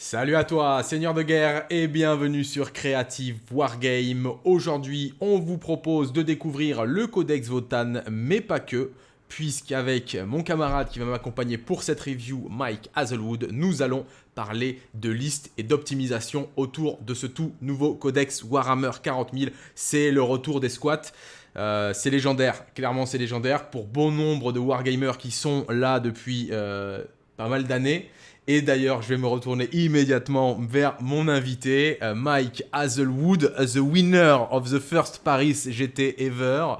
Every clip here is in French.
Salut à toi, Seigneur de guerre, et bienvenue sur Creative Wargame. Aujourd'hui, on vous propose de découvrir le Codex Votan, mais pas que, puisqu'avec mon camarade qui va m'accompagner pour cette review, Mike Hazelwood, nous allons parler de listes et d'optimisation autour de ce tout nouveau Codex Warhammer 40 000. C'est le retour des squats. Euh, c'est légendaire, clairement c'est légendaire pour bon nombre de wargamers qui sont là depuis euh, pas mal d'années. Et d'ailleurs, je vais me retourner immédiatement vers mon invité, euh, Mike Hazelwood, the winner of the first Paris GT ever.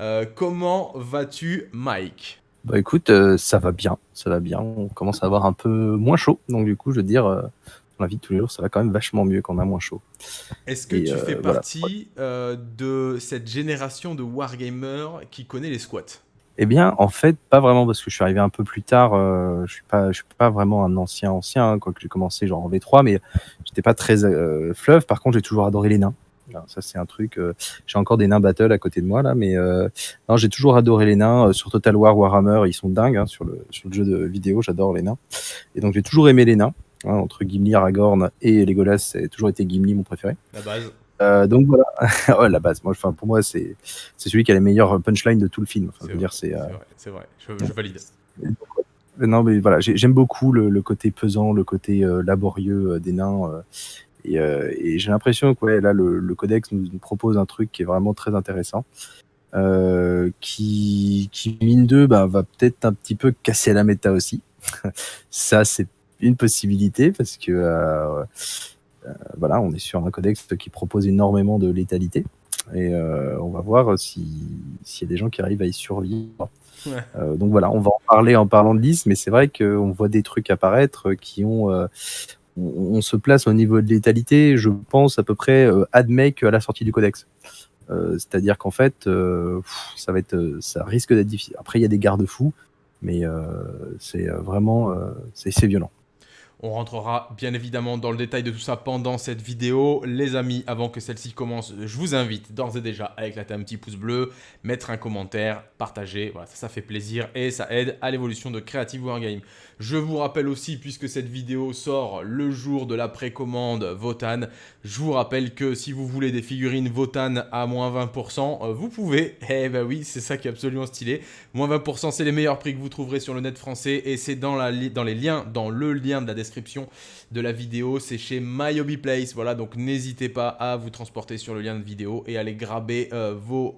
Euh, comment vas-tu, Mike? Bah écoute, euh, ça va bien, ça va bien. On commence à avoir un peu moins chaud, donc du coup, je veux dire, dans la vie de tous les jours, ça va quand même vachement mieux quand on a moins chaud. Est-ce que tu fais partie de cette génération de wargamers qui connaît les squats? Eh bien, en fait, pas vraiment parce que je suis arrivé un peu plus tard. Euh, je suis pas, je suis pas vraiment un ancien ancien, hein, quoique j'ai commencé genre en V3, mais j'étais pas très euh, fleuve. Par contre, j'ai toujours adoré les nains. ça, c'est un truc. Euh, j'ai encore des nains battle à côté de moi là, mais euh, non, j'ai toujours adoré les nains. sur Total War, Warhammer, ils sont dingues hein, sur le sur le jeu de vidéo. J'adore les nains. Et donc, j'ai toujours aimé les nains. Hein, entre Gimli, Aragorn et Legolas, c'est toujours été Gimli mon préféré. La base. Euh, donc voilà, ouais, la base. Moi, enfin, pour moi, c'est c'est celui qui a les meilleures punchlines de tout le film. Enfin, dire, c'est. Euh... C'est vrai, je, je valide. Non, mais voilà, j'aime beaucoup le, le, côté pesant, le côté euh, laborieux euh, des nains. Euh, et, et j'ai l'impression que ouais, là, le, le codex nous, nous, propose un truc qui est vraiment très intéressant. qui, qui, mine 2, bah, va peut-être un petit peu casser la méta aussi. Ça, c'est une possibilité parce que euh, voilà, on est sur un codex qui propose énormément de létalité. Et euh, on va voir s'il y a des gens qui arrivent à y survivre. Euh, donc voilà, on va en parler en parlant de liste, mais c'est vrai qu'on voit des trucs apparaître qui ont. On, se place au niveau de létalité, je pense à peu près euh, admec à la sortie du codex. C'est-à-dire qu'en fait, ça va être, ça risque d'être difficile. Après, il y a des garde-fous, mais c'est vraiment, c'est violent. On rentrera bien évidemment dans le détail de tout ça pendant cette vidéo. Les amis, avant que celle-ci commence, je vous invite d'ores et déjà à éclater un petit pouce bleu, mettre un commentaire, partager, voilà, ça, fait plaisir et ça aide à l'évolution de Creative Wargame. Je vous rappelle aussi, puisque cette vidéo sort le jour de la précommande Votan, je vous rappelle que si vous voulez des figurines Votan à moins 20%, euh, vous pouvez. Eh ben oui, c'est ça qui est absolument stylé. Moins 20%, c'est les meilleurs prix que vous trouverez sur le net français et c'est dans, dans les liens, dans le lien de la description de la vidéo. C'est chez MyHobbyPlace. Voilà, donc n'hésitez pas à vous transporter sur le lien de vidéo et aller graber euh, vos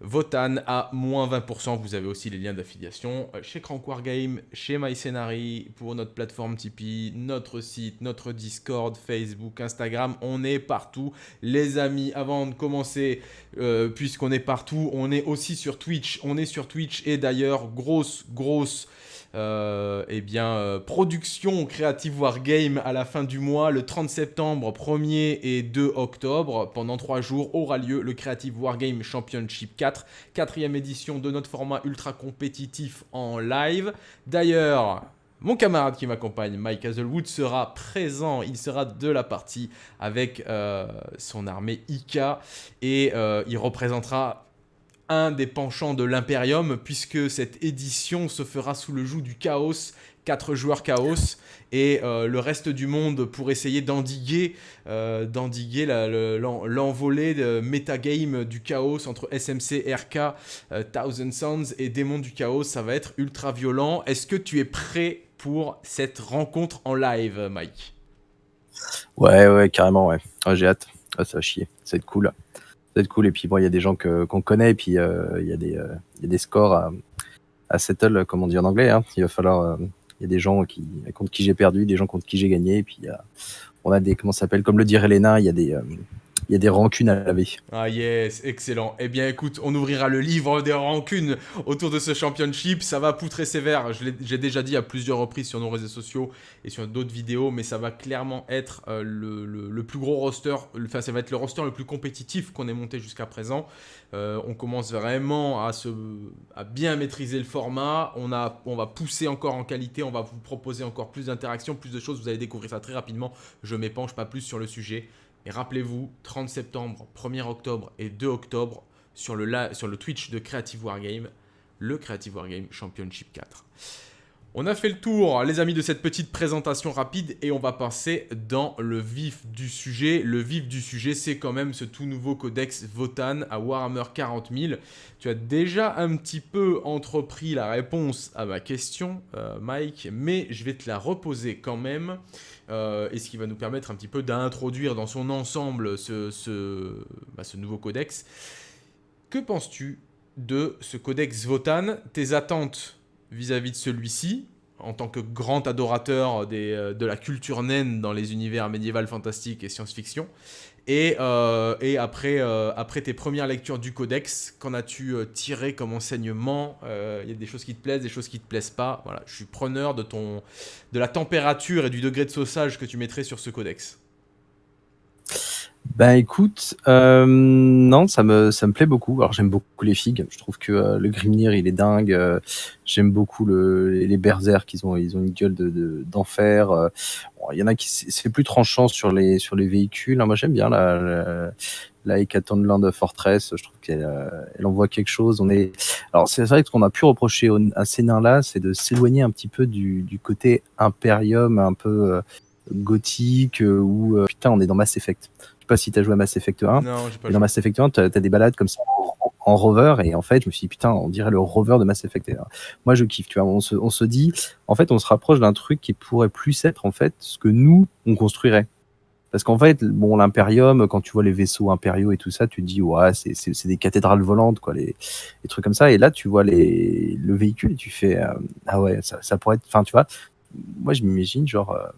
Votan à moins 20%. Vous avez aussi les liens d'affiliation euh, chez Crank Wargame, chez MyScenary, pour notre plateforme Tipeee, notre site, notre Discord, Facebook, Instagram. On est partout. Les amis, avant de commencer, euh, puisqu'on est partout, on est aussi sur Twitch. On est sur Twitch et d'ailleurs, grosse, grosse euh, eh bien, euh, production Creative Wargame à la fin du mois, le 30 septembre, 1er et 2 octobre. Pendant 3 jours aura lieu le Creative Wargame Championship 4, quatrième édition de notre format ultra compétitif en live. D'ailleurs, mon camarade qui m'accompagne, Mike Hazelwood, sera présent. Il sera de la partie avec euh, son armée Ika et il représentera un des penchants de l'Imperium, puisque cette édition se fera sous le joug du chaos, 4 joueurs chaos, et euh, le reste du monde pour essayer d'endiguer euh, l'envolée de metagame du chaos entre SMC, RK, euh, Thousand Sons et Démons du chaos. Ça va être ultra violent. Est-ce que tu es prêt pour cette rencontre en live, Mike? Ouais, ouais, carrément, ouais. Ah, j'ai hâte. Ah, ça va chier. Ça va être cool cool. Et puis bon, il y a des gens qu'on connaît, et puis euh, il y, a des, euh, scores à, à settle, comme on dit en anglais. Hein. Il va falloir. Euh, il y a des gens qui, contre qui j'ai perdu, des gens contre qui j'ai gagné, et puis on a des. Comment ça s'appelle? Comme le dirait Léna, il y a des il y a des rancunes à laver. Ah yes, excellent. Eh bien écoute, on ouvrira le livre des rancunes autour de ce championship. Ça va poutrer sévère. J'ai déjà dit à plusieurs reprises sur nos réseaux sociaux et sur d'autres vidéos, mais ça va clairement être euh, le, plus gros roster, enfin ça va être le roster le plus compétitif qu'on ait monté jusqu'à présent. Euh, on commence vraiment à, bien maîtriser le format. On, on va pousser encore en qualité, on va vous proposer encore plus d'interactions, plus de choses. Vous allez découvrir ça très rapidement. Je m'épanche pas plus sur le sujet. Et rappelez-vous, 30 septembre, 1er octobre et 2 octobre, sur le, Twitch de Creative Wargame, le Creative Wargame Championship 4. On a fait le tour, les amis, de cette petite présentation rapide et on va passer dans le vif du sujet. Le vif du sujet, c'est quand même ce tout nouveau codex Votan à Warhammer 40 000. Tu as déjà un petit peu entrepris la réponse à ma question, euh, Mike, mais je vais te la reposer quand même. Euh, et ce qui va nous permettre un petit peu d'introduire dans son ensemble ce, bah, nouveau codex. Que penses-tu de ce codex Votan Tes attentes vis-à-vis de celui-ci, en tant que grand adorateur euh, de la culture naine dans les univers médiéval, fantastique et science-fiction? Et, euh, euh, après tes premières lectures du codex, qu'en as-tu tiré comme enseignement Il y a des choses qui te plaisent, des choses qui te plaisent pas? Voilà, je suis preneur de, ton, de la température et du degré de saussage que tu mettrais sur ce codex. Ben écoute, euh, non, ça me, ça me plaît beaucoup. Alors j'aime beaucoup les figues. Je trouve que euh, le Grimnir, il est dingue. Euh, j'aime beaucoup le, les Berserk, ils ont, ils ont une gueule de, d'enfer. il y en a qui c'est plus tranchant sur les, sur les véhicules. Hein. Moi j'aime bien la, la, la Land Fortress. Je trouve qu'elle elle envoie quelque chose. On est, alors c'est vrai que ce qu'on a pu reprocher à ces nains-là, c'est de s'éloigner un petit peu du, du côté Imperium, un peu gothique, où putain on est dans Mass Effect pas si tu as joué à Mass Effect 1. Non, pas dans Mass Effect 1, tu as, des balades comme ça en, rover et en fait je me suis dit putain on dirait le rover de Mass Effect moi je kiffe tu vois on se, on se dit en fait on se rapproche d'un truc qui pourrait plus être en fait ce que nous on construirait parce qu'en fait, bon, l'impérium, quand tu vois les vaisseaux impériaux et tout ça, tu te dis, ouais, c'est des cathédrales volantes, quoi, les, les, trucs comme ça. Et là, tu vois les, le véhicule et tu fais, euh, ah ouais, ça, ça, pourrait être, enfin, tu vois, moi, je m'imagine, genre, euh,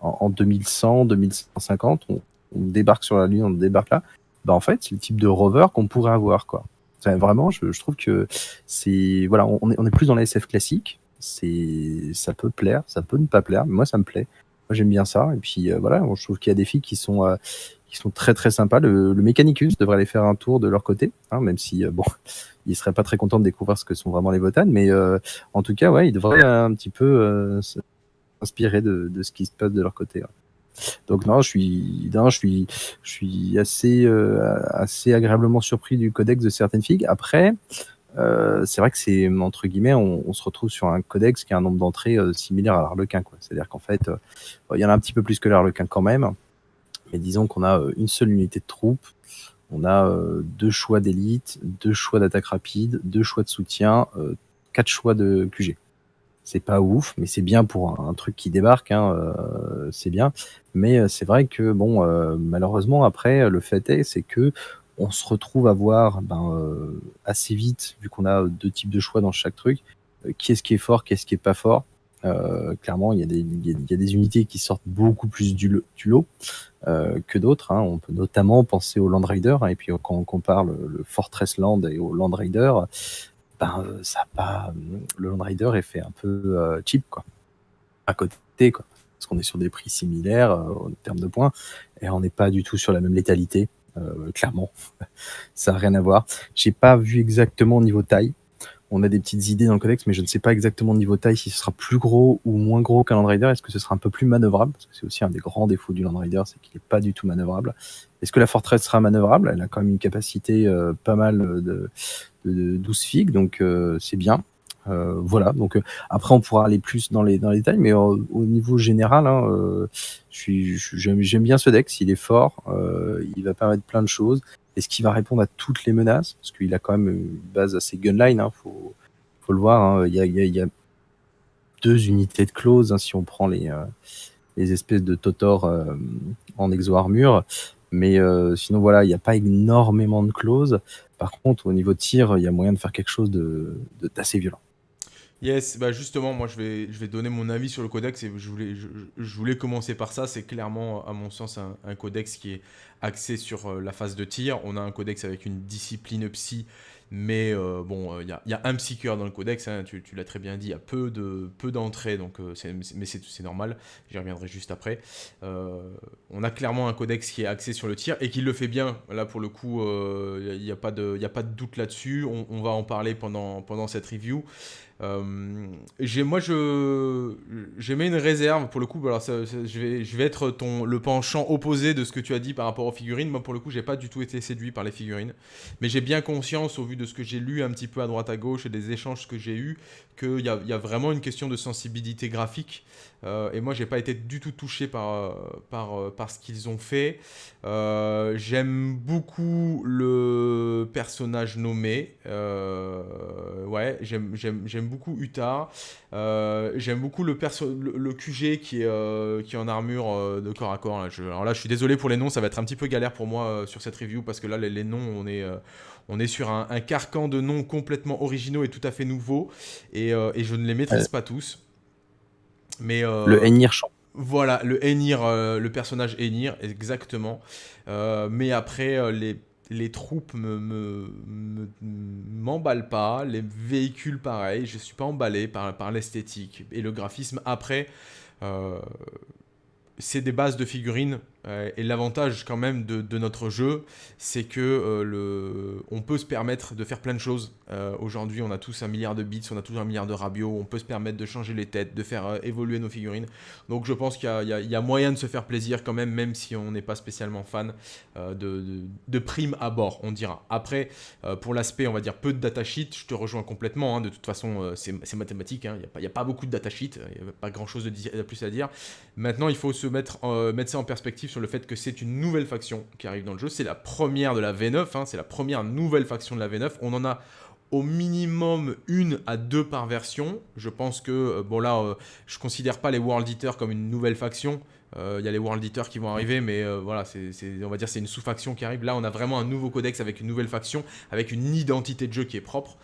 en, en, 2100, 2150, on, on débarque sur la Lune, on débarque là, bah en fait, c'est le type de rover qu'on pourrait avoir, quoi. Vraiment, je, trouve que c'est voilà, on est, plus dans la SF classique. C'est, ça peut plaire, ça peut ne pas plaire, mais moi ça me plaît. Moi j'aime bien ça. Et puis euh, voilà, je trouve qu'il y a des filles qui sont euh, qui sont très très sympas. Le, le Mechanicus devrait aller faire un tour de leur côté, hein, même si euh, bon, ils seraient pas très contents de découvrir ce que sont vraiment les Votanes, mais en tout cas, ouais, ils devraient un petit peu s'inspirer de, de, ce qui se passe de leur côté. Donc non, je suis, je suis, je suis assez, euh, assez agréablement surpris du codex de certaines figues. Après, euh, c'est vrai que c'est entre guillemets, on, se retrouve sur un codex qui a un nombre d'entrées euh, similaire à l'Arlequin. C'est-à-dire qu'en fait, il y en a un petit peu plus que l'Arlequin quand même. Mais disons qu'on a une seule unité de troupes, on a deux choix d'élite, deux choix d'attaque rapide, deux choix de soutien, quatre choix de QG c'est pas ouf, mais c'est bien pour un, truc qui débarque, hein, euh, c'est bien. Mais euh, c'est vrai que bon, euh, malheureusement après, le fait est, c'est que on se retrouve à voir ben, assez vite, vu qu'on a deux types de choix dans chaque truc, qui est-ce qui est fort, qu'est-ce qui est pas fort. clairement, il y, a des, il y, a des unités qui sortent beaucoup plus du, du lot que d'autres. Hein. On peut notamment penser au Land Raider, hein, et puis quand on compare le, le, Fortress Land et au Land Raider, euh, ça pas, le Land Rider est fait un peu euh, cheap, quoi. À côté, quoi. Parce qu'on est sur des prix similaires euh, en termes de points, et on n'est pas du tout sur la même létalité, clairement. ça n'a rien à voir. J'ai pas vu exactement au niveau taille. On a des petites idées dans le codex, mais je ne sais pas exactement au niveau taille si ce sera plus gros ou moins gros qu'un Land Rider. Est-ce que ce sera un peu plus manœuvrable? Parce que c'est aussi un des grands défauts du Land Rider, c'est qu'il n'est pas du tout manœuvrable. Est-ce que la forteresse sera manœuvrable? Elle a quand même une capacité pas mal de, de 12 figues, donc euh, c'est bien. Euh, voilà, donc euh, après on pourra aller plus dans les, dans les détails, mais au niveau général, hein, j'aime bien ce deck, il est fort, il va permettre plein de choses. Est-ce qu'il va répondre à toutes les menaces? Parce qu'il a quand même une base assez gunline, hein, faut, le voir. Hein. Il, y a, deux unités de close hein, si on prend les, les espèces de Totor en exo-armure. Mais sinon, voilà, il n'y a pas énormément de clauses. Par contre, au niveau de tir, il y a moyen de faire quelque chose d'assez violent. Yes, bah justement, moi je vais, je vais donner mon avis sur le codex et je voulais, je, voulais commencer par ça. C'est clairement, à mon sens, un, codex qui est axé sur euh, la phase de tir. On a un codex avec une discipline psy mais euh, bon, il euh, y, a un psycheur dans le codex, hein, tu, l'as très bien dit, il y a peu d'entrées, peu donc euh, mais c'est normal, j'y reviendrai juste après. on a clairement un codex qui est axé sur le tir et qui le fait bien. Là, pour le coup, il n'y a, pas de, a pas de doute là-dessus. On, va en parler pendant, pendant cette review. Euh, moi, je, j'ai mis une réserve pour le coup. Alors, je, vais, je vais être ton, le penchant opposé de ce que tu as dit par rapport aux figurines. Moi, pour le coup, j'ai pas du tout été séduit par les figurines. Mais j'ai bien conscience, au vu de ce que j'ai lu un petit peu à droite à gauche et des échanges que j'ai eus, qu'il y a, vraiment une question de sensibilité graphique. Euh, et moi, j'ai pas été du tout touché par, par, par ce qu'ils ont fait. Euh, j'aime beaucoup le personnage nommé. Euh, ouais, j'aime beaucoup Utah. Euh, j'aime beaucoup le, le, QG qui est, qui est en armure de corps à corps. Là. alors là, je suis désolé pour les noms, ça va être un petit peu galère pour moi sur cette review parce que là, les, noms, on est, on est sur un, carcan de noms complètement originaux et tout à fait nouveaux. Et, et je ne les maîtrise pas tous. Mais, le Enir Champ. Voilà, le Enir, euh, le personnage Enir, exactement. Euh, mais après, euh, les, les troupes me, m'emballent pas, les véhicules pareil, je suis pas emballé par, par l'esthétique. Et le graphisme, après, c'est des bases de figurines euh, et l'avantage quand même de, notre jeu, c'est que euh, le, on peut se permettre de faire plein de choses. Euh, aujourd'hui, on a tous un milliard de bits, on a tous un milliard de rabios, on peut se permettre de changer les têtes, de faire évoluer nos figurines. Donc je pense qu'il y, a moyen de se faire plaisir quand même, même si on n'est pas spécialement fan de, de, prime à bord, on dira. Après, pour l'aspect, on va dire peu de datasheet, je te rejoins complètement. Hein. de toute façon, c'est mathématique, hein. il n'y a, pas beaucoup de datasheet, il n'y a pas grand chose de, plus à dire. Maintenant, il faut se mettre, mettre ça en perspective sur le fait que c'est une nouvelle faction qui arrive dans le jeu. C'est la première de la V9, hein, c'est la première nouvelle faction de la V9. On en a au minimum une à deux par version. Je pense que, euh, bon là, euh, je considère pas les World Eaters comme une nouvelle faction. Euh, il y a les World Eaters qui vont arriver, mais voilà, c'est, on va dire c'est une sous-faction qui arrive. Là, on a vraiment un nouveau codex avec une nouvelle faction, avec une identité de jeu qui est propre.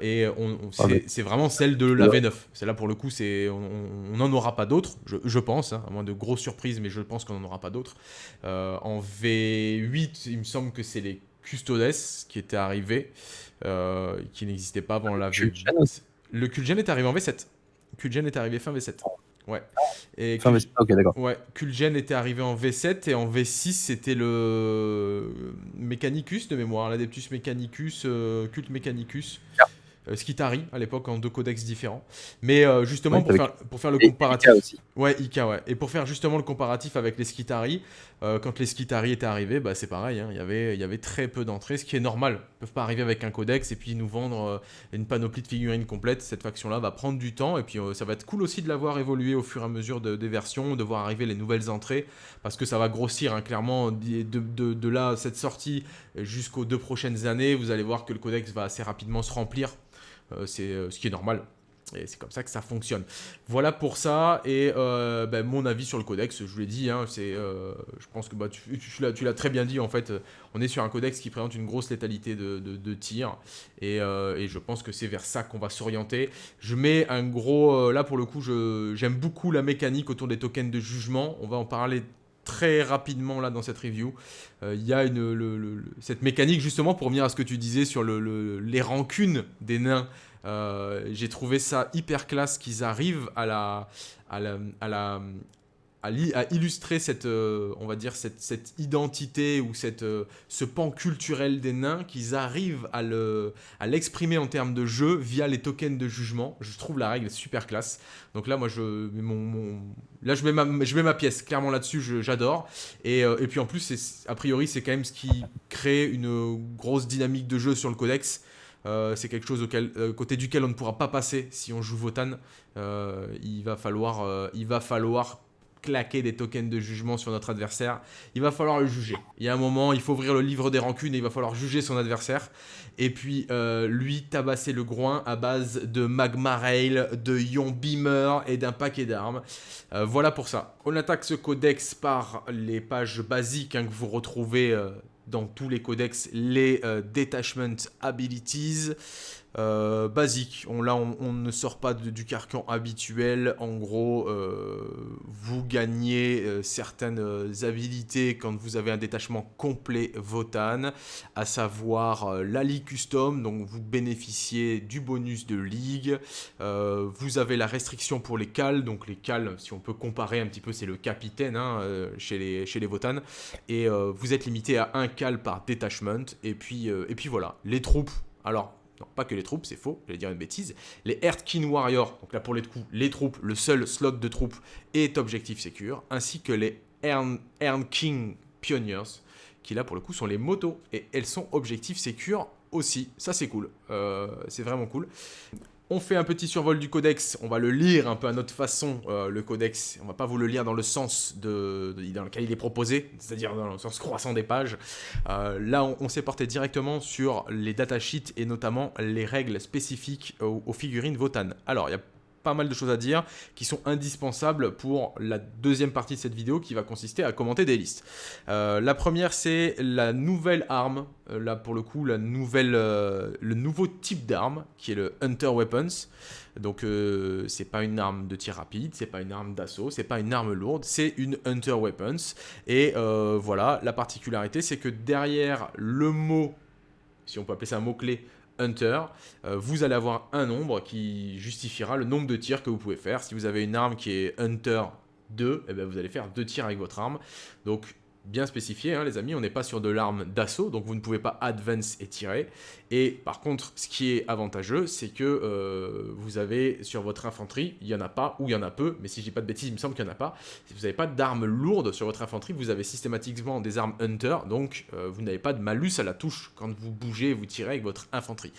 et on, ah, c'est, vraiment celle de la V9. C'est là pour le coup, c'est, on n'en aura pas d'autres, je, pense, hein, à moins de grosses surprises, mais je pense qu'on n'en aura pas d'autres. en V8, il me semble que c'est les Custodes qui étaient arrivés. Euh, qui n'existait pas avant la V8. Le Kulgen est arrivé en V7. Kulgen est arrivé fin V7. Ouais. Et fin V7, ok, d'accord. Ouais, Kulgen était arrivé en V7 et en V6, c'était le Mechanicus de mémoire, l'Adeptus Mechanicus, euh, Cult Mechanicus. Euh, Skitari à l'époque en deux codex différents. Mais euh, justement pour, faire, pour, faire, le comparatif. Ika aussi. Ouais, Ika, ouais. Et pour faire justement le comparatif avec les Skitari, euh, quand les Skitari étaient arrivés, bah, c'est pareil, hein. il, y avait, très peu d'entrées, ce qui est normal. Ils peuvent pas arriver avec un codex et puis nous vendre une panoplie de figurines complète. Cette faction-là va prendre du temps et puis ça va être cool aussi de la voir évoluer au fur et à mesure des versions, de voir arriver les nouvelles entrées parce que ça va grossir hein, clairement de, là, cette sortie jusqu'aux deux prochaines années. Vous allez voir que le codex va assez rapidement se remplir euh, c'est euh, ce qui est normal. Et c'est comme ça que ça fonctionne. Voilà pour ça. Et euh, ben, mon avis sur le codex, je vous l'ai dit, hein, c'est, je pense que bah, tu, l'as très bien dit, en fait, on est sur un codex qui présente une grosse létalité de, tir. Et, et, je pense que c'est vers ça qu'on va s'orienter. Je mets un gros... là, pour le coup, j'aime beaucoup la mécanique autour des tokens de jugement. On va en parler très rapidement là dans cette review. Il y a cette mécanique justement pour venir à ce que tu disais sur les rancunes des nains. Euh, j'ai trouvé ça hyper classe qu'ils arrivent à illustrer cette, euh, on va dire cette, identité ou cette, euh, ce pan culturel des nains, qu'ils arrivent à l'exprimer en termes de jeu via les tokens de jugement. Je trouve la règle super classe. Donc là, moi, je, mon, là, je mets, ma, mets pièce clairement là-dessus, j'adore. Et, puis en plus, a priori, c'est quand même ce qui crée une grosse dynamique de jeu sur le codex. C'est quelque chose auquel, côté duquel on ne pourra pas passer si on joue Votan. il, va falloir, il va falloir claquer des tokens de jugement sur notre adversaire, il va falloir le juger. Il y a un moment, il faut ouvrir le livre des rancunes et il va falloir juger son adversaire. Et puis, euh, lui, tabasser le groin à base de magma rail, de ion beamer et d'un paquet d'armes. Euh, voilà pour ça. On attaque ce codex par les pages basiques hein, que vous retrouvez euh, dans tous les codex, les detachment abilities. Euh, basique. On, là, on, ne sort pas du carcan habituel. En gros, euh, vous gagnez euh, certaines habilités quand vous avez un détachement complet Votan, à savoir la Ligue Custom, donc vous bénéficiez du bonus de Ligue. vous avez la restriction pour les cales, donc les cales, si on peut comparer un petit peu, c'est le capitaine hein, chez, les, chez les Votan. Et vous êtes limité à un cal par détachement. Et puis, et puis voilà, les troupes. Alors, non, pas que les troupes, c'est faux, j'allais dire une bêtise. Les Earth King Warrior, donc là pour les coups, les troupes, le seul slot de troupes est objectif secure, ainsi que les Earn, King Pioneers, qui là pour le coup sont les motos, et elles sont objectif secure aussi. Ça c'est cool, euh, c'est vraiment cool. On fait un petit survol du codex, on va le lire un peu à notre façon, euh, le codex. On va pas vous le lire dans le sens de, dans lequel il est proposé, c'est-à-dire dans le sens croissant des pages. Euh, là, on, s'est porté directement sur les datasheets et notamment les règles spécifiques aux, figurines Votan. Pas mal de choses à dire qui sont indispensables pour la deuxième partie de cette vidéo qui va consister à commenter des listes. Euh, la première, c'est la nouvelle arme, euh, là pour le coup, la nouvelle, euh, le nouveau type d'arme qui est le Hunter Weapons. Donc c'est pas une arme de tir rapide, c'est pas une arme d'assaut, c'est pas une arme lourde, c'est une Hunter Weapons. Et voilà, la particularité c'est que derrière le mot, si on peut appeler ça un mot-clé, Hunter, euh, vous allez avoir un nombre qui justifiera le nombre de tirs que vous pouvez faire. Si vous avez une arme qui est Hunter 2, eh bien vous allez faire deux tirs avec votre arme. Donc bien spécifié, hein, les amis, on n'est pas sur de l'arme d'assaut, donc vous ne pouvez pas advance et tirer. Et par contre, ce qui est avantageux, c'est que euh, vous avez sur votre infanterie, il n'y en a pas, ou il y en a peu, mais si je dis pas de bêtises, il me semble qu'il n'y en a pas. Si vous n'avez pas d'armes lourdes sur votre infanterie, vous avez systématiquement des armes hunter, donc euh, vous n'avez pas de malus à la touche quand vous bougez et vous tirez avec votre infanterie.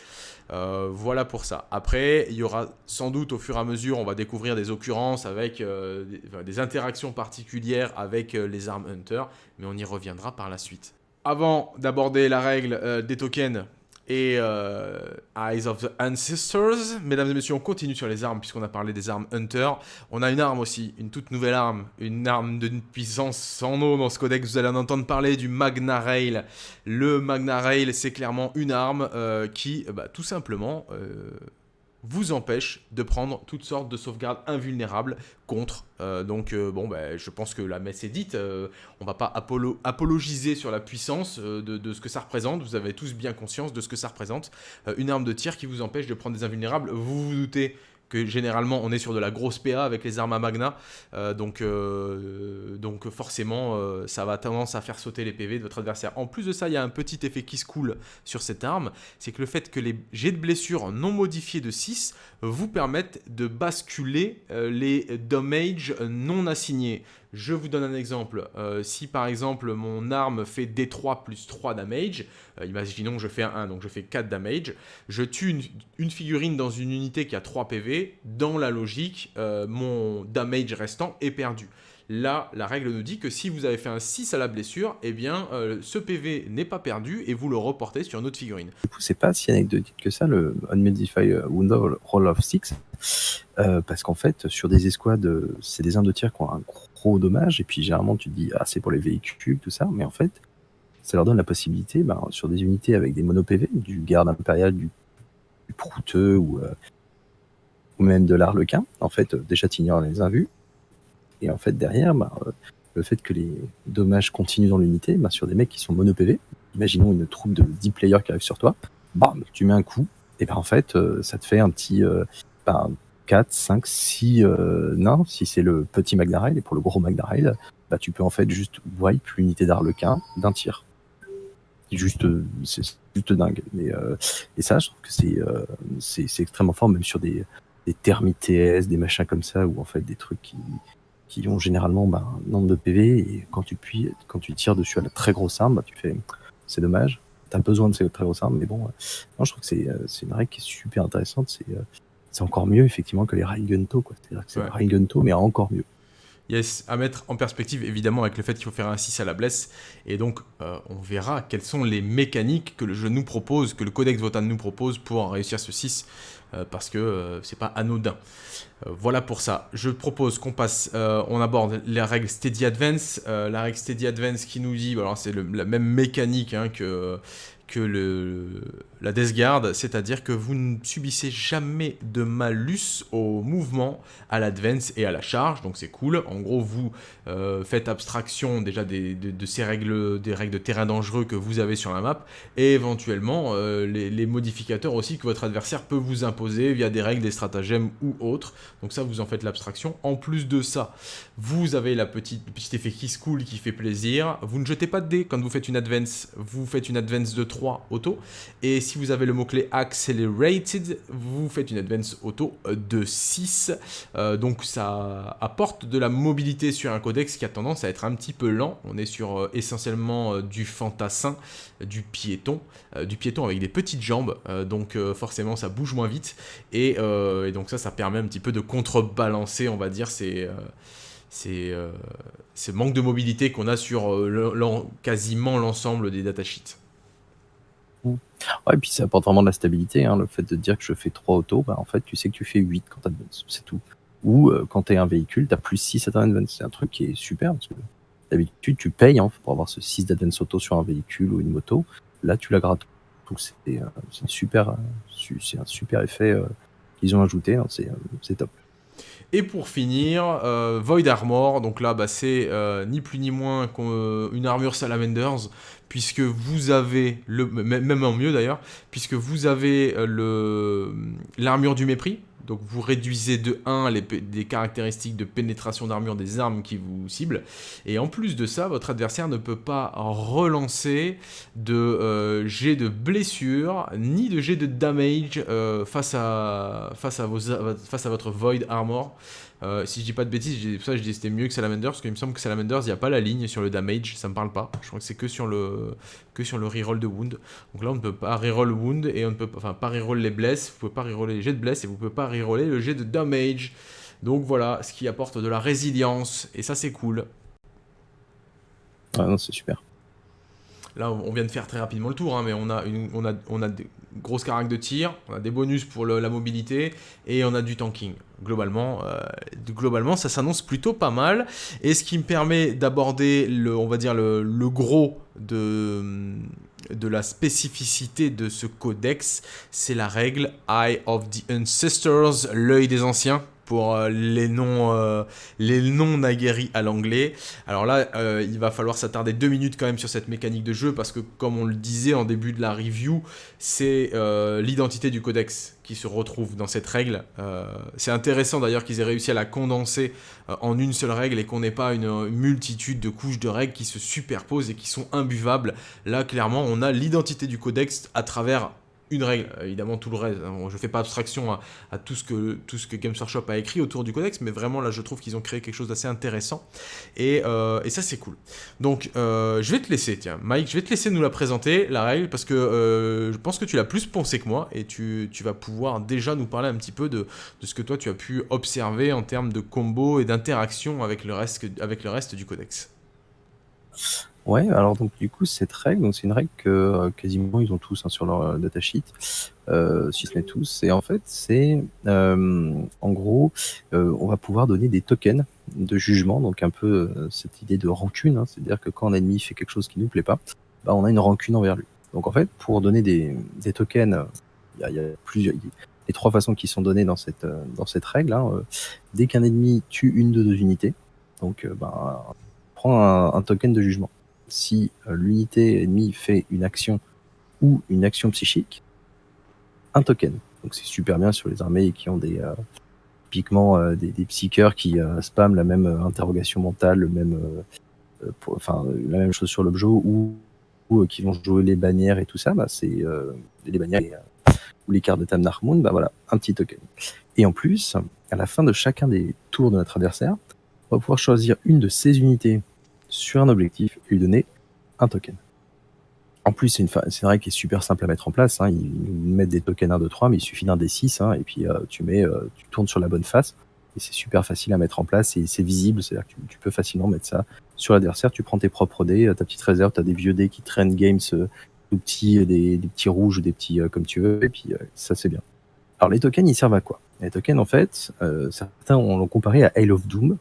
Euh, voilà pour ça. Après, il y aura sans doute au fur et à mesure, on va découvrir des occurrences avec des, des, interactions particulières avec les armes hunter, mais on y reviendra par la suite. Avant d'aborder la règle des tokens, et euh, Eyes of the Ancestors. Mesdames et messieurs, on continue sur les armes puisqu'on a parlé des armes Hunter. On a une arme aussi, une toute nouvelle arme, une arme d'une puissance sans nom dans ce codex. Vous allez en entendre parler du Magna Rail. Le Magna Rail, c'est clairement une arme euh, qui, bah, tout simplement, euh, vous empêche de prendre toutes sortes de sauvegardes invulnérables contre. Euh, donc euh, bon, ben, je pense que la messe est dite. Euh, on va pas apologiser sur la puissance de, de, ce que ça représente. Vous avez tous bien conscience de ce que ça représente. une arme de tir qui vous empêche de prendre des invulnérables. Vous vous doutez que généralement on est sur de la grosse PA avec les armes à magna, euh, donc, euh, donc forcément euh, ça va tendance à faire sauter les PV de votre adversaire. En plus de ça, il y a un petit effet qui se coule sur cette arme, c'est que le fait que les jets de blessure non modifiés de 6 vous permettent de basculer les damage non assignés. Je vous donne un exemple. Euh, si par exemple mon arme fait D3 plus 3 damage, euh, imaginons je fais un 1, donc je fais 4 damage, je tue une, figurine dans une unité qui a 3 PV, dans la logique, euh, mon damage restant est perdu. Là, la règle nous dit que si vous avez fait un 6 à la blessure, eh bien, ce PV n'est pas perdu et vous le reportez sur une autre figurine. C'est pas si anecdotique que ça, le Unmodified Wound Roll of 6, parce qu'en fait, sur des escouades, c'est des armes de tir qui ont un gros dommage. Et puis généralement, tu te dis, ah, c'est pour les véhicules, tout ça. Mais en fait, ça leur donne la possibilité, ben, sur des unités avec des mono-PV, du garde impérial, du, prouteux ou, euh, ou même de l'arlequin, en fait, euh, déjà tu ignores les invus. Et en fait, derrière, ben, euh, le fait que les dommages continuent dans l'unité, ben, sur des mecs qui sont mono-PV, imaginons une troupe de 10 players qui arrive sur toi, bam, tu mets un coup, et ben en fait, ça te fait un petit, ben, 4, 5, 6 nains, si c'est le petit Magdarail, et pour le gros Magdarail, bah, tu peux en fait juste wipe l'unité d'Arlequin d'un tir. Juste, c'est juste dingue. Mais, euh, et ça, je trouve que c'est euh, c'est extrêmement fort, même sur des, des thermites TS, des machins comme ça, ou en fait des trucs qui, qui ont généralement bah, un nombre de PV, et quand tu, puis, quand tu tires dessus à la très grosse arme, bah, tu fais c'est dommage, tu as besoin de ces très grosses armes, mais bon, non, je trouve que c'est une règle qui est super intéressante. C'est c'est encore mieux effectivement que les Raigunto. C'est-à-dire que c'est ouais. mais encore mieux. Yes, à mettre en perspective évidemment avec le fait qu'il faut faire un 6 à la blesse. Et donc, euh, on verra quelles sont les mécaniques que le jeu nous propose, que le Codex Votan nous propose pour réussir ce 6, euh, parce que euh, c'est pas anodin. voilà pour ça. Je propose qu'on passe, on aborde la règle Steady Advance. la règle Steady Advance qui nous dit, alors c'est la même mécanique hein, que que le, la Death Guard, c'est-à-dire que vous ne subissez jamais de malus au mouvement, à l'advance et à la charge, donc c'est cool. En gros, vous euh, faites abstraction déjà de, ces règles, des règles de terrain dangereux que vous avez sur la map, et éventuellement euh, les, modificateurs aussi que votre adversaire peut vous imposer via des règles, des stratagèmes ou autres. Donc ça, vous en faites l'abstraction. En plus de ça, vous avez la petite, le petit effet qui se cool qui fait plaisir. Vous ne jetez pas de dés quand vous faites une advance, vous faites une advance de 3 3 auto. Et si vous avez le mot-clé Accelerated, vous faites une Advance auto de 6. donc ça apporte de la mobilité sur un codex qui a tendance à être un petit peu lent. On est sur essentiellement du fantassin, du piéton, du piéton avec des petites jambes. donc forcément ça bouge moins vite. Et, donc ça, ça permet un petit peu de contrebalancer, on va dire, ces c'est euh, ce manque de mobilité qu'on a sur euh, quasiment l'ensemble des datasheets. Ouais, et puis ça apporte vraiment de la stabilité. Hein, le fait de dire que je fais 3 autos, bah, en fait, tu sais que tu fais 8 quand tu c'est tout. Ou euh, quand tu es un véhicule, tu as plus 6 à ton advance. C'est un truc qui est super. Parce que d'habitude, tu payes hein, pour avoir ce 6 d'advance auto sur un véhicule ou une moto. Là, tu la grattes. Donc c'est super, un super effet qu'ils ont ajouté. Hein, c'est top. Et pour finir, euh, Void Armor, donc là bah, c'est euh, ni plus ni moins qu'une armure Salamanders, puisque vous avez, le, même en mieux d'ailleurs, puisque vous avez euh, l'armure du mépris, donc vous réduisez de 1 les, caractéristiques de pénétration d'armure des armes qui vous ciblent. Et en plus de ça, votre adversaire ne peut pas relancer de jet de blessure, ni de jet de damage vos, face à votre Void Armor. Euh, si je dis pas de bêtises, pour ça je dis c'était mieux que Salamanders, parce qu'il me semble que Salamanders, il n'y a pas la ligne sur le damage, ça me parle pas. Je crois que c'est que sur le que sur le reroll de wound. Donc là, on ne peut pas reroll wound, et on ne peut pas, enfin, pas reroll les blesses, vous pouvez pas reroller les jets de bless, et vous pouvez pas reroller le jet de damage. Donc voilà, ce qui apporte de la résilience, et ça c'est cool. Ah non, c'est super. Là, on vient de faire très rapidement le tour, hein, mais on a, une, on, a, on a des grosses caracs de tir, on a des bonus pour la mobilité et on a du tanking. Globalement, euh, globalement ça s'annonce plutôt pas mal. Et ce qui me permet d'aborder, le, on va dire, le, le gros de, de la spécificité de ce codex, c'est la règle Eye of the Ancestors, l'œil des anciens pour euh, les noms euh, les naguéris à l'anglais. Alors là, euh, il va falloir s'attarder deux minutes quand même sur cette mécanique de jeu parce que comme on le disait en début de la review, c'est l'identité du codex qui se retrouve dans cette règle. c'est intéressant d'ailleurs qu'ils aient réussi à la condenser en une seule règle et qu'on n'ait pas une, multitude de couches de règles qui se superposent et qui sont imbuvables. Là, clairement, on a l'identité du codex à travers une règle, évidemment tout le reste, hein. je fais pas abstraction à, tout, ce que, tout ce que Games Workshop a écrit autour du codex, mais vraiment là je trouve qu'ils ont créé quelque chose d'assez intéressant, et, euh, ça c'est cool. Donc euh, je vais te laisser, tiens, Mike, je vais te laisser nous la présenter, la règle, parce que euh, je pense que tu l'as plus pensé que moi, et tu, vas pouvoir déjà nous parler un petit peu de, ce que toi tu as pu observer en termes de combo et d'interaction avec le reste du codex. Ouais, alors donc du coup cette règle, donc c'est une règle que euh, quasiment ils ont tous hein, sur leur euh, datasheet, euh, si ce n'est tous. Et en fait, c'est en gros, on va pouvoir donner des tokens de jugement, donc un peu cette idée de rancune, hein. c'est-à-dire que quand un ennemi fait quelque chose qui nous plaît pas, bah, on a une rancune envers lui. Donc en fait, pour donner des, des tokens, il y a, y a, plusieurs, les trois façons qui sont données dans cette dans cette règle. Hein, dès qu'un ennemi tue une de deux unités, donc bah, on prend un, un token de jugement si euh, l'unité ennemie fait une action ou une action psychique, un token. Donc c'est super bien sur les armées qui ont des euh, typiquement euh, des, des psycheurs qui spamment la même interrogation mentale, le même, enfin la même chose sur l'objet ou, ou qui vont jouer les bannières et tout ça. Bah, c'est les bannières ou les cartes de Tamnarmoon, bah voilà, un petit token. Et en plus, à la fin de chacun des tours de notre adversaire, on va pouvoir choisir une de ces unités sur un objectif et lui donner un token. En plus, c'est une, une, règle qui est super simple à mettre en place. Hein. Ils mettent des tokens 1, 2, 3, mais il suffit d'un des 6, hein, et puis euh, tu, mets, euh, tu tournes sur la bonne face, et c'est super facile à mettre en place, et c'est visible, c'est-à-dire que tu, peux facilement mettre ça sur l'adversaire, tu prends tes propres dés, euh, ta petite réserve, tu as des vieux dés qui traînent games, des, petits rouges, des petits comme tu veux, et puis ça c'est bien. Alors les tokens, ils servent à quoi? Les tokens, en fait, certains l'ont comparé à Hail of Doom,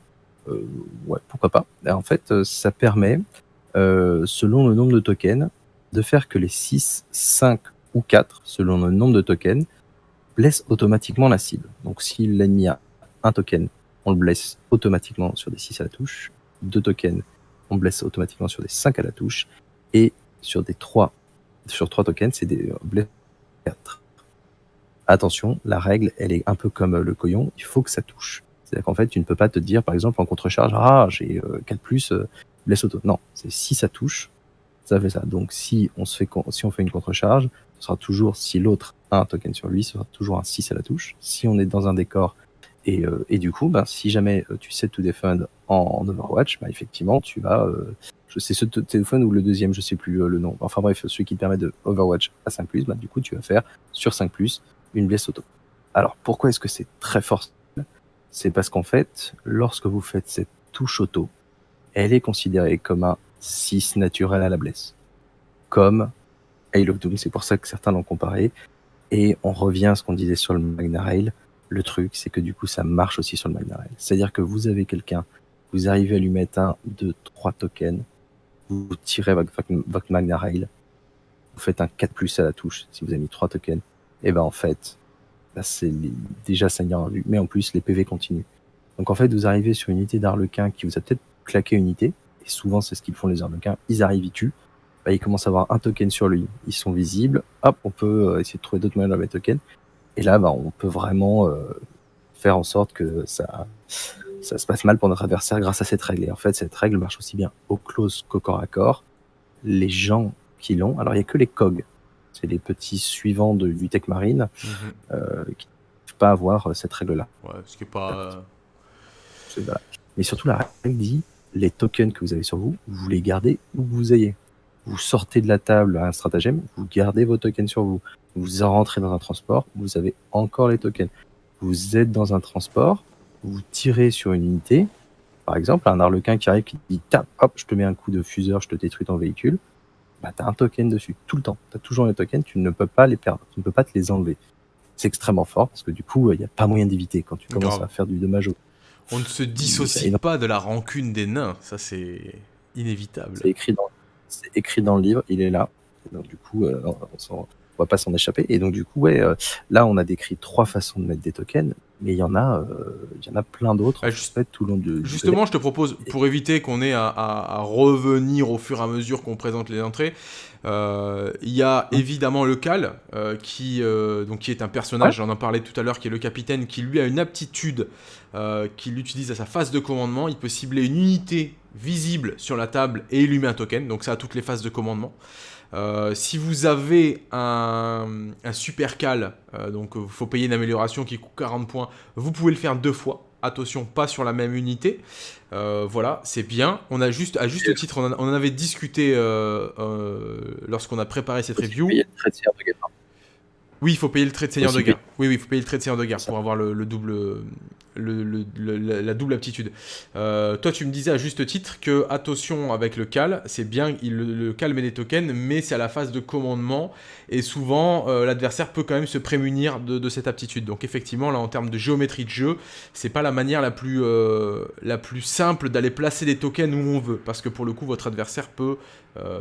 ouais, pourquoi pas. En fait, euh, ça permet, euh, selon le nombre de tokens, de faire que les 6, 5 ou 4, selon le nombre de tokens, blessent automatiquement la cible. Donc si l'ennemi a un token, on le blesse automatiquement sur des 6 à la touche. Deux tokens, on blesse automatiquement sur des 5 à la touche. Et sur des 3, sur 3 tokens, c'est des blesses 4. Attention, la règle, elle est un peu comme le coyon, il faut que ça touche. C'est-à-dire qu'en fait, tu ne peux pas te dire, par exemple, en contre-charge, ah, j'ai 4 euh, plus, euh, auto. Non, c'est si ça touche, ça fait ça. Donc si on, fait, si on fait une contre-charge, ce sera toujours, si l'autre a un token sur lui, ce sera toujours un 6 à la touche. Si on est dans un décor, et, euh, du coup, ben, si jamais tu sais to defend en, Overwatch, ben, effectivement, tu vas... Euh, sais ce téléphone ou le deuxième, je sais plus le nom. Enfin bref, celui qui te permet de Overwatch à 5+, ben, du coup, tu vas faire sur 5+, une blesse auto. Alors, pourquoi est-ce que c'est très fort C'est parce qu'en fait, lorsque vous faites cette touche auto, elle est considérée comme un 6 naturel à la blesse. Comme Hail of Doom, c'est pour ça que certains l'ont comparé. Et on revient à ce qu'on disait sur le Magna Rail. Le truc, c'est que du coup, ça marche aussi sur le Magna Rail. C'est-à-dire que vous avez quelqu'un, vous arrivez à lui mettre un, deux, trois tokens, vous tirez votre, Magna Rail, vous faites un 4 plus à la touche si vous avez mis trois tokens, et ben en fait, c'est déjà saignant mais en plus les PV continuent. Donc en fait, vous arrivez sur une unité d'Arlequin qui vous a peut-être claqué une unité, et souvent c'est ce qu'ils font les Arlequins, ils arrivent, ils tuent, bah, ils commencent à avoir un token sur lui, ils sont visibles, hop, on peut euh, essayer de trouver d'autres moyens de mettre token, et là, bah, on peut vraiment euh, faire en sorte que ça, ça se passe mal pour notre adversaire grâce à cette règle. Et en fait, cette règle marche aussi bien au close qu'au corps à corps. Les gens qui l'ont, alors il n'y a que les COG, c'est les petits suivants de, du Tech Marine, mm -hmm. euh, qui ne peuvent pas avoir euh, cette règle-là. Ouais, ce qui est pas. Voilà. Mais surtout, la règle dit les tokens que vous avez sur vous, vous les gardez où vous ayez. Vous sortez de la table à un stratagème, vous gardez vos tokens sur vous. Vous rentrez dans un transport, vous avez encore les tokens. Vous êtes dans un transport, vous tirez sur une unité, par exemple, un arlequin qui arrive qui dit tape, hop, je te mets un coup de fuseur, je te détruis ton véhicule, bah t'as un token dessus, tout le temps. T'as toujours les tokens, tu ne peux pas les perdre, tu ne peux pas te les enlever. C'est extrêmement fort parce que du coup, il n'y a pas moyen d'éviter quand tu commences Grave. à faire du dommage au. On ne se dissocie pas de la rancune des nains, ça c'est inévitable. C'est écrit, dans, écrit dans le livre, il est là. Donc du coup, euh, on, on va pas s'en échapper. Et donc du coup, ouais, euh, là on a décrit trois façons de mettre des tokens, mais il y en a, euh, il y en a plein d'autres ah, juste, tout le long de. Justement, je te propose, pour éviter qu'on ait à, à, à, revenir au fur et à mesure qu'on présente les entrées, euh, il y a évidemment le Cal, qui, donc, qui est un personnage, ouais. j'en en parlais tout à l'heure, qui est le capitaine, qui lui a une aptitude qu'il utilise à sa phase de commandement. Il peut cibler une unité visible sur la table et lui met un token, donc ça a toutes les phases de commandement. Euh, si vous avez un, un super cal, euh, donc il faut payer une amélioration qui coûte 40 points, vous pouvez le faire deux fois. Attention, pas sur la même unité. Euh, voilà, c'est bien. On a juste, à juste titre, on en, on en avait discuté lorsqu'on a préparé cette review. Oui, il faut payer le trait de seigneur de guerre. Oui, oui, il faut payer le trait de seigneur de guerre pour avoir le, le double, le, le, le, la double aptitude. Euh, toi, tu me disais à juste titre que, attention avec le cal, c'est bien, il, le, cal met des tokens, mais c'est à la phase de commandement, et souvent, euh, l'adversaire peut quand même se prémunir de, de, cette aptitude. Donc effectivement, là, en termes de géométrie de jeu, c'est pas la manière la plus, euh, la plus simple d'aller placer des tokens où on veut, parce que pour le coup, votre adversaire peut,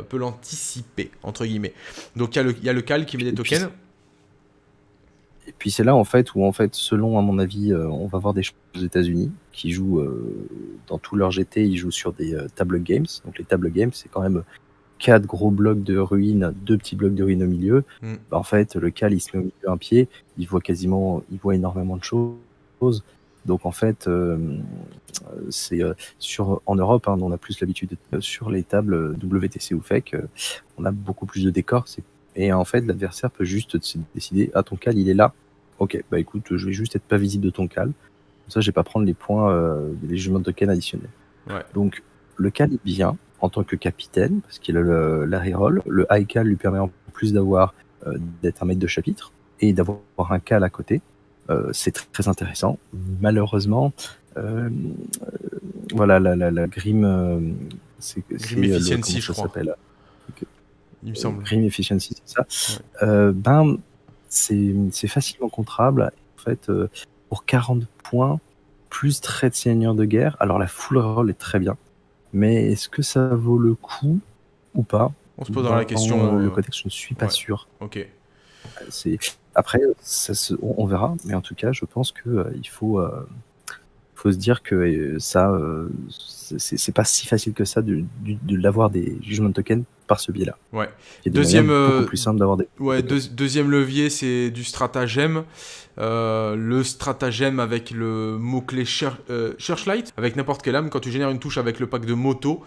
peut l'anticiper, entre guillemets. Donc il y, y, a le cal qui met des tokens. Et puis c'est là en fait où en fait selon à mon avis euh, on va voir des choses aux États-Unis qui jouent euh, dans tout leur GT ils jouent sur des euh, table games donc les table games c'est quand même quatre gros blocs de ruines deux petits blocs de ruines au milieu mm. bah, en fait le cal il se met au milieu un pied il voit quasiment il voit énormément de choses donc en fait c'est sur en Europe hein, on a plus l'habitude sur les tables WTC ou FEC on a beaucoup plus de décors c'est et en fait, l'adversaire peut juste décider Ah, ton cal, il est là. Ok, bah écoute, je vais juste être pas visible de ton cal. Comme ça, je vais pas prendre les points, euh, les jugements de token additionnels. Ouais. Donc, le cal est bien en tant que capitaine, parce qu'il a le, la reroll. Le high cal lui permet en plus d'avoir euh, d'être un maître de chapitre et d'avoir un cal à côté. Euh, c'est très, très, intéressant. Malheureusement, euh, voilà, la, la, la Grim, euh, c'est Grim Efficiency, je crois il me semble. Grim Efficiency, c'est ça. Ouais. Euh, ben, c'est facilement contrable. En fait, euh, pour 40 points, plus trait de seigneur de guerre, alors la full roll est très bien. Mais est-ce que ça vaut le coup ou pas? On se pose dans la question. Le contexte, je ne suis pas ouais. sûr. Ok. Après, ça se, on verra. Mais en tout cas, je pense qu'il euh, faut, faut se dire que euh, ça, euh, c'est pas si facile que ça de, de, l'avoir des jugements de tokens par ce biais-là. Ouais. deuxième, beaucoup plus simple d'avoir des. Ouais, deuxième levier, c'est du stratagème. le stratagème avec le mot-clé Searchlight, avec n'importe quelle âme, quand tu génères une touche avec le pack de moto,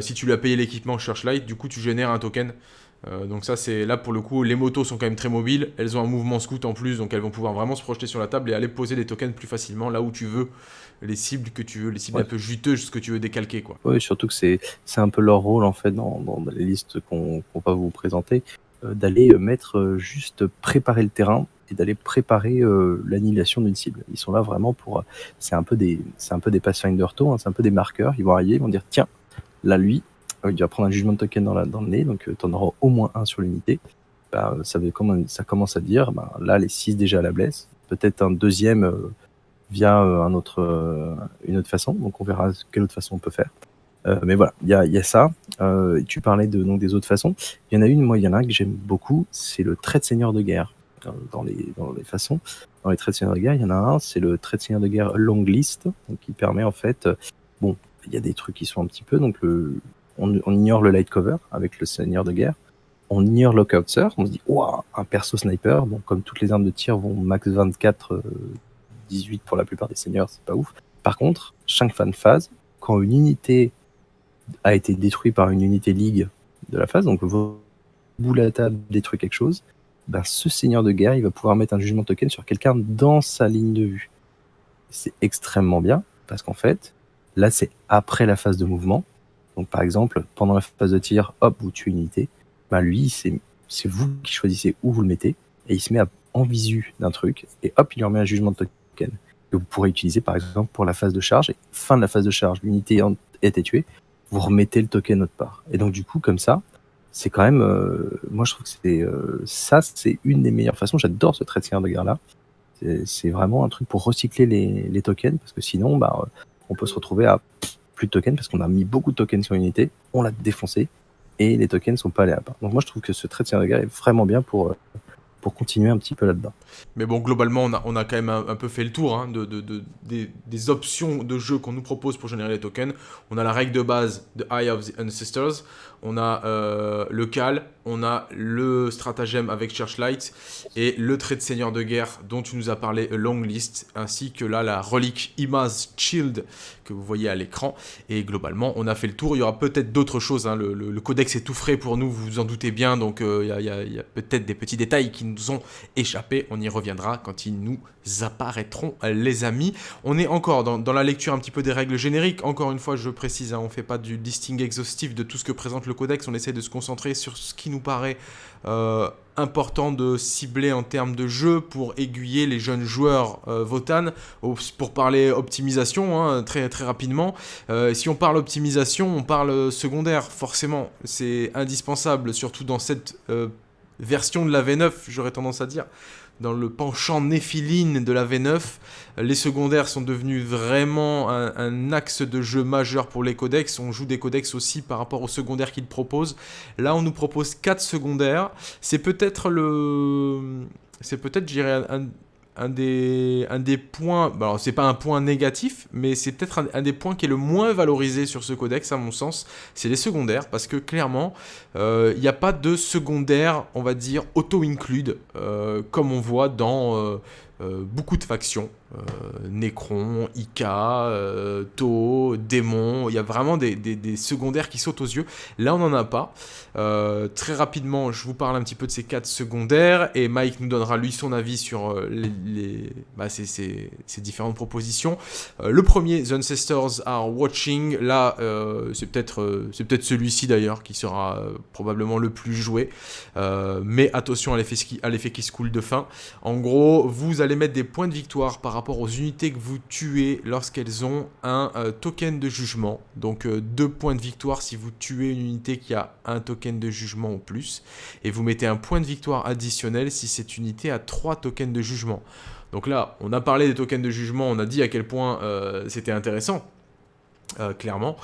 si tu lui as payé l'équipement Searchlight, du coup tu génères un token. Euh, donc ça c'est là pour le coup les motos sont quand même très mobiles, elles ont un mouvement scout en plus donc elles vont pouvoir vraiment se projeter sur la table et aller poser des tokens plus facilement là où tu veux, les cibles que tu veux, les cibles un peu juteuses ce que tu veux décalquer quoi. Oui surtout que c'est un peu leur rôle en fait dans, les listes qu'on va vous présenter, euh, d'aller euh, mettre juste préparer le terrain et d'aller préparer l'annihilation d'une cible. Ils sont là vraiment pour c'est un peu des c'est un peu des Pathfinder hein, c'est un peu des marqueurs, ils vont arriver, ils vont dire tiens là lui il va prendre un jugement de token dans, la, dans le nez, donc euh, tu en auras au moins un sur l'unité. Bah, ça, ça commence à dire, bah, là, les 6 déjà à la blesse, peut-être un deuxième euh, via euh, un autre, une autre façon, donc on verra quelle autre façon on peut faire. mais voilà, il y a, y a, ça. tu parlais de, donc, des autres façons. Il y en a une, moi, il y en a un que j'aime beaucoup, c'est le trait de seigneur de guerre. Dans, les, dans les façons, dans les traits de seigneur de guerre, il y en a un, c'est le trait de seigneur de guerre long list, donc qui permet en fait, bon, il y a des trucs qui sont un petit peu, donc le, on, ignore le light cover avec le seigneur de guerre, on ignore lockout sir, on se dit waouh, un perso sniper, donc comme toutes les armes de tir vont max 24, 18 euh, pour la plupart des seigneurs, c'est pas ouf. Par contre, chaque fan phase, quand une unité a été détruite par une unité ligue de la phase, donc vous boule à table détruit quelque chose, ben ce seigneur de guerre, il va pouvoir mettre un jugement token sur quelqu'un dans sa ligne de vue. C'est extrêmement bien, parce qu'en fait, là c'est après la phase de mouvement, donc par exemple, pendant la phase de tir, hop, vous tuez une unité. Bah lui, c'est vous qui choisissez où vous le mettez, et il se met en visu d'un truc, et hop, il lui remet un jugement de token que vous pourrez utiliser par exemple pour la phase de charge. Et fin de la phase de charge, l'unité été tuée, vous remettez le token autre part. Et donc du coup, comme ça, c'est quand même, euh, moi je trouve que c'est euh, ça, c'est une des meilleures façons. J'adore ce trait de guerre là. C'est vraiment un truc pour recycler les, tokens parce que sinon, bah, on peut se retrouver à plus de tokens parce qu'on a mis beaucoup de tokens sur une unité, on l'a défoncé et les tokens sont pas allés à part. Donc moi je trouve que ce trait de est vraiment bien pour, euh, pour continuer un petit peu là-dedans. Mais bon, globalement, on a, quand même un, peu fait le tour hein, de, de, des, options de jeu qu'on nous propose pour générer les tokens. On a la règle de base de Eye of the Ancestors, on a euh, le Cal, on a le stratagème avec Churchlight et le trait de seigneur de guerre dont tu nous as parlé, Long List, ainsi que là la relique Imaz Shield que vous voyez à l'écran. Et globalement, on a fait le tour. Il y aura peut-être d'autres choses. Hein. Le, codex est tout frais pour nous, vous vous en doutez bien. Donc euh, il y a, peut-être des petits détails qui nous ont échappé. On y reviendra quand ils nous apparaîtront, les amis. On est encore dans, la lecture un petit peu des règles génériques. Encore une fois, je précise, hein, on ne fait pas du listing exhaustif de tout ce que présente le codex, on essaie de se concentrer sur ce qui nous paraît euh, important de cibler en termes de jeu pour aiguiller les jeunes joueurs euh, Votan. Pour parler optimisation, hein, très, très rapidement, euh, si on parle optimisation, on parle secondaire, forcément. C'est indispensable, surtout dans cette version de la V9, j'aurais tendance à dire dans le penchant néphiline de la V9. Les secondaires sont devenus vraiment un, axe de jeu majeur pour les codex. On joue des codex aussi par rapport aux secondaires qu'ils proposent. Là, on nous propose 4 secondaires. C'est peut-être le... C'est peut-être, je un, un des, points, bah alors c'est pas un point négatif, mais c'est peut-être un, des points qui est le moins valorisé sur ce codex à mon sens, c'est les secondaires, parce que clairement, euh, il n'y a pas de secondaire, on va dire, auto-include, euh, comme on voit dans euh, beaucoup de factions. Euh, Necron, Ika, euh, To, Démon, il y a vraiment des, secondaires qui sautent aux yeux. Là, on n'en a pas. Euh, très rapidement, je vous parle un petit peu de ces quatre secondaires et Mike nous donnera lui son avis sur les, bah, ces, différentes propositions. le premier, The Ancestors Are Watching. Là, c'est peut-être peut-être celui-ci d'ailleurs qui sera probablement le plus joué. mais attention à l'effet qui se coule de fin. En gros, vous allez mettre des points de victoire par rapport aux unités que vous tuez lorsqu'elles ont un euh, token de jugement. Donc euh, deux points de victoire si vous tuez une unité qui a un token de jugement ou plus. Et vous mettez un point de victoire additionnel si cette unité a trois tokens de jugement. Donc là, on a parlé des tokens de jugement, on a dit à quel point euh, c'était intéressant. clairement.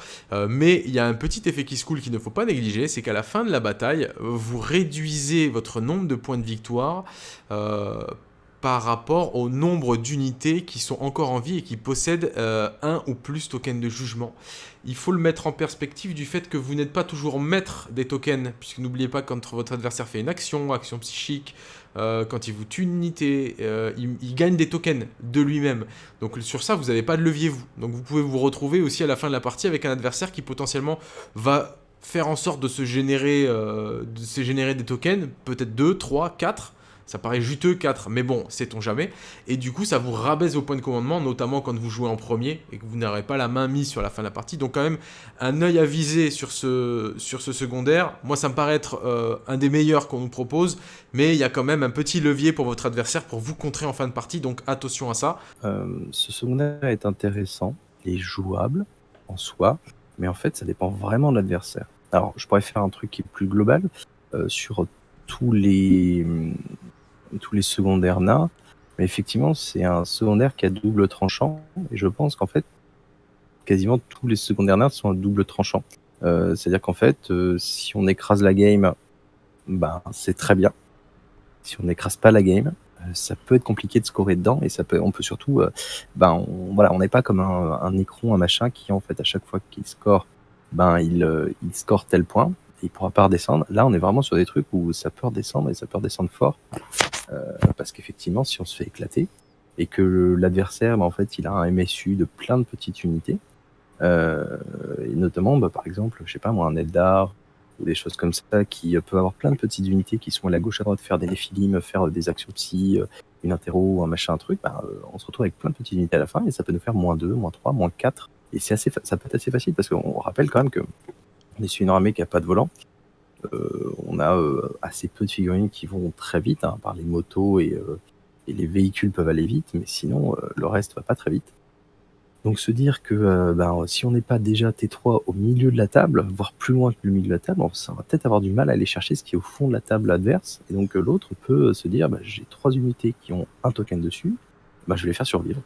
mais il y a un petit effet qui se coule qu'il ne faut pas négliger, c'est qu'à la fin de la bataille, vous réduisez votre nombre de points de victoire par rapport au nombre d'unités qui sont encore en vie et qui possèdent euh, un ou plus tokens de jugement. Il faut le mettre en perspective du fait que vous n'êtes pas toujours maître des tokens, puisque n'oubliez pas quand votre adversaire fait une action, action psychique, euh, quand il vous tue une unité, euh, il, gagne des tokens de lui-même. Donc sur ça, vous n'avez pas de levier vous. Donc vous pouvez vous retrouver aussi à la fin de la partie avec un adversaire qui potentiellement va faire en sorte de se générer, de se générer des tokens, peut-être 2, 3, 4, ça paraît juteux 4, mais bon, sait-on jamais. Et du coup, ça vous rabaisse vos points de commandement, notamment quand vous jouez en premier et que vous n'aurez pas la main mise sur la fin de la partie. Donc quand même, un œil à viser sur ce, sur ce secondaire. Moi, ça me paraît être euh, un des meilleurs qu'on nous propose, mais il y a quand même un petit levier pour votre adversaire pour vous contrer en fin de partie, donc attention à ça. Euh, ce secondaire est intéressant, et jouable en soi, mais en fait, ça dépend vraiment de l'adversaire. Alors, je pourrais faire un truc qui est plus global. Euh, sur tous les, tous les secondaires nains. Mais effectivement, c'est un secondaire qui a double tranchant. Et je pense qu'en fait, quasiment tous les secondaires nains sont double tranchant. Euh, c'est-à-dire qu'en fait, euh, si on écrase la game, ben, c'est très bien. Si on n'écrase pas la game, euh, ça peut être compliqué de scorer dedans. Et ça peut, on peut surtout, ben, on, voilà, on n'est pas comme un, un écron, un machin qui, en fait, à chaque fois qu'il score, ben, il, il score tel point il pourra pas redescendre. Là, on est vraiment sur des trucs où ça peut redescendre et ça peut redescendre fort. Euh, parce qu'effectivement, si on se fait éclater et que l'adversaire, bah, en fait, il a un MSU de plein de petites unités, euh, et notamment, bah, par exemple, je sais pas moi, un Eldar ou des choses comme ça qui peuvent avoir plein de petites unités qui sont à la gauche à droite, faire des Néphilim, faire des actions psy, euh, une interro, un machin, un truc, bah, on se retrouve avec plein de petites unités à la fin et ça peut nous faire moins 2, moins 3, moins 4. Et c'est assez, ça peut être assez facile parce qu'on rappelle quand même que on est sur une armée qui a pas de volant. Euh, on a euh, assez peu de figurines qui vont très vite, hein, par les motos et, euh, et, les véhicules peuvent aller vite, mais sinon le reste va pas très vite. Donc se dire que ben, si on n'est pas déjà T3 au milieu de la table, voire plus loin que le milieu de la table, ça va peut-être avoir du mal à aller chercher ce qui est au fond de la table adverse. Et donc l'autre peut se dire, ben, j'ai trois unités qui ont un token dessus, ben, je vais les faire survivre.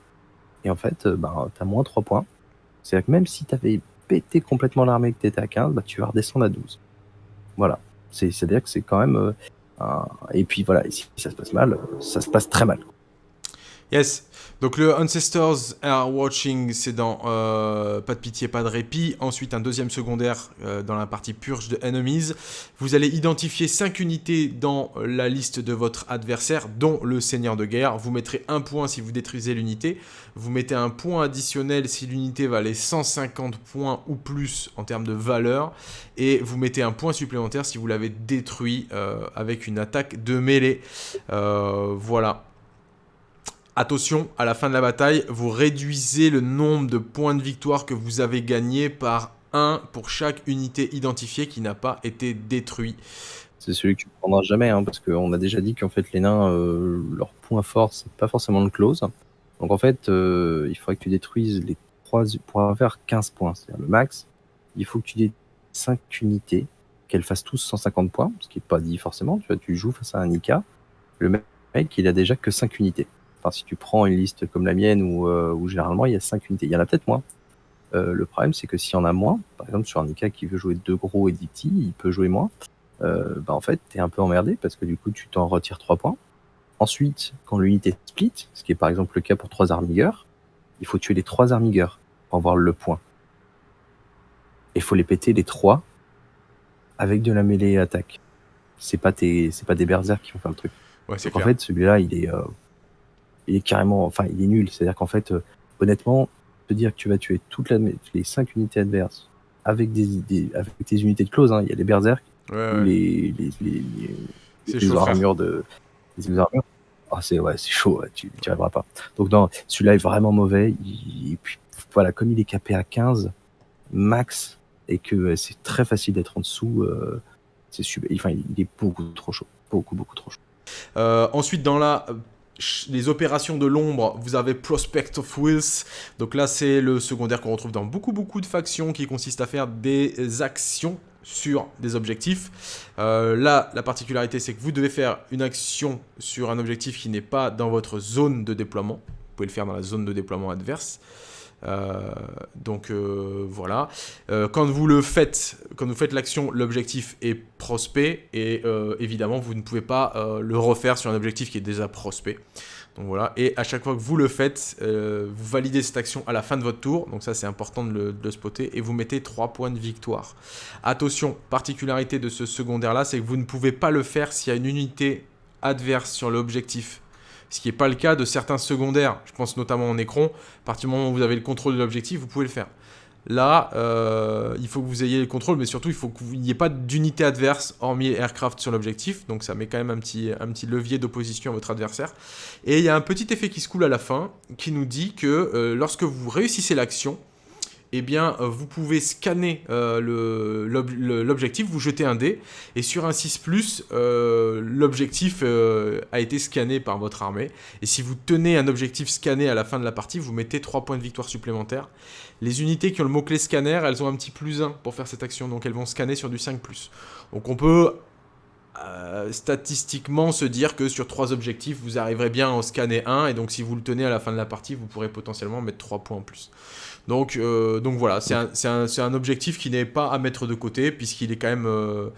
Et en fait, ben, tu as moins 3 points. C'est-à-dire que même si tu avais péter complètement l'armée que tu étais à 15, bah, tu vas redescendre à 12. Voilà. C'est-à-dire que c'est quand même. Euh, un... Et puis voilà, si ça se passe mal, ça se passe très mal. Yes. Donc le Ancestors Are Watching, c'est dans euh, Pas de pitié, pas de répit. Ensuite, un deuxième secondaire euh, dans la partie purge de Enemies. Vous allez identifier 5 unités dans la liste de votre adversaire, dont le Seigneur de guerre. Vous mettrez un point si vous détruisez l'unité. Vous mettez un point additionnel si l'unité valait 150 points ou plus en termes de valeur. Et vous mettez un point supplémentaire si vous l'avez détruit euh, avec une attaque de mêlée. voilà. Attention, à la fin de la bataille, vous réduisez le nombre de points de victoire que vous avez gagné par 1 pour chaque unité identifiée qui n'a pas été détruite. C'est celui que tu ne prendras jamais, hein, parce qu'on a déjà dit qu'en fait les nains, euh, leur point fort, c'est pas forcément le close. Donc en fait, euh, il faudrait que tu détruises les 3 pour avoir 15 points, c'est-à-dire le max. Il faut que tu aies 5 unités, qu'elles fassent tous 150 points, ce qui n'est pas dit forcément. Tu vois, tu joues face à un Nika, le mec, il a déjà que 5 unités. Enfin, si tu prends une liste comme la mienne où, euh, où généralement il y a 5 unités, il y en a peut-être moins. Euh, le problème, c'est que s'il y en a moins, par exemple sur un Nika qui veut jouer deux gros et 10 petits, il peut jouer moins. Euh, bah en fait, tu es un peu emmerdé parce que du coup, tu t'en retires 3 points. Ensuite, quand l'unité split, ce qui est par exemple le cas pour 3 armigueurs, il faut tuer les 3 armigueurs pour avoir le point. Et il faut les péter les 3 avec de la mêlée attaque. C'est pas, tes, pas des berserkers qui vont faire le truc. Ouais, en fait, celui-là, il est, il est carrément, enfin, il est nul. C'est-à-dire qu'en fait, euh, honnêtement, te dire que tu vas tuer toutes les 5 unités adverses avec des, avec tes unités de close, hein, il y a les berserk, les, les, les, les armures de, les armures. Ah, c'est ouais, c'est chaud, tu n'y arriveras pas. Donc non, celui-là est vraiment mauvais. et puis voilà, comme il est capé à 15 max et que c'est très facile d'être en dessous, euh, c'est super. Enfin, il est beaucoup trop chaud, beaucoup beaucoup trop chaud. Euh, ensuite, dans la les opérations de l'ombre, vous avez Prospect of Wills. Donc là, c'est le secondaire qu'on retrouve dans beaucoup, beaucoup de factions qui consiste à faire des actions sur des objectifs. Euh, là, la particularité, c'est que vous devez faire une action sur un objectif qui n'est pas dans votre zone de déploiement. Vous pouvez le faire dans la zone de déploiement adverse. Euh, donc euh, voilà. Euh, quand vous le faites, quand vous faites l'action, l'objectif est prospect et évidemment vous ne pouvez pas le refaire sur un objectif qui est déjà prospect. Donc voilà, et à chaque fois que vous le faites, vous validez cette action à la fin de votre tour, donc ça c'est important de le, de le, spotter, et vous mettez 3 points de victoire. Attention, particularité de ce secondaire là, c'est que vous ne pouvez pas le faire s'il y a une unité adverse sur l'objectif ce qui n'est pas le cas de certains secondaires. Je pense notamment en écran. À partir du moment où vous avez le contrôle de l'objectif, vous pouvez le faire. Là, euh, il faut que vous ayez le contrôle, mais surtout, il faut qu'il n'y ait pas d'unité adverse hormis aircraft sur l'objectif. Donc ça met quand même un petit, levier d'opposition à votre adversaire. Et il y a un petit effet qui se coule à la fin, qui nous dit que euh, lorsque vous réussissez l'action, eh bien, euh, vous pouvez scanner euh, l'objectif, vous jetez un dé, et sur un 6+, euh, l'objectif a été scanné par votre armée. Et si vous tenez un objectif scanné à la fin de la partie, vous mettez 3 points de victoire supplémentaires. Les unités qui ont le mot-clé scanner, elles ont un petit plus 1 pour faire cette action, donc elles vont scanner sur du 5+. Donc on peut statistiquement se dire que sur 3 objectifs, vous arriverez bien à en scanner un, et donc si vous le tenez à la fin de la partie, vous pourrez potentiellement mettre 3 points en plus. Donc, euh, donc voilà, c'est un, objectif qui n'est pas à mettre de côté puisqu'il est quand même, euh,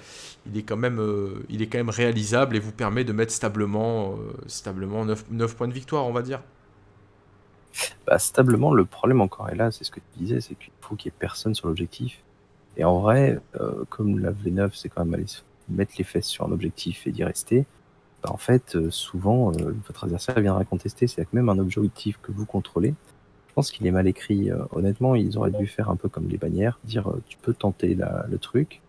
euh, réalisable et vous permet de mettre stablement, stablement 9, points de victoire, on va dire. Bah, stablement, le problème encore est là, c'est ce que tu disais, c'est qu'il faut qu'il n'y ait personne sur l'objectif. Et en vrai, comme la V9, c'est quand même aller mettre les fesses sur un objectif et d'y rester, bah, en fait, souvent, votre adversaire viendra contester. C'est-à-dire que même un objectif que vous contrôlez, je pense qu'il est mal écrit. Euh, honnêtement, ils auraient dû faire un peu comme les bannières, dire euh, tu peux tenter le truc.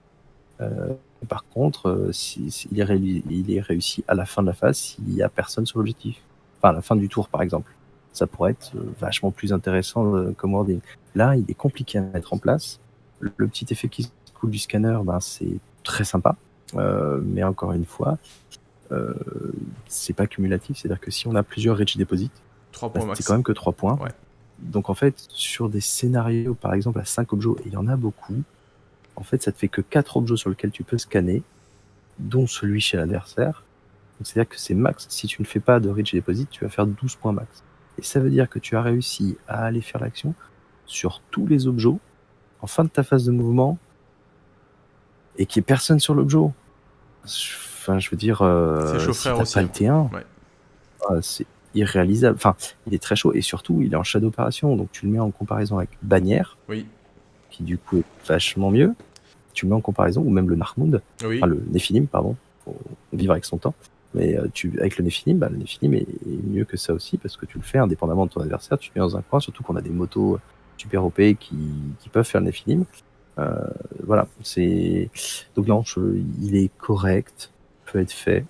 Euh, par contre, si, il, est réussi à la fin de la phase s'il n'y a personne sur l'objectif. Enfin, à la fin du tour, par exemple. Ça pourrait être vachement plus intéressant comme wording. Là, il est compliqué à mettre en place. Le, petit effet qui se coule du scanner, ben, c'est très sympa. mais encore une fois, c'est pas cumulatif. C'est-à-dire que si on a plusieurs Rich Deposit, ben, c'est quand même que 3 points. Ouais donc en fait, sur des scénarios, par exemple à 5 objets, et il y en a beaucoup, en fait, ça te fait que 4 objets sur lesquels tu peux scanner, dont celui chez l'adversaire. C'est-à-dire que c'est max. Si tu ne fais pas de reach deposit, tu vas faire 12 points max. Et ça veut dire que tu as réussi à aller faire l'action sur tous les objets en fin de ta phase de mouvement et qu'il n'y ait personne sur l'objet. Enfin, je veux dire, euh, si t'as pas le T1, euh, c'est irréalisable. Enfin, il est très chaud et surtout, il est en shadow opération. Donc, tu le mets en comparaison avec Bannière, oui. qui du coup est vachement mieux. Tu le mets en comparaison, ou même le Narmund, oui. enfin le Nephilim, pardon. Faut vivre avec son temps. Mais euh, tu, avec le Nephilim, bah, le Nephilim est, mieux que ça aussi parce que tu le fais indépendamment de ton adversaire. Tu le mets dans un coin, surtout qu'on a des motos super OP qui, qui peuvent faire le Nephilim. Euh, voilà, c'est donc non, il est correct, peut être fait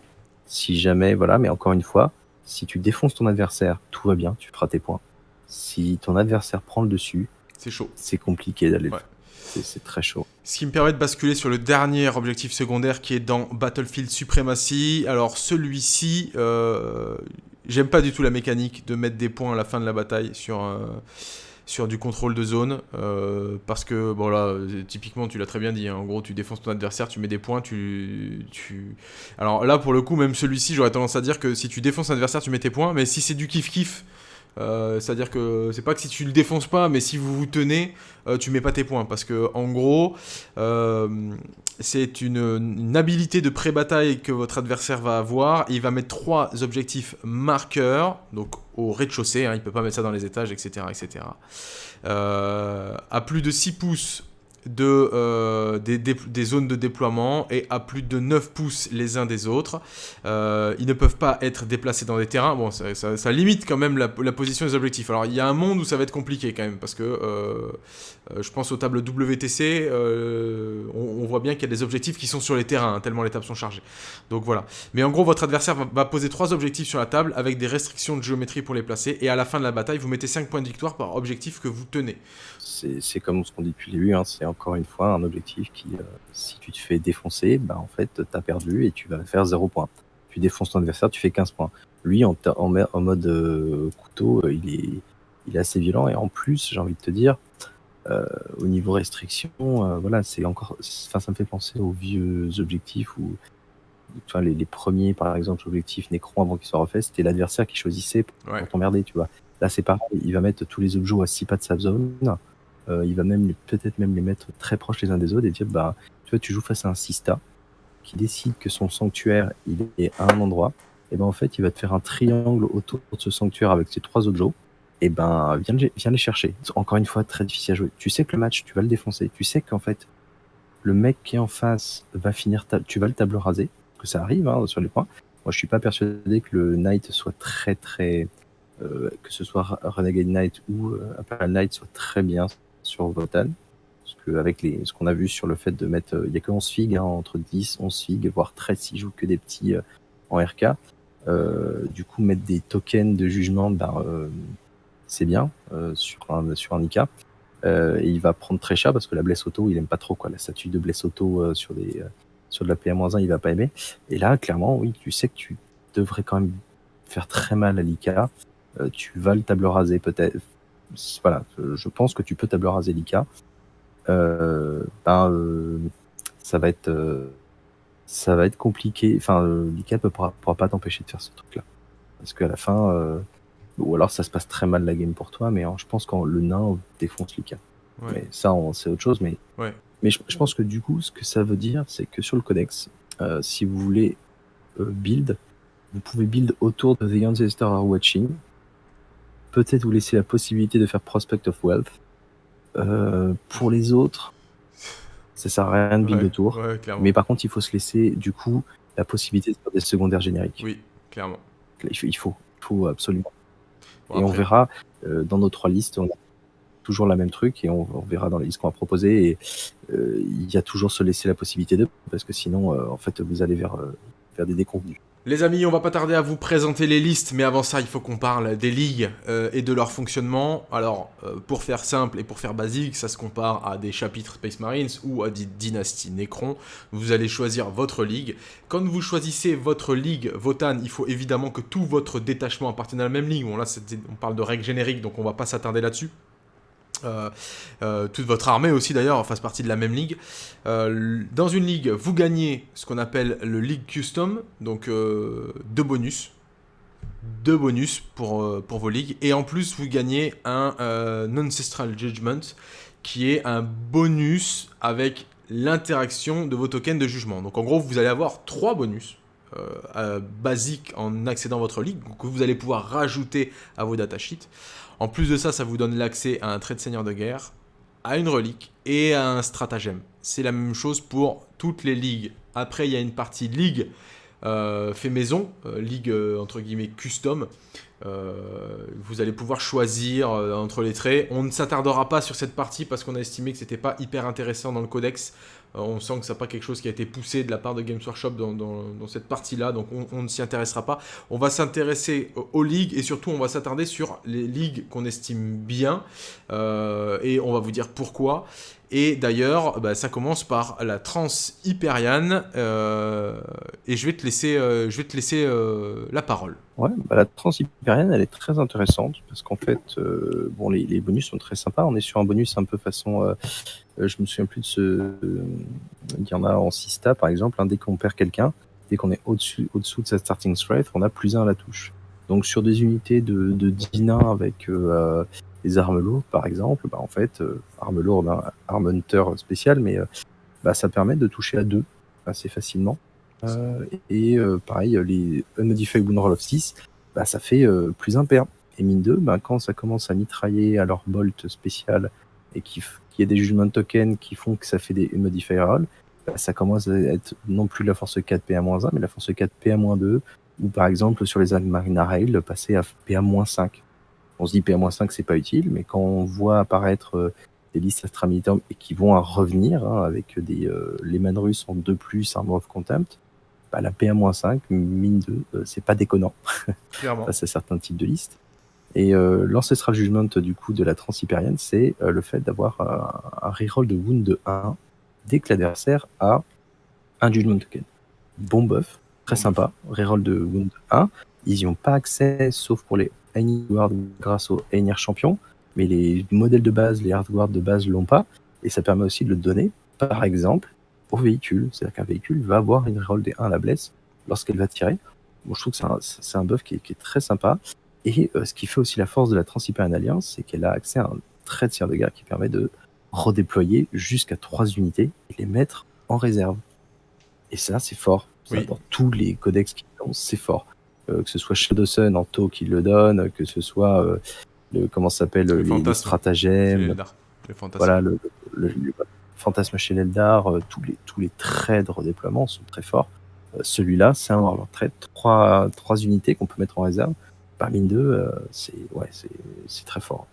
si jamais, voilà, mais encore une fois, si tu défonces ton adversaire, tout va bien, tu feras tes points. Si ton adversaire prend le dessus, c'est chaud. C'est compliqué d'aller. C'est très chaud. Ce qui me permet de basculer sur le dernier objectif secondaire qui est dans Battlefield Supremacy. Alors celui-ci, euh, j'aime pas du tout la mécanique de mettre des points à la fin de la bataille sur sur du contrôle de zone. Euh, parce que, bon là, typiquement, tu l'as très bien dit, hein. en gros, tu défonces ton adversaire, tu mets des points, tu, tu... Alors là, pour le coup, même celui-ci, j'aurais tendance à dire que si tu défonces un adversaire, tu mets tes points, mais si c'est du kiff-kiff, euh, c'est-à-dire que c'est pas que si tu le défonces pas, mais si vous vous tenez, euh, tu mets pas tes points. Parce que en gros, c'est une, habilité de pré-bataille que votre adversaire va avoir. il va mettre trois objectifs marqueurs, donc au rez-de-chaussée, hein, il ne peut pas mettre ça dans les étages, etc. etc. Euh, à plus de 6 pouces de, euh, des, zones de déploiement et à plus de 9 pouces les uns des autres. Euh, ils ne peuvent pas être déplacés dans des terrains. Bon, ça, limite quand même la, position des objectifs. Alors, il y a un monde où ça va être compliqué quand même, parce que je pense aux tables WTC, on, voit bien qu'il y a des objectifs qui sont sur les terrains, hein, tellement les tables sont chargées. Donc voilà. Mais en gros, votre adversaire va, poser trois objectifs sur la table avec des restrictions de géométrie pour les placer, et à la fin de la bataille, vous mettez 5 points de victoire par objectif que vous tenez c'est comme ce qu'on dit depuis le début, hein, c'est encore une fois un objectif qui, euh, si tu te fais défoncer, bah, en fait, tu as perdu et tu vas faire 0 points. Tu défonces ton adversaire, tu fais 15 points. Lui, en, mode euh, couteau, euh, il est assez violent et en plus, j'ai envie de te dire, au niveau restriction, voilà, c'est encore, enfin, ça me fait penser aux vieux objectifs où tu vois, les, premiers, par exemple, objectifs Necron avant qu'ils soient refaits, c'était l'adversaire qui choisissait pour, t'emmerder, tu vois. Là, c'est pareil, il va mettre tous les objets à 6 pas de sa zone. Euh, il va même peut-être même les mettre très proches les uns des autres et dire bah tu vois tu joues face à un Sista qui décide que son sanctuaire il est à un endroit et ben en fait il va te faire un triangle autour de ce sanctuaire avec ses trois objets et ben viens, viens les chercher encore une fois très difficile à jouer tu sais que le match tu vas le défoncer tu sais qu'en fait le mec qui est en face va finir tu vas le table raser que ça arrive hein, sur les points moi je suis pas persuadé que le knight soit très très euh, que ce soit Renegade Knight ou euh, Knight soit très bien sur Votan. Parce que avec les, ce qu'on a vu sur le fait de mettre, euh, il n'y a que 11 figues, hein, entre 10, 11 figues, voire 13 s'ils jouent que des petits euh, en RK. Euh, du coup, mettre des tokens de jugement, ben, c'est bien sur un sur IK. et il va prendre très cher parce que la blesse auto, il aime pas trop quoi. La statue de blesse auto sur des sur de la PA-1, il va pas aimer. Et là, clairement, oui, tu sais que tu devrais quand même faire très mal à l'IK. tu vas le table raser peut-être voilà, je pense que tu peux table raser. Euh, ben, euh, ça va être euh, ça va être compliqué. Enfin, Lika ne pourra, pas t'empêcher de faire ce truc-là. Parce qu'à la fin, ou alors ça se passe très mal la game pour toi, mais je pense que le nain défonce Lika. Mais ça, c'est autre chose. Mais, mais je, pense que du coup, ce que ça veut dire, c'est que sur le codex, si vous voulez build, vous pouvez build autour de The Ancestors Are Watching, peut-être vous laisser la possibilité de faire Prospect of Wealth. Euh, pour les autres, ça sert à rien de build de tour. mais par contre, il faut se laisser du coup la possibilité de faire des secondaires génériques. Oui, clairement. Il faut, il faut, il faut absolument. Et on verra euh, dans nos trois listes, on a toujours la même truc et on, verra dans les listes qu'on va proposer. Et euh, il y a toujours se laisser la possibilité de, parce que sinon, en fait, vous allez vers, vers des déconvenus. Les amis, on va pas tarder à vous présenter les listes, mais avant ça, il faut qu'on parle des ligues euh, et de leur fonctionnement. Alors, euh, pour faire simple et pour faire basique, ça se compare à des chapitres Space Marines ou à des dynasties Necron. Vous allez choisir votre ligue. Quand vous choisissez votre ligue Votan, il faut évidemment que tout votre détachement appartienne à la même ligue. Bon, là, on parle de règles génériques, donc on va pas s'attarder là-dessus. Euh, euh, toute votre armée aussi d'ailleurs fasse partie de la même ligue. Euh, dans une ligue, vous gagnez ce qu'on appelle le League Custom, donc deux bonus. Deux bonus pour, pour vos ligues. Et en plus, vous gagnez un Ancestral Judgment, qui est un bonus avec l'interaction de vos tokens de jugement. Donc en gros, vous allez avoir trois bonus. basiques en accédant à votre ligue, que vous allez pouvoir rajouter à vos datasheets. En plus de ça, ça vous donne l'accès à un trait de seigneur de guerre, à une relique et à un stratagème. C'est la même chose pour toutes les ligues. Après, il y a une partie ligue euh, fait maison, euh, ligue euh, entre guillemets custom. vous allez pouvoir choisir entre les traits. On ne s'attardera pas sur cette partie parce qu'on a estimé que c'était pas hyper intéressant dans le codex. Euh, on sent que ce n'est pas quelque chose qui a été poussé de la part de Games Workshop dans, cette partie-là, donc on, ne s'y intéressera pas. On va s'intéresser aux ligues et surtout on va s'attarder sur les ligues qu'on estime bien euh, et on va vous dire pourquoi. Et d'ailleurs, bah, ça commence par la trans hyperiane. Euh, et je vais te laisser, euh, je vais te laisser euh, la parole. Ouais, bah, la trans hyperiane, elle est très intéressante parce qu'en fait, bon, les, bonus sont très sympas. On est sur un bonus un peu façon. je me souviens plus de ce. Il y en a en Sista, par exemple. Hein, dès qu'on perd quelqu'un, dès qu'on est au-dessus au -dessous de sa starting strength, on a plus un à la touche. Donc sur des unités de, de 10 nains avec les armes lourdes, par exemple, bah, en fait, euh, armes lourdes, hein, arme hunter spécial, mais euh, bah, ça permet de toucher à deux assez facilement. Euh, et pareil, les Unmodified Wound Roll of 6, bah, ça fait plus un. Et mine 2, bah, quand ça commence à mitrailler à leur bolt spécial et qu'il y a des judgment tokens qui font que ça fait des Unmodified Roll, bah, ça commence à être non plus la force 4 PA-1, mais la force 4 PA-2, ou par exemple sur les Marina Rail, passer à PA-5 on se dit PA-5 c'est pas utile, mais quand on voit apparaître euh, des listes extramilitaires et qui vont à revenir hein, avec des euh, les man russes en 2 plus Armor of Contempt, bah, la PA-5, mine 2, euh, c'est pas déconnant face à certains types de listes. Et l'ancestral judgment du coup de la transhypérienne, c'est le fait d'avoir un, reroll de wound de 1 dès que l'adversaire a un judgment token. Bon buff, très sympa, reroll de wound 1. Ils n'y ont pas accès sauf pour les Guard grâce au Einir champion, mais les modèles de base, les hardware de base l'ont pas, et ça permet aussi de le donner, par exemple, au véhicule. C'est-à-dire qu'un véhicule va avoir une roll des 1 à la blesse lorsqu'elle va tirer. Bon, je trouve que c'est un, buff qui est, très sympa. Et ce qui fait aussi la force de la Transiberian Alliance, c'est qu'elle a accès à un trait de tir de guerre qui permet de redéployer jusqu'à trois unités et les mettre en réserve. Et ça, c'est fort. Dans tous les codex qui c'est fort. Que ce soit Shadow Sun en taux qui le donne, que ce soit le comment s'appelle le, les, stratagèmes, voilà le, fantasme chez l'Eldar, tous les tous les traits de redéploiement sont très forts. Celui-là, c'est un trait, trois trois unités qu'on peut mettre en réserve parmi deux, euh, c'est ouais, c'est très fort.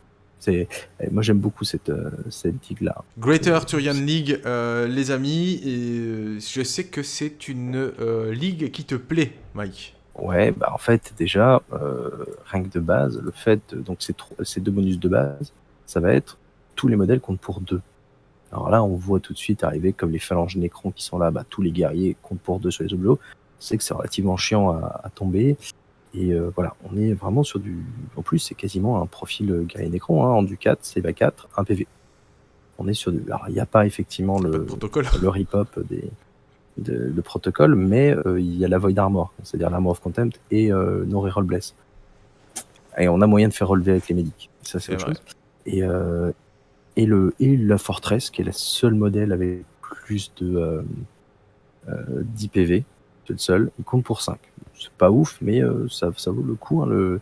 Moi j'aime beaucoup cette euh, cette ligue là. Greater Arthurian League, euh, les amis, et je sais que c'est une ligue qui te plaît, Mike. Ouais, bah en fait déjà rien que de base, le fait donc ces ces deux bonus de base, ça va être tous les modèles comptent pour deux. Alors là, on voit tout de suite arriver comme les phalanges Nécron qui sont là, bah, tous les guerriers comptent pour deux sur les oblos. C'est que c'est relativement chiant à, à tomber. Et euh, voilà, on est vraiment sur du. En plus, c'est quasiment un profil euh, guerrier Necron, hein, en du 4, c'est 4, 1 PV. On est sur du. Alors, il n'y a pas effectivement le, protocole. le rip-hop des, de, le protocole, mais euh, il y a la Void Armor, c'est-à-dire l'Armor of Contempt et euh, No Reroll Bless. Et on a moyen de faire relever avec les médics. Ça, c'est autre chose. Et, et, le, et la Fortress, qui est la seule modèle avec plus de 10 PV, c'est le seul, il compte pour 5 c'est pas ouf, mais euh, ça, ça, vaut le coup. Hein, le,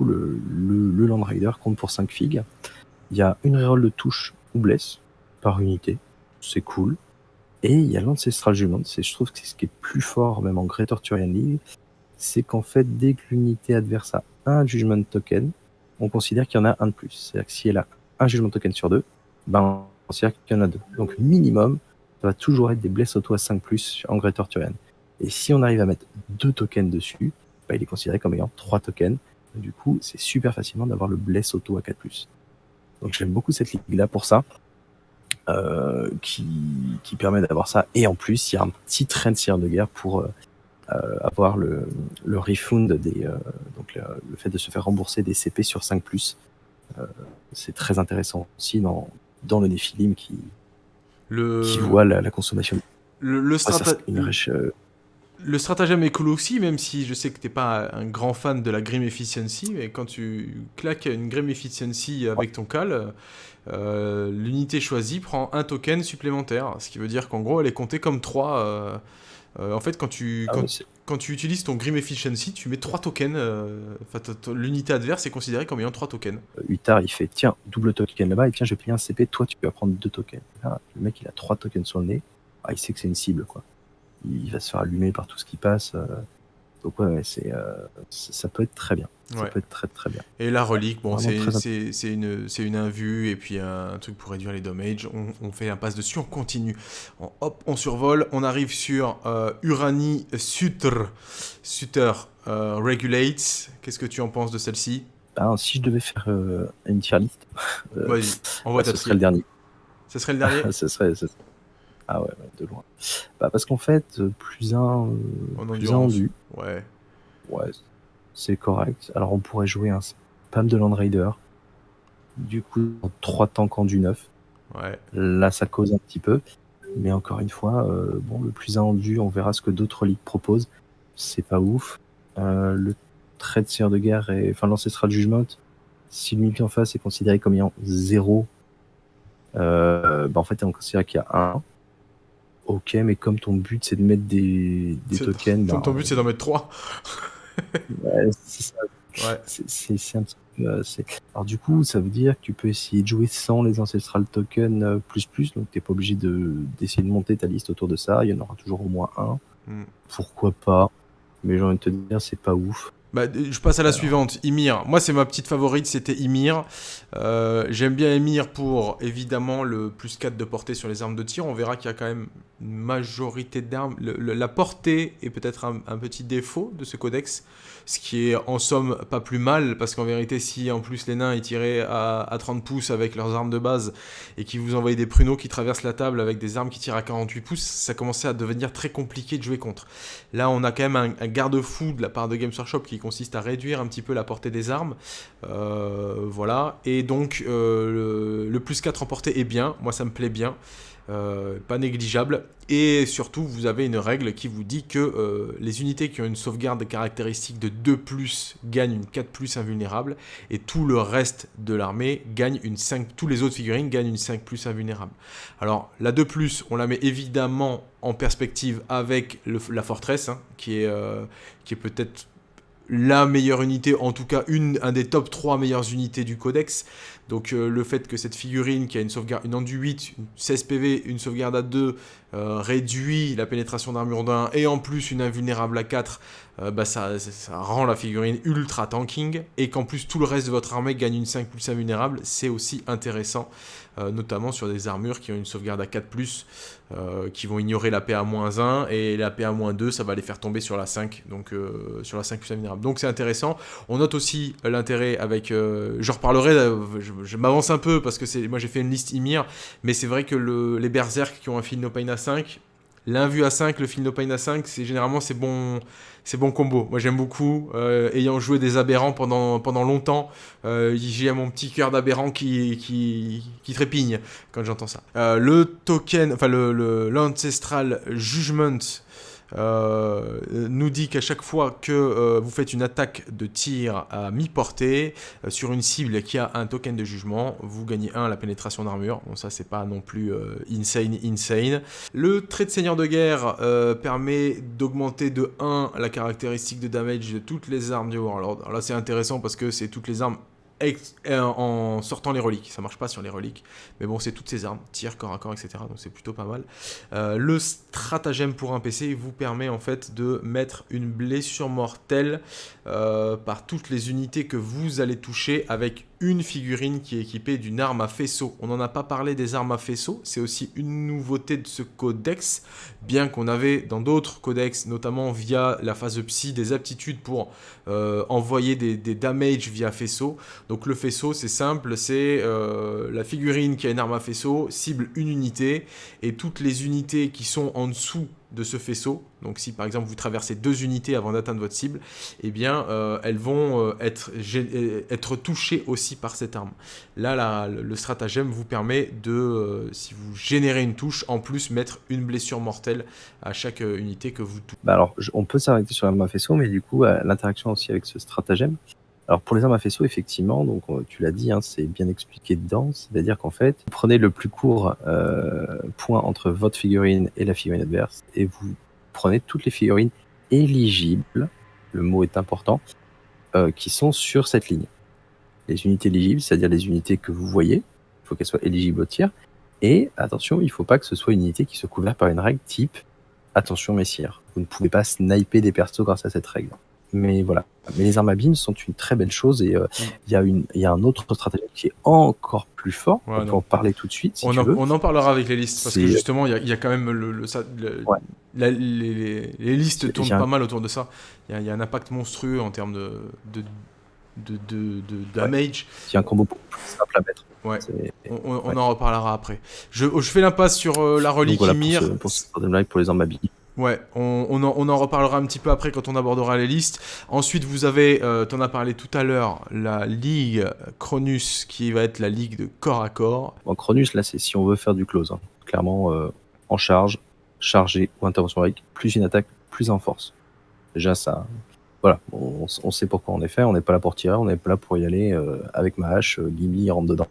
le, le, Land Rider compte pour 5 figues. Il y a une reroll de touche ou blesse par unité. C'est cool. Et il y a l'Ancestral Judgment. Je trouve que c'est ce qui est plus fort, même en Great Arthurian League. C'est qu'en fait, dès que l'unité adverse a un Judgment Token, on considère qu'il y en a un de plus. C'est-à-dire que si elle a un Judgment Token sur deux, ben, on considère qu'il y en a deux. Donc, minimum, ça va toujours être des blesses auto à 5 plus en Great Arthurian. Et si on arrive à mettre deux tokens dessus, bah, il est considéré comme ayant trois tokens. Du coup, c'est super facilement d'avoir le bless auto à 4+. Donc j'aime beaucoup cette ligue-là pour ça, euh, qui, qui permet d'avoir ça. Et en plus, il y a un petit train de cire de guerre pour euh, euh, avoir le, le refund des, donc le, fait de se faire rembourser des CP sur 5+. c'est très intéressant aussi dans, dans le Nephilim qui, le... qui voit la, consommation. Le, le, le stratagème est cool aussi, même si je sais que t'es pas un grand fan de la Grim Efficiency, mais quand tu claques une Grim Efficiency avec ton cal, euh, l'unité choisie prend un token supplémentaire, ce qui veut dire qu'en gros elle est comptée comme 3. Euh, euh, en fait, quand tu, ah quand, tu utilises ton Grim Efficiency, tu mets 3 tokens. l'unité adverse est considérée comme ayant 3 tokens. Utar, il fait tiens, double token là-bas, et tiens, je vais payer un CP, toi tu vas prendre 2 tokens. le mec il a 3 tokens sur le nez, ah, il sait que c'est une cible quoi il va se faire allumer par tout ce qui passe. Euh. Donc ouais, c'est, euh, ça peut être très bien. Ça peut être très très bien. Et la relique, bon, c'est, une, c'est une invue et puis un, truc pour réduire les dommages. On, fait un passe dessus, on continue. On, hop, on survole, on arrive sur euh, Urani Sutter, Sutter Regulates. Qu'est-ce que tu en penses de celle-ci? Ben, Si je devais faire une tier list, Vas-y, envoie ce serait le dernier. Ce serait le dernier? Ce serait, ah ouais, de loin. Bah parce qu'en fait, euh, plus un, euh, plus un vu. Ouais. Ouais, c'est correct. Alors on pourrait jouer un spam de Land Raider. Du coup, trois tanks en du neuf. Ouais. Là, ça cause un petit peu. Mais encore une fois, euh, bon, le plus un du, on verra ce que d'autres ligues proposent. C'est pas ouf. le trait de seigneur de guerre et enfin l'ancestral jugement, si l'unité en face est considéré comme ayant zéro, bah en fait on considère qu'il y a un. Ok, mais comme ton but c'est de mettre des, des tokens. Ton, ton but c'est d'en mettre 3. ouais, c'est ça. Ouais. C'est un petit peu. Euh, alors, du coup, ça veut dire que tu peux essayer de jouer sans les ancestral tokens euh, plus plus, donc t'es pas obligé d'essayer de, monter ta liste autour de ça. Il y en aura toujours au moins un. Hmm. Pourquoi pas Mais j'ai envie de te dire, c'est pas ouf. Bah, je passe à la suivante, Ymir. Moi, c'est ma petite favorite, c'était Ymir. Euh, j'aime bien Ymir pour, évidemment, le plus 4 de portée sur les armes de tir. On verra qu'il y a quand même une majorité d'armes. La portée est peut-être un, petit défaut de ce codex, ce qui est en somme pas plus mal, parce qu'en vérité, si en plus les nains ils tiraient à, 30 pouces avec leurs armes de base, et qu'ils vous envoyaient des pruneaux qui traversent la table avec des armes qui tirent à 48 pouces, ça commençait à devenir très compliqué de jouer contre. Là, on a quand même un, garde-fou de la part de Games Workshop qui consiste à réduire un petit peu la portée des armes. Euh, voilà. Et donc, euh, le, plus 4 en portée est bien. Moi, ça me plaît bien. Euh, pas négligeable. Et surtout, vous avez une règle qui vous dit que euh, les unités qui ont une sauvegarde caractéristique de 2+, gagnent une 4+, invulnérable, et tout le reste de l'armée gagne une 5, tous les autres figurines gagnent une 5+, invulnérable. Alors, la 2+, on la met évidemment en perspective avec la forteresse, hein, qui est, euh, qui est peut-être la meilleure unité, en tout cas une, un des top 3 meilleures unités du codex. Donc euh, le fait que cette figurine qui a une sauvegarde, une enduit 8, 16 PV, une sauvegarde à 2, euh, réduit la pénétration d'armure d'un et en plus une invulnérable à 4, euh, bah ça, ça, rend la figurine ultra tanking. Et qu'en plus tout le reste de votre armée gagne une 5 plus invulnérable, c'est aussi intéressant. Notamment sur des armures qui ont une sauvegarde à 4 plus, qui vont ignorer la PA-1 et la PA-2 ça va les faire tomber sur la 5, donc sur la 5 plus invulnérable. Donc c'est intéressant. On note aussi l'intérêt avec, je reparlerai, je, m'avance un peu parce que moi j'ai fait une liste Ymir, mais c'est vrai que le, les berserk qui ont un fil no pain à 5, l'invu à 5, le fil no pain à 5, c'est généralement c'est bon, c'est bon combo. Moi j'aime beaucoup, euh, ayant joué des aberrants pendant, pendant longtemps, euh, j'ai mon petit cœur d'aberrant qui, qui, qui, trépigne quand j'entends ça. Euh, le token, enfin le l'ancestral judgment euh, nous dit qu'à chaque fois que euh, vous faites une attaque de tir à mi-portée euh, sur une cible qui a un token de jugement, vous gagnez 1 la pénétration d'armure. Bon, ça, c'est pas non plus insane, insane. Le trait de seigneur de guerre permet d'augmenter de 1 la caractéristique de damage de toutes les armes du Warlord. Alors là, c'est intéressant parce que c'est toutes les armes en sortant les reliques. Ça marche pas sur les reliques. Mais bon, c'est toutes ces armes, tir, corps à corps, etc. Donc c'est plutôt pas mal. Euh, le stratagème pour un PC vous permet en fait de mettre une blessure mortelle euh, par toutes les unités que vous allez toucher avec une figurine qui est équipée d'une arme à faisceau. On n'en a pas parlé des armes à faisceau, c'est aussi une nouveauté de ce codex, bien qu'on avait dans d'autres codex, notamment via la phase psy, des aptitudes pour euh, envoyer des, des damage via faisceau. Donc le faisceau, c'est simple, c'est euh, la figurine qui a une arme à faisceau, cible une unité, et toutes les unités qui sont en dessous de ce faisceau. Donc si par exemple vous traversez deux unités avant d'atteindre votre cible, eh bien euh, elles vont euh, être, euh, être touchées aussi par cette arme. Là, le stratagème vous permet de, si vous générez une touche, en plus mettre une blessure mortelle à chaque unité que vous touchez. Bah alors on peut s'arrêter sur l'arme à faisceau, mais du coup l'interaction aussi avec ce stratagème. Alors pour les armes à faisceau, effectivement, donc tu l'as dit, hein, c'est bien expliqué dedans, c'est-à-dire qu'en fait, vous prenez le plus court point entre votre figurine et la figurine adverse, et vous prenez toutes les figurines éligibles, le mot est important, euh, qui sont sur cette ligne. Les unités éligibles, c'est-à-dire les unités que vous voyez, il faut qu'elles soient éligibles au tir. Et attention, il ne faut pas que ce soit une unité qui soit couverte par une règle type attention messire. Vous ne pouvez pas sniper des persos grâce à cette règle. Mais voilà. Mais les armes à beam sont une très belle chose et euh, il y, y, a un autre stratagème qui est encore plus fort. on peut en parler tout de suite. on, en, on, en, parlera avec les listes parce que justement, il y, y, a quand même le, le, la, les, les, listes tournent pas mal autour de ça. Il y, a un impact monstrueux en termes de, de, de, de, de damage. Il y a un combo plus simple à mettre. Ouais, on, on en reparlera après. Je, je fais l'impasse sur euh, la relique voilà, Ymir. Pour, ce, pour, ce pour les armes à. Ouais, on, en, en, reparlera un petit peu après quand on abordera les listes. Ensuite, vous avez, euh, tu en as parlé tout à l'heure, la Ligue Cronus qui va être la Ligue de corps à corps. Bon, Cronus, là, c'est si on veut faire du close. Hein. Clairement, euh, en charge, chargé ou intervention avec, plus une attaque, plus en force. Déjà, ça. Voilà, on, sait pourquoi on est fait. On n'est pas là pour tirer, on est pas là pour y aller euh, avec ma hache, Gimli rentre dedans.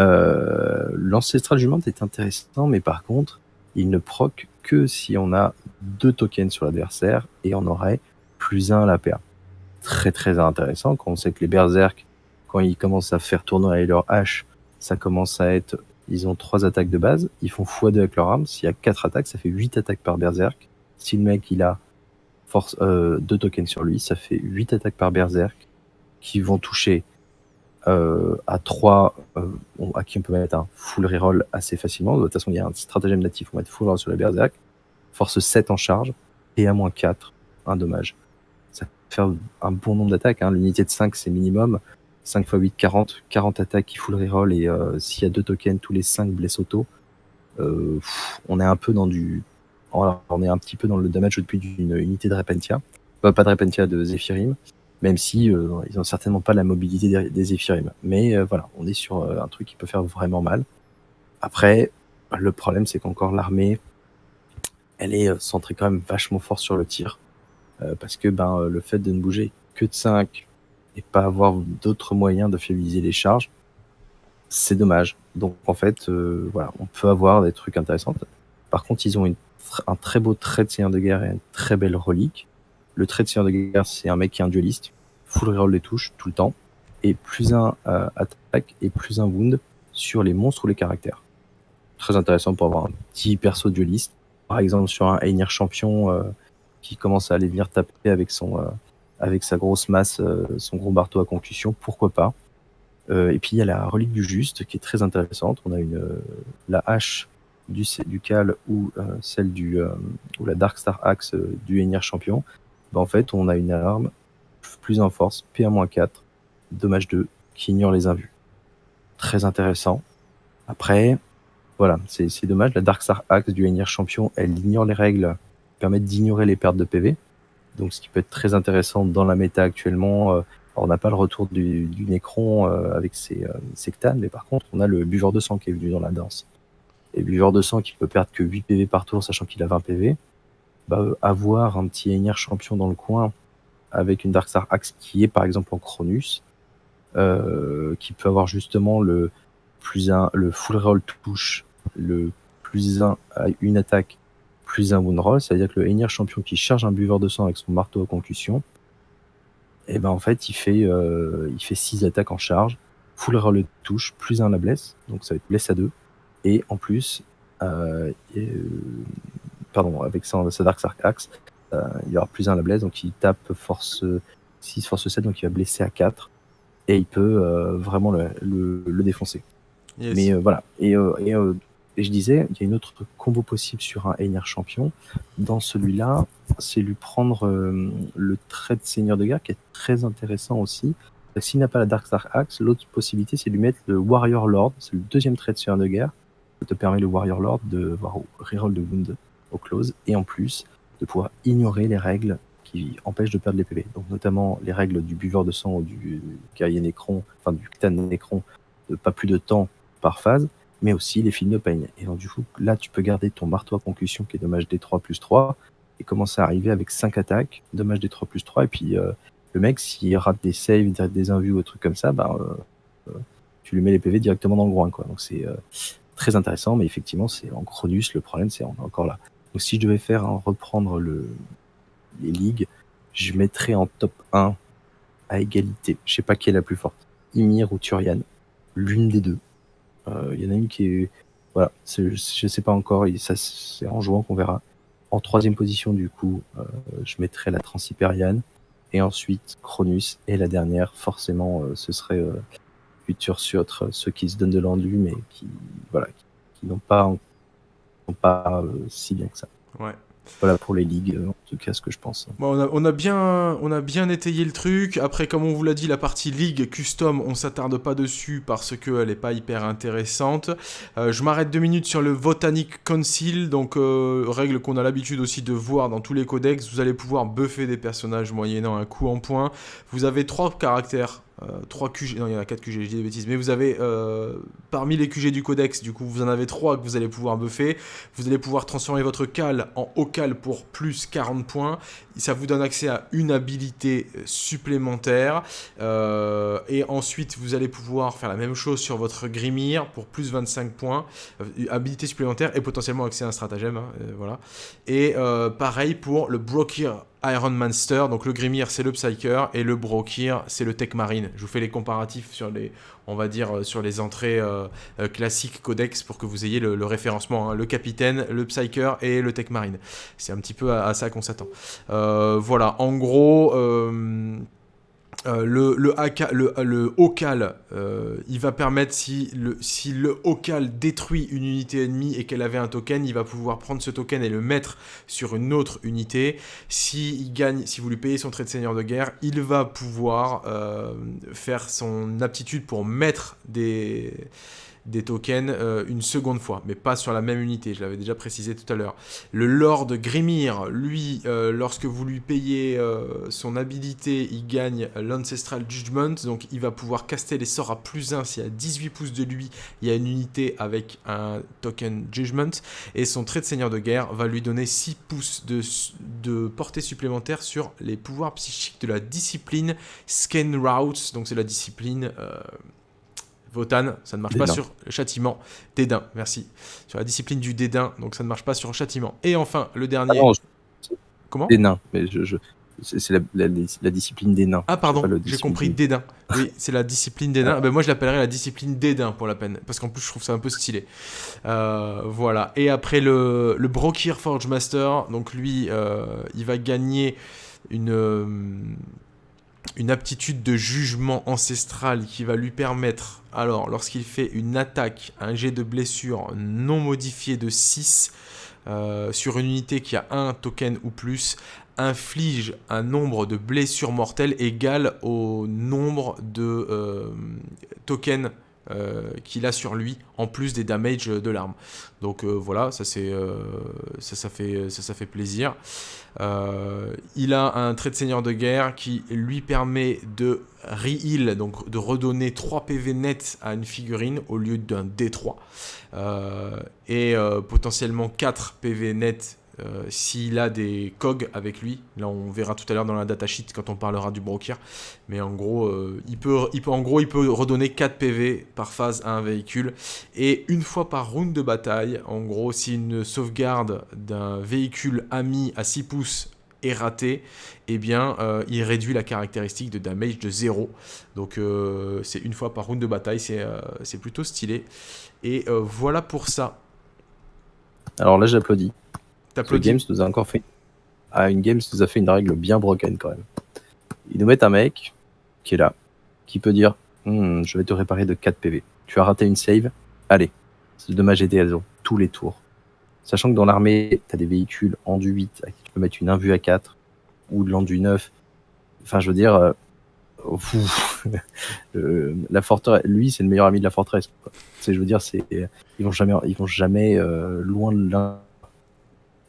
Euh, L'ancestral jument est intéressant, mais par contre, il ne proc que si on a deux tokens sur l'adversaire et on aurait plus un à la paire. Très très intéressant quand on sait que les berserk, quand ils commencent à faire tourner leur hache, ça commence à être, ils ont trois attaques de base, ils font x2 avec leur arme, s'il y a quatre attaques, ça fait 8 attaques par berserk. Si le mec il a force euh, deux tokens sur lui, ça fait 8 attaques par berserk qui vont toucher euh, à 3, euh, à qui on peut mettre un full reroll assez facilement. De toute façon, il y a un stratagème natif, on va mettre full reroll sur la berserk. Force 7 en charge, et à moins 4, un dommage. Ça fait un bon nombre d'attaques, hein. l'unité de 5 c'est minimum. 5 x 8, 40, 40 attaques qui full reroll, et euh, s'il y a deux tokens, tous les 5 blesses auto. Euh, on est un peu dans du... on est un petit peu dans le damage depuis d'une unité de Repentia. pas de Repentia, de Zephyrim même si euh, ils ont certainement pas la mobilité des, des Mais euh, voilà, on est sur euh, un truc qui peut faire vraiment mal. Après, Le problème, c'est qu'encore l'armée, elle est euh, centrée quand même vachement fort sur le tir. Euh, parce que ben, le fait de ne bouger que de 5 et pas avoir d'autres moyens de fiabiliser les charges, c'est dommage. Donc en fait, voilà, on peut avoir des trucs intéressants. Par contre, ils ont un très beau trait de seigneur de guerre et une très belle relique. Le trait de seigneur de guerre, c'est un mec qui est un dueliste, full reroll les touches tout le temps, et plus un attaque et plus un wound sur les monstres ou les caractères. Très intéressant pour avoir un petit perso dueliste. Par exemple, sur un Einir champion euh, qui commence à aller venir taper avec son euh, avec sa grosse masse, euh, son gros marteau à concussion, pourquoi pas. et puis il y a la relique du juste qui est très intéressante. On a une la hache du, du Cal ou celle du ou la Dark Star Axe du Einir champion. Ben, en fait, on a une arme plus en force, P1-4, dommage 2, qui ignore les invus très intéressant. Après, voilà, c'est dommage. La Dark Star Axe du Einir Champion, elle ignore les règles, permet d'ignorer les pertes de PV. Donc, ce qui peut être très intéressant dans la méta actuellement. Euh, on n'a pas le retour du, du Necron euh, avec ses, euh, ses mais par contre, on a le buveur de sang qui est venu dans la danse. Et buveur de sang qui peut perdre que 8 PV par tour, sachant qu'il a 20 PV. Bah, avoir un petit Einir champion dans le coin avec une Dark Star Axe qui est par exemple en Cronus, euh, qui peut avoir justement le plus un, le full roll touche, le plus un à une attaque, plus un wound roll, c'est-à-dire que le Einir champion qui charge un buveur de sang avec son marteau à concussion, et eh ben en fait il fait euh, il fait 6 attaques en charge, full roll touche, plus un la blesse, donc ça va être blesse à 2, et en plus, euh, pardon, avec sa, Dark Sark Axe, il y aura plus un la blesse, donc il tape force 6, force 7, donc il va blesser à 4 et il peut euh, vraiment le, le, défoncer. Mais euh, voilà. Et, euh, et, et, je disais, il y a une autre combo possible sur un Einir champion. Dans celui-là, c'est lui prendre le trait de seigneur de guerre qui est très intéressant aussi. S'il n'a pas la Dark Star Axe, l'autre possibilité, c'est lui mettre le Warrior Lord. C'est le deuxième trait de seigneur de guerre. Ça te permet le Warrior Lord de voir reroll de wound au close et en plus de pouvoir ignorer les règles qui empêchent de perdre les PV. Donc notamment les règles du buveur de sang ou du guerrier nécron, enfin du ctan nécron, de pas plus de temps par phase, mais aussi les films de pain. Et donc du coup, là, tu peux garder ton marteau à concussion qui est dommage D3 plus 3 et commencer à arriver avec 5 attaques, dommage D3 plus 3, et puis euh, le mec, s'il rate des saves, des invus ou des trucs comme ça, bah, tu lui mets les PV directement dans le groin. Quoi. Donc c'est très intéressant, mais effectivement, c'est en Cronus, le problème, c'est encore là. Donc si je devais faire reprendre le, les ligues, je mettrais en top 1 à égalité. Je sais pas qui est la plus forte. Ymir ou Turian. L'une des deux. Euh, il y en a une qui est. Voilà, je sais pas encore. C'est en jouant qu'on verra. En troisième position, du coup, euh, je mettrais la Transhyperiane. Et ensuite, Cronus. Et la dernière, forcément, euh, ce serait Futur sur ceux qui se donnent de l'endu, mais qui, voilà, qui, n'ont pas, pas si bien que ça. Ouais. Voilà pour les ligues, en tout cas ce que je pense. Bon, on, a, bien, on a bien étayé le truc. Après, comme on vous l'a dit, la partie ligue custom, on s'attarde pas dessus parce qu'elle n'est pas hyper intéressante. Euh, je m'arrête deux minutes sur le Botanic Council, donc euh, règle qu'on a l'habitude aussi de voir dans tous les codex. Vous allez pouvoir buffer des personnages moyennant un coup en point. Vous avez trois caractères 3 euh, QG, non il y en a 4 QG, je dis des bêtises, mais vous avez euh, parmi les QG du codex, du coup vous en avez 3 que vous allez pouvoir buffer, vous allez pouvoir transformer votre cal en haut cal pour plus 40 points, ça vous donne accès à une habilité euh, supplémentaire, et ensuite vous allez pouvoir faire la même chose sur votre Grimir pour plus 25 points, habilité supplémentaire et potentiellement accès à un stratagème, hein, voilà, et pareil pour le Brokir Iron Monster, donc le Grimir c'est le Psyker et le Brokir c'est le Tech Marine. Je vous fais les comparatifs sur les, on va dire, euh, sur les entrées euh, euh, classiques codex pour que vous ayez le, référencement. Hein. Le Capitaine, le Psyker et le Tech Marine. C'est un petit peu à, ça qu'on s'attend. voilà, en gros, le, le, le, Ocal, euh, il va permettre, si le, si Ocal détruit une unité ennemie et qu'elle avait un token, il va pouvoir prendre ce token et le mettre sur une autre unité. Si, il gagne, si vous lui payez son trait de seigneur de guerre, il va pouvoir euh, faire son aptitude pour mettre des des tokens euh, une seconde fois, mais pas sur la même unité, je l'avais déjà précisé tout à l'heure. Le Lord Grimir, lui, euh, lorsque vous lui payez euh, son habilité, il gagne l'Ancestral Judgment, donc il va pouvoir caster les sorts à plus 1 si à 18 pouces de lui, il y a une unité avec un token Judgment, et son trait de seigneur de guerre va lui donner 6 pouces de, de portée supplémentaire sur les pouvoirs psychiques de la discipline Scan Routes, donc c'est la discipline... Votan, ça ne marche pas sur le châtiment. Dédain, merci. Sur la discipline du dédain, donc ça ne marche pas sur le châtiment. Et enfin, le dernier. Ah Comment? Dédain, mais je, c'est la, discipline des nains. Ah pardon, j'ai compris dédain. Oui, c'est la discipline des nains. Ah. Ben, moi je l'appellerais la discipline dédain pour la peine, parce qu'en plus je trouve ça un peu stylé. Euh, voilà. Et après le, le Brokir Forge Master, donc lui, euh, il va gagner une, euh, une aptitude de jugement ancestral qui va lui permettre, alors lorsqu'il fait une attaque, un jet de blessure non modifié de 6 euh, sur une unité qui a un token ou plus, inflige un nombre de blessures mortelles égal au nombre de euh, tokens euh, qu'il a sur lui en plus des damages de l'arme. Donc euh, voilà, euh, ça, fait, ça fait plaisir. il a un trait de seigneur de guerre qui lui permet de re-heal, donc de redonner 3 PV net à une figurine au lieu d'un D3. et potentiellement 4 PV net euh, s'il a des COG avec lui, là on verra tout à l'heure dans la datasheet quand on parlera du broker, mais en gros, euh, il, peut, il peut, en gros il peut redonner 4 PV par phase à un véhicule, et une fois par round de bataille, en gros si une sauvegarde d'un véhicule ami à 6 pouces est ratée, eh bien euh, il réduit la caractéristique de damage de 0, donc c'est une fois par round de bataille, c'est plutôt stylé, et voilà pour ça. Alors là j'applaudis. Le Games nous a encore fait. Ah, une Games nous a fait une règle bien broken quand même. Ils nous mettent un mec qui est là, qui peut dire hmm, Je vais te réparer de 4 PV. Tu as raté une save, allez, c'est dommage et ont tous les tours. Sachant que dans l'armée, tu as des véhicules en du 8 à qui tu peux mettre une invue à 4 ou de l'endu 9. Enfin, je veux dire, euh, euh, la forteresse, lui, c'est le meilleur ami de la forteresse. C'est, je veux dire, c'est, ils vont jamais, ils vont jamais euh, loin de l'un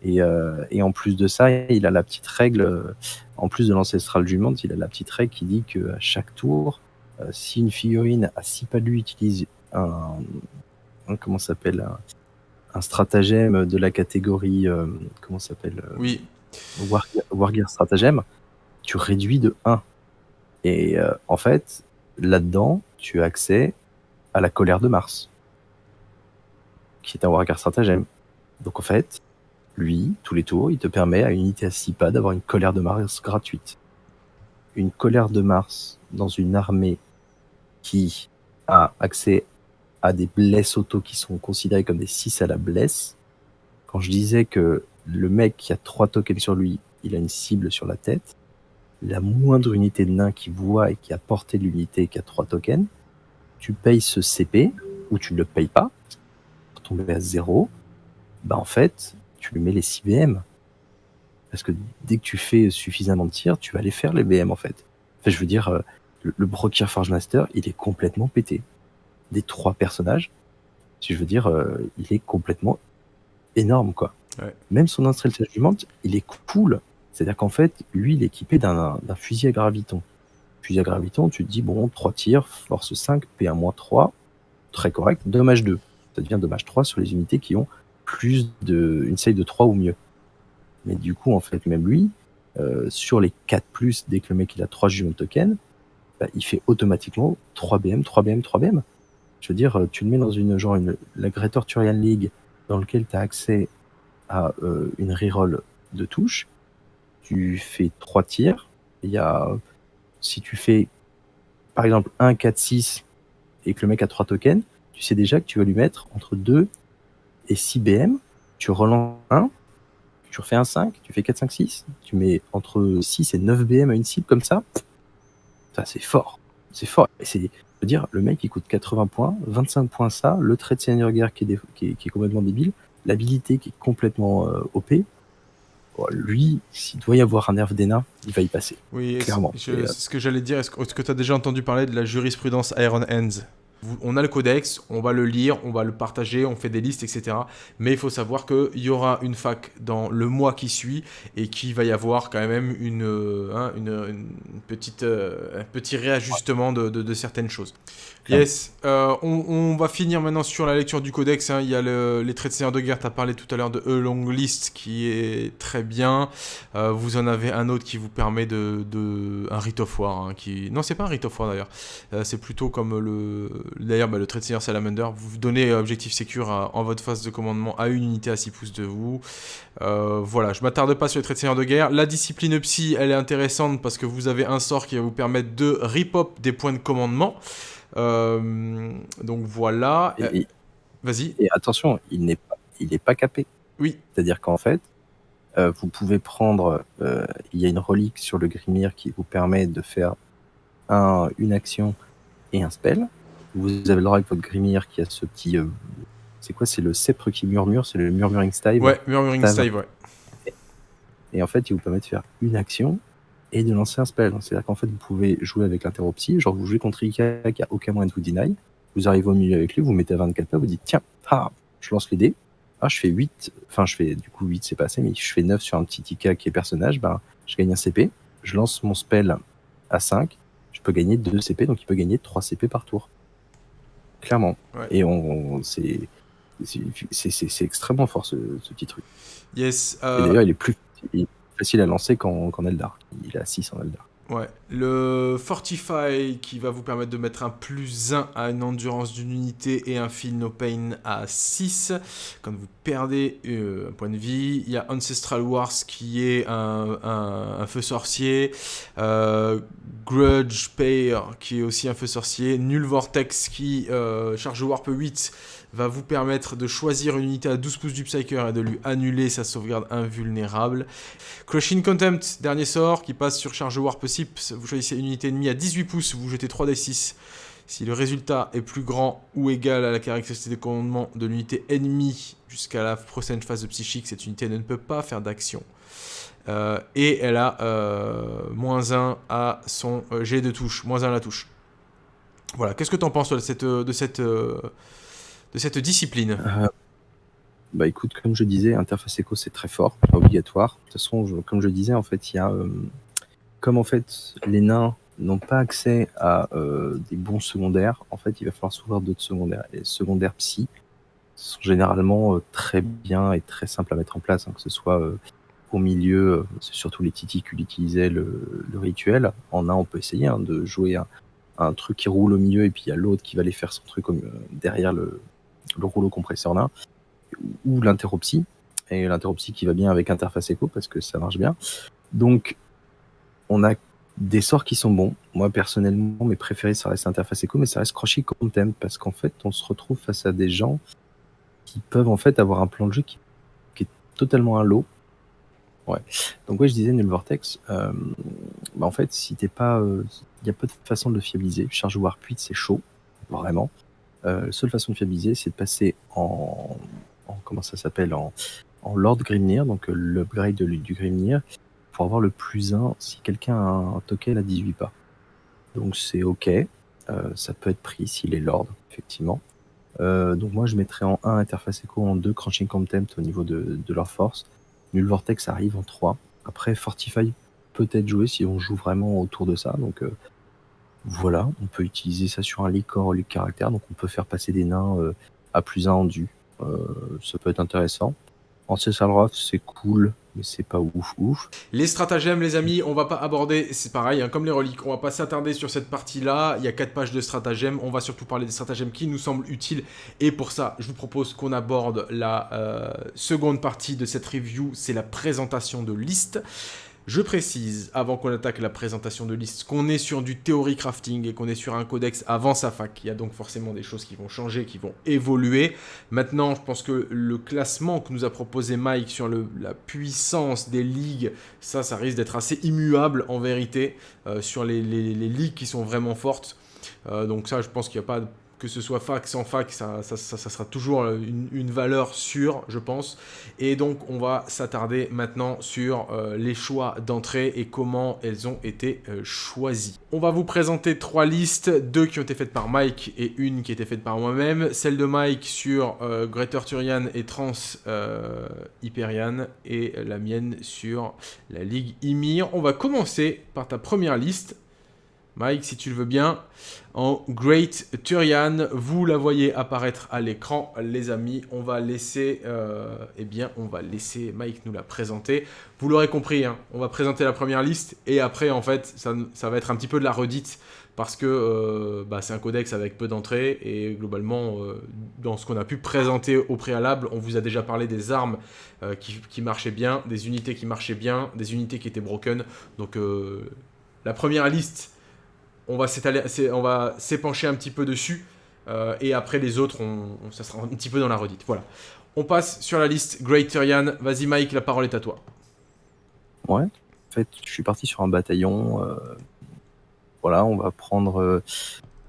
euh, et, en plus de ça, il a la petite règle, euh, en plus de l'ancestral du monde, il a la petite règle qui dit que à chaque tour, euh, si une figurine à 6 pas de lui utilise un, comment s'appelle un, stratagème de la catégorie comment s'appelle oui. Wargear stratagème tu réduis de 1 et en fait là-dedans tu as accès à la colère de Mars qui est un Wargear stratagème. Donc en fait lui, tous les tours, il te permet à une unité à 6 pas d'avoir une colère de Mars gratuite. Une colère de Mars dans une armée qui a accès à des blesses auto qui sont considérées comme des 6 à la blesse. Quand je disais que le mec qui a 3 tokens sur lui, il a une cible sur la tête, la moindre unité de nain qui voit et qui a porté l'unité qui a 3 tokens, tu payes ce CP ou tu ne le payes pas, pour tomber à 0, bah en fait, tu lui mets les 6 BM. Parce que dès que tu fais suffisamment de tirs, tu vas aller faire les BM en fait. Enfin, je veux dire, euh, le, le Broker Forge Master, il est complètement pété. Des trois personnages, si je veux dire, euh, il est complètement énorme quoi. Même son instrument jugement, il est cool. C'est-à-dire qu'en fait, lui, il est équipé d'un fusil à graviton. Fusil à graviton, tu te dis, bon, 3 tirs, force 5, P1 3, très correct, dommage 2. Ça devient dommage 3 sur les unités qui ont plus de une save de 3 ou mieux. Mais du coup, en fait, même lui, euh, sur les 4 plus, dès que le mec il a 3 jugements token, bah, il fait automatiquement 3 BM, 3 BM, 3 BM. Je veux dire, euh, tu le mets dans une genre une, la Greater Turian League dans lequel tu as accès à euh, une reroll de touche. Tu fais 3 tirs. Il y a, si tu fais par exemple 1, 4, 6 et que le mec a 3 tokens, tu sais déjà que tu vas lui mettre entre 2 et 6 BM, tu relances 1, tu refais un 5, tu fais 4, 5, 6, tu mets entre 6 et 9 BM à une cible comme ça, ça c'est fort. C'est fort. Et c'est, dire, le mec il coûte 80 points, 25 points ça, le trait de seigneur guerre qui est, qui, est, complètement débile, l'habilité qui est complètement euh, OP. lui, s'il doit y avoir un nerf d'ENA, il va y passer. Oui, clairement. C'est ce que j'allais dire. Est-ce que tu as déjà entendu parler de la jurisprudence Iron Hands? On a le codex, on va le lire, on va le partager, on fait des listes, etc. Mais il faut savoir qu'il y aura une fac dans le mois qui suit et qu'il va y avoir quand même une, euh, hein, petite, euh, un petit réajustement de, certaines choses. Yes, euh, on, va finir maintenant sur la lecture du codex. Hein. Il y a les traits de seigneur de guerre, tu as parlé tout à l'heure de A Long List qui est très bien. vous en avez un autre qui vous permet de... un Rite of War. Hein, qui... Non, c'est pas un Rite of War d'ailleurs. c'est plutôt comme le D'ailleurs, bah, le trait de seigneur Salamander, vous donnez objectif secure en votre phase de commandement à une unité à 6 pouces de vous. Euh, voilà, je m'attarde pas sur les traits de seigneur de guerre. La discipline psy, elle est intéressante parce que vous avez un sort qui va vous permettre de rip-up des points de commandement. Euh, donc voilà. Vas-y. Et attention, il n'est pas, il pas capé. Oui. C'est-à-dire qu'en fait, euh, vous pouvez prendre. il y a une relique sur le Grimir qui vous permet de faire un, une action et un spell. Vous avez le droit avec votre Grimir qui a ce petit. Euh, c'est quoi C'est le sceptre qui murmure C'est le Murmuring Stave Ouais, Murmuring Stave, ouais. Et en fait, il vous permet de faire une action et de lancer un spell. C'est-à-dire qu'en fait, vous pouvez jouer avec l'interruptie. Genre, vous jouez contre Ika qui a aucun moyen de vous deny. Vous arrivez au milieu avec lui, vous mettez à 24 pas, vous dites tiens, ah, je lance les dés. Ah, je fais 8. Enfin, je fais du coup 8, c'est pas assez, mais je fais 9 sur un petit Ika qui est personnage. Ben, je gagne un CP. Je lance mon spell à 5. Je peux gagner 2 CP, donc il peut gagner 3 CP par tour clairement. Et on, c'est c'est extrêmement fort ce, petit truc. Yes. Euh, d'ailleurs, il est plus facile à lancer qu'en Eldar. Il a 6 en Eldar. Ouais, le Fortify qui va vous permettre de mettre un plus 1 à une endurance d'une unité et un Feel No Pain à 6 quand vous perdez euh, un point de vie. Il y a Ancestral Wars qui est un, feu sorcier. Euh, Grudge Payer qui est aussi un feu sorcier. Null Vortex qui euh, charge Warp 8 va vous permettre de choisir une unité à 12 pouces du Psyker et de lui annuler sa sauvegarde invulnérable. Crushing Contempt, dernier sort, qui passe sur charge Warp 6. Vous choisissez une unité ennemie à 18 pouces, vous jetez 3d6. Si le résultat est plus grand ou égal à la caractéristique de commandement de l'unité ennemie jusqu'à la prochaine phase de psychique, cette unité ne peut pas faire d'action. Euh, et elle a euh, moins 1 à son euh, jet de touche, moins 1 à la touche. Voilà, qu'est-ce que tu en penses de cette cette discipline euh, Bah écoute, comme je disais, interface éco c'est très fort, pas obligatoire. De toute façon, comme je disais, en fait, il y a euh, comme en fait les nains n'ont pas accès à euh, des bons secondaires, en fait, il va falloir s'ouvrir d'autres secondaires. Les secondaires psy sont généralement très bien et très simples à mettre en place, hein, que ce soit au milieu, c'est surtout les titis qui utilisaient le, rituel. En un, on peut essayer hein, de jouer un, un, truc qui roule au milieu et puis il y a l'autre qui va aller faire son truc derrière le, le rouleau compresseur là, ou l'interopsie, et l'interopsie qui va bien avec interface écho parce que ça marche bien. Donc, on a des sorts qui sont bons. Moi, personnellement, mes préférés, ça reste interface écho, mais ça reste crochet contempt parce qu'en fait, on se retrouve face à des gens qui peuvent en fait avoir un plan de jeu qui, est totalement un lot. Ouais. Donc, ouais, je disais Null Vortex. Euh, bah, en fait, si t'es pas. Il euh, y a pas de façon de le fiabiliser. Charge Warp 8, c'est chaud. Vraiment. Euh, la seule façon de fiabiliser, c'est de passer en, comment ça s'appelle en, Lord Grimnir, donc euh, l'upgrade du Grimnir, pour avoir le plus 1 si quelqu'un a un token à 18 pas. Donc c'est ok, euh, ça peut être pris s'il est Lord, effectivement. donc moi je mettrais en 1 Interface Echo, en 2 Crunching Contempt au niveau de, leur force. Null Vortex arrive en 3. Après Fortify peut être joué si on joue vraiment autour de ça. Donc voilà, on peut utiliser ça sur un licor au caractère, donc on peut faire passer des nains euh, à plus 1 en. Euh, ça peut être intéressant. Ancestral c'est cool, mais c'est pas ouf ouf. Les stratagèmes, les amis, on va pas aborder, c'est pareil, hein, comme les reliques, on va pas s'attarder sur cette partie-là. Il y a 4 pages de stratagèmes, on va surtout parler des stratagèmes qui nous semblent utiles. Et pour ça, je vous propose qu'on aborde la euh, seconde partie de cette review, c'est la présentation de liste. Je précise, avant qu'on attaque la présentation de liste, qu'on est sur du théorie crafting et qu'on est sur un codex avant sa fac. Il y a donc forcément des choses qui vont changer, qui vont évoluer. Maintenant, je pense que le classement que nous a proposé Mike sur la puissance des ligues, ça, ça risque d'être assez immuable en vérité, euh, sur les, ligues qui sont vraiment fortes. Euh, donc ça, je pense qu'il n'y a pas que ce soit fac, sans fac, ça, sera toujours une, valeur sûre, je pense. Et donc, on va s'attarder maintenant sur euh, les choix d'entrée et comment elles ont été euh, choisies. On va vous présenter trois listes, deux qui ont été faites par Mike et une qui a été faite par moi-même. Celle de Mike sur euh, Greater Turian et Trans Hyperion et la mienne sur la Ligue Ymir. On va commencer par ta première liste Mike, si tu le veux bien, en Great Turian. Vous la voyez apparaître à l'écran, les amis. On va laisser, euh, eh bien, on va laisser Mike nous la présenter. Vous l'aurez compris, hein, on va présenter la première liste et après, en fait, ça, va être un petit peu de la redite parce que euh, bah, c'est un codex avec peu d'entrées et globalement, euh, dans ce qu'on a pu présenter au préalable, on vous a déjà parlé des armes qui, qui, marchaient bien, des unités qui marchaient bien, des unités qui étaient broken. Donc, la première liste on va s'épancher un petit peu dessus. Euh, et après les autres, on, ça sera un petit peu dans la redite. Voilà. On passe sur la liste Great Tyrian. Vas-y Mike, la parole est à toi. Ouais. En fait, je suis parti sur un bataillon. Euh, voilà, on va prendre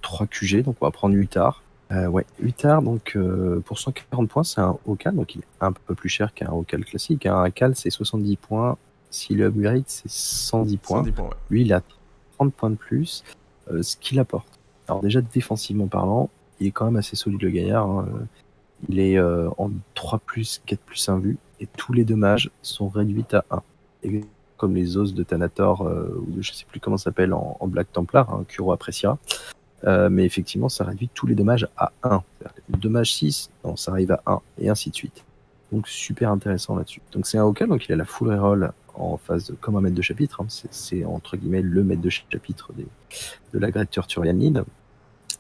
3 euh, QG, donc on va prendre Utah. ouais, Utah, donc pour 140 points, c'est un Ocal, donc il est un peu plus cher qu'un Ocal classique. Un Cal, c'est 70 points. Si le upgrade, c'est 110 points. 110 points Lui, il a 30 points de plus. Euh, ce qu'il apporte. Alors déjà défensivement parlant, il est quand même assez solide le gaillard. Hein. Il est euh, en 3 plus, 4 plus 1 vue, et tous les dommages sont réduits à 1. Et comme les os de Thanator, euh, ou je sais plus comment ça s'appelle en, Black Templar, hein, Kuro appréciera. mais effectivement, ça réduit tous les dommages à 1. Dommage 6, non, ça arrive à 1, et ainsi de suite. Donc super intéressant là-dessus. Donc c'est un Hokal, donc il a la full reroll en phase comme un maître de chapitre. Hein. C'est entre guillemets le maître de chapitre de la Great Turturian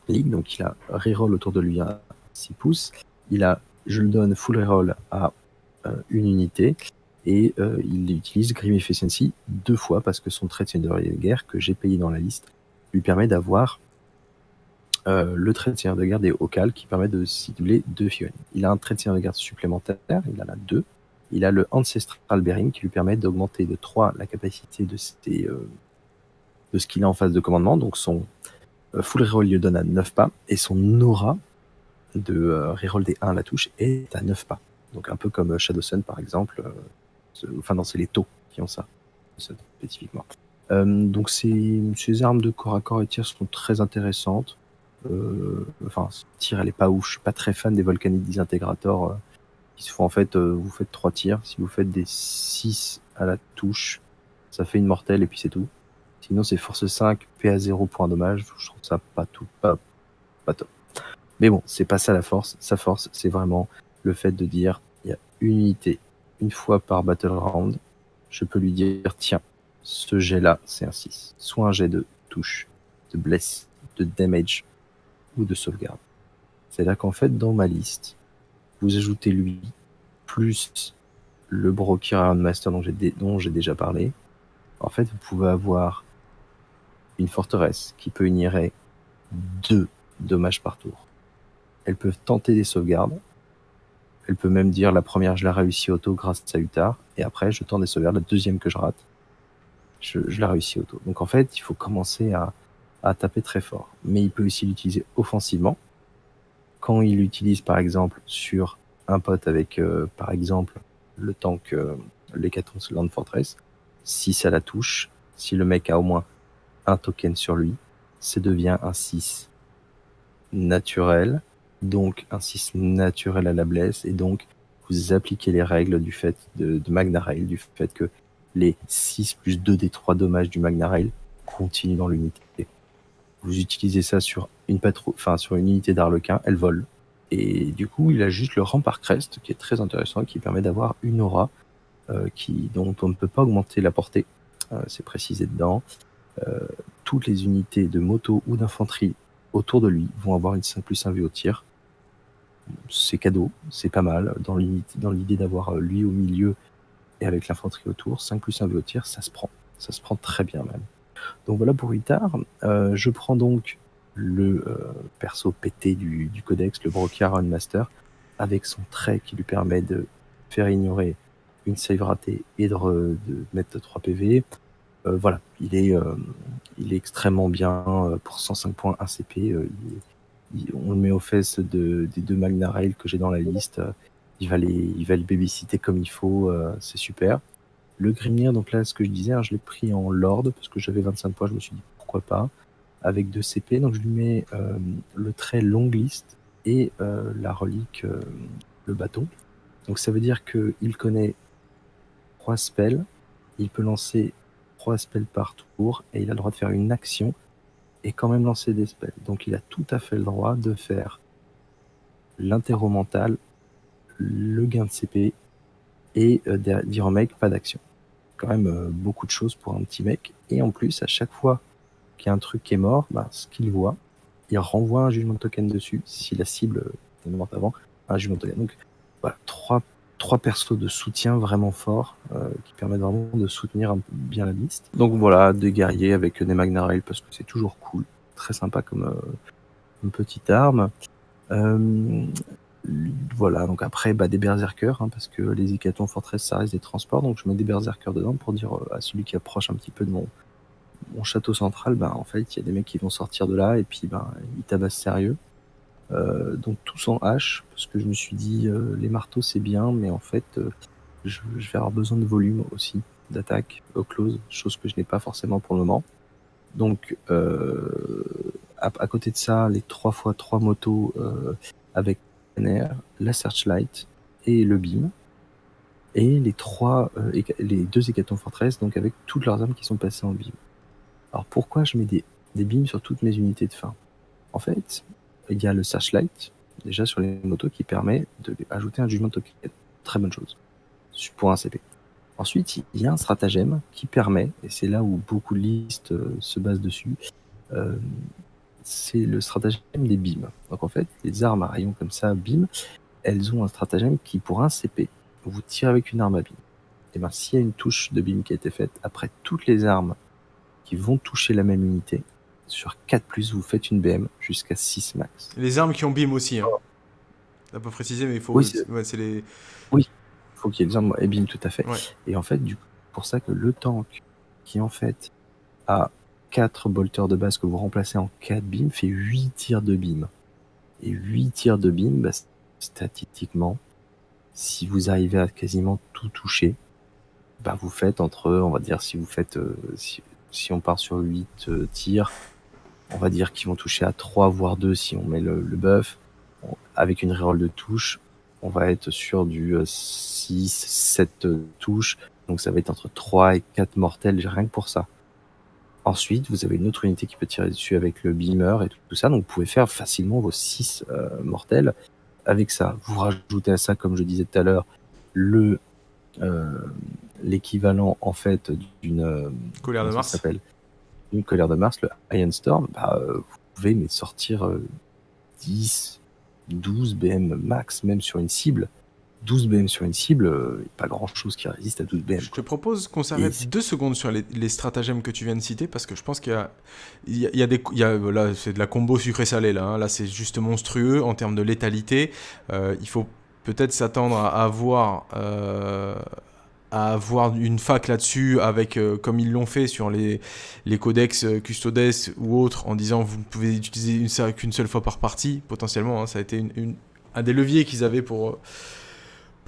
League. Donc il a reroll autour de lui à 6 pouces. Il a, je le donne full reroll à euh, une unité. Et euh, il utilise Grim Efficiency deux fois parce que son trait de seigneur de guerre que j'ai payé dans la liste lui permet d'avoir euh, le trait de seigneur de guerre des Hokal qui permet de cibler deux Fion. Il a un trait de seigneur de guerre supplémentaire, il en a deux. Il a le Ancestral Bearing qui lui permet d'augmenter de 3 la capacité de, euh, de ce qu'il a en phase de commandement. Donc son euh, full reroll lui donne à 9 pas et son aura de euh, reroll des 1 à la touche est à 9 pas. Donc un peu comme Shadow Sun par exemple. enfin non, c'est les taux qui ont ça, spécifiquement. donc ces, armes de corps à corps et tir sont très intéressantes. enfin, tir elle est pas ouf. Je suis pas très fan des Volcanic Disintegrators en fait, euh, vous faites trois tirs. Si vous faites des 6 à la touche, ça fait une mortelle et puis c'est tout. Sinon, c'est force 5, PA 0, point dommage. Je trouve ça pas tout, pas, pas top. Mais bon, c'est pas ça la force. Sa force, c'est vraiment le fait de dire il y a une unité, une fois par battle round. Je peux lui dire tiens, ce jet là, c'est un 6. Soit un jet de touche, de bless, de damage ou de sauvegarde. C'est là qu'en fait, dans ma liste, vous ajoutez lui, plus le Broker Iron Master dont j'ai, déjà parlé, en fait, vous pouvez avoir une forteresse qui peut ignorer deux dommages par tour. Elles peuvent tenter des sauvegardes. Elle peut même dire la première, je la réussis auto grâce à Utar. Et après, je tente des sauvegardes. La deuxième que je rate, je, la réussis auto. Donc en fait, il faut commencer à taper très fort. Mais il peut aussi l'utiliser offensivement quand il l'utilise par exemple sur un pote avec euh, par exemple le tank euh, l'Hécaton Land Fortress, si ça la touche, si le mec a au moins un token sur lui, ça devient un 6 naturel, donc un 6 naturel à la blesse, et donc vous appliquez les règles du fait de, de Magna Rail, du fait que les 6 plus 2 des 3 dommages du Magna Rail continuent dans l'unité. Vous utilisez ça sur une enfin sur une unité d'Arlequin, elle vole. Et du coup, il a juste le rempart crest qui est très intéressant, qui permet d'avoir une aura euh, qui, dont on ne peut pas augmenter la portée. Euh, c'est précisé dedans. Euh, toutes les unités de moto ou d'infanterie autour de lui vont avoir une 5 plus 1 vue au tir. C'est cadeau, c'est pas mal. Dans l'idée d'avoir lui au milieu et avec l'infanterie autour, 5 plus 1 vue au tir, ça se prend. Ça se prend très bien même. Donc voilà pour Ritar. Euh, je prends donc le euh, perso pété du, codex, le Brokiaron Master, avec son trait qui lui permet de faire ignorer une save ratée et de, mettre 3 PV. Euh, voilà, il est, il est extrêmement bien pour 105 points ACP. on le met aux fesses de, des deux Magna Rail que j'ai dans la liste. Il va les, il va les babysitter comme il faut, c'est super. Le Grimnir, donc là, ce que je disais, hein, je l'ai pris en Lord parce que j'avais 25 points, je me suis dit pourquoi pas, avec deux CP. Donc je lui mets le trait longue liste et la relique, le bâton. Donc ça veut dire qu'il connaît trois spells, il peut lancer trois spells par tour et il a le droit de faire une action et quand même lancer des spells. Donc il a tout à fait le droit de faire l'interro mental, le gain de CP et euh, dire pas d'action. Quand même euh, beaucoup de choses pour un petit mec. Et en plus, à chaque fois qu'il y a un truc qui est mort, bah, ce qu'il voit, il renvoie un jugement token dessus si la cible est morte avant, un jugement token. Donc voilà, trois trois persos de soutien vraiment forts euh, qui permettent vraiment de soutenir bien la liste. Donc voilà, des guerriers avec des Magnarel parce que c'est toujours cool, très sympa comme euh, petite arme. Voilà, donc après bah, des berserkers hein, parce que les Hécatons Fortress ça reste des transports, donc je mets des berserkers dedans pour dire à celui qui approche un petit peu de mon, mon château central, bah, en fait il y a des mecs qui vont sortir de là et puis bah, ils tabassent sérieux. Euh, donc tous en H, parce que je me suis dit, euh, les marteaux c'est bien, mais en fait, euh, je, vais avoir besoin de volume aussi, d'attaque au close, chose que je n'ai pas forcément pour le moment. Donc, à, côté de ça, les 3 x 3 motos avec La Searchlight et le beam. Et les trois, les deux Hécatons Fortress, donc avec toutes leurs armes qui sont passées en beam. Alors pourquoi je mets des, des beams sur toutes mes unités de fin? En fait, il y a le Searchlight, déjà sur les motos, qui permet d'ajouter un jugement token. Très bonne chose pour un CP. Ensuite, il y a un stratagème qui permet, et c'est là où beaucoup de listes euh, se basent dessus, euh, c'est le stratagème des beams. Donc en fait, les armes à rayon comme ça, beam, elles ont un stratagème qui, pour un CP, vous tire avec une arme à beam. Et bien, s'il y a une touche de beam qui a été faite, après toutes les armes qui vont toucher la même unité, sur 4 vous faites une BM jusqu'à 6 max. Les armes qui ont BIM aussi. Hein. Oh. pas précisé, mais il faut. Oui, c'est les... oui. faut qu'il y ait des armes et BIM tout à fait. Et en fait, du pour ça que le tank qui en fait a 4 bolters de base que vous remplacez en 4 BIM fait 8 tirs de BIM. Et 8 tirs de BIM, bah, statistiquement, si vous arrivez à quasiment tout toucher, bah vous faites entre, on va dire, si vous faites, euh, si, on part sur 8 euh, tirs, on va dire qu'ils vont toucher à 3 voire 2 si on met le, buff. Avec une reroll de touche, on va être sur du 6, euh, 7 euh, touches. Donc ça va être entre 3 et 4 mortels rien que pour ça. Ensuite, vous avez une autre unité qui peut tirer dessus avec le beamer et tout, ça. Donc vous pouvez faire facilement vos 6 euh, mortels avec ça. Vous rajoutez à ça, comme je disais tout à l'heure, le l'équivalent en fait d'une colère de Mars s'appelle? Une colère de Mars, le Iron Storm, bah, euh, vous pouvez mais sortir 10, euh, 12 BM max, même sur une cible. 12 BM sur une cible, euh, pas grand chose qui résiste à 12 BM. Je te propose qu'on s'arrête deux secondes sur les, stratagèmes que tu viens de citer parce que je pense qu'il y a, il y a, des, il y a, là c'est de la combo sucré-salé là, hein. là c'est juste monstrueux en termes de létalité. il faut peut-être s'attendre à avoir à avoir une fac là-dessus avec euh, comme ils l'ont fait sur les, les codex euh, custodes ou autres en disant vous ne pouvez utiliser une qu'une seule fois par partie potentiellement hein. ça a été une, un des leviers qu'ils avaient pour euh,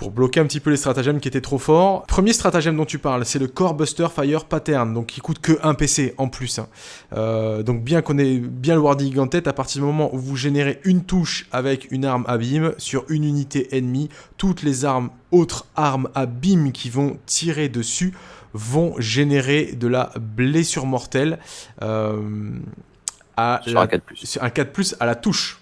pour bloquer un petit peu les stratagèmes qui étaient trop forts. Premier stratagème dont tu parles, c'est le Core Buster Fire Pattern, donc qui coûte que un PC en plus. Hein. Euh, donc bien qu'on ait bien le wording en tête, à partir du moment où vous générez une touche avec une arme beam sur une unité ennemie, toutes les armes, autres armes beam qui vont tirer dessus vont générer de la blessure mortelle. Euh, à sur un 4+. Un 4+, à la touche.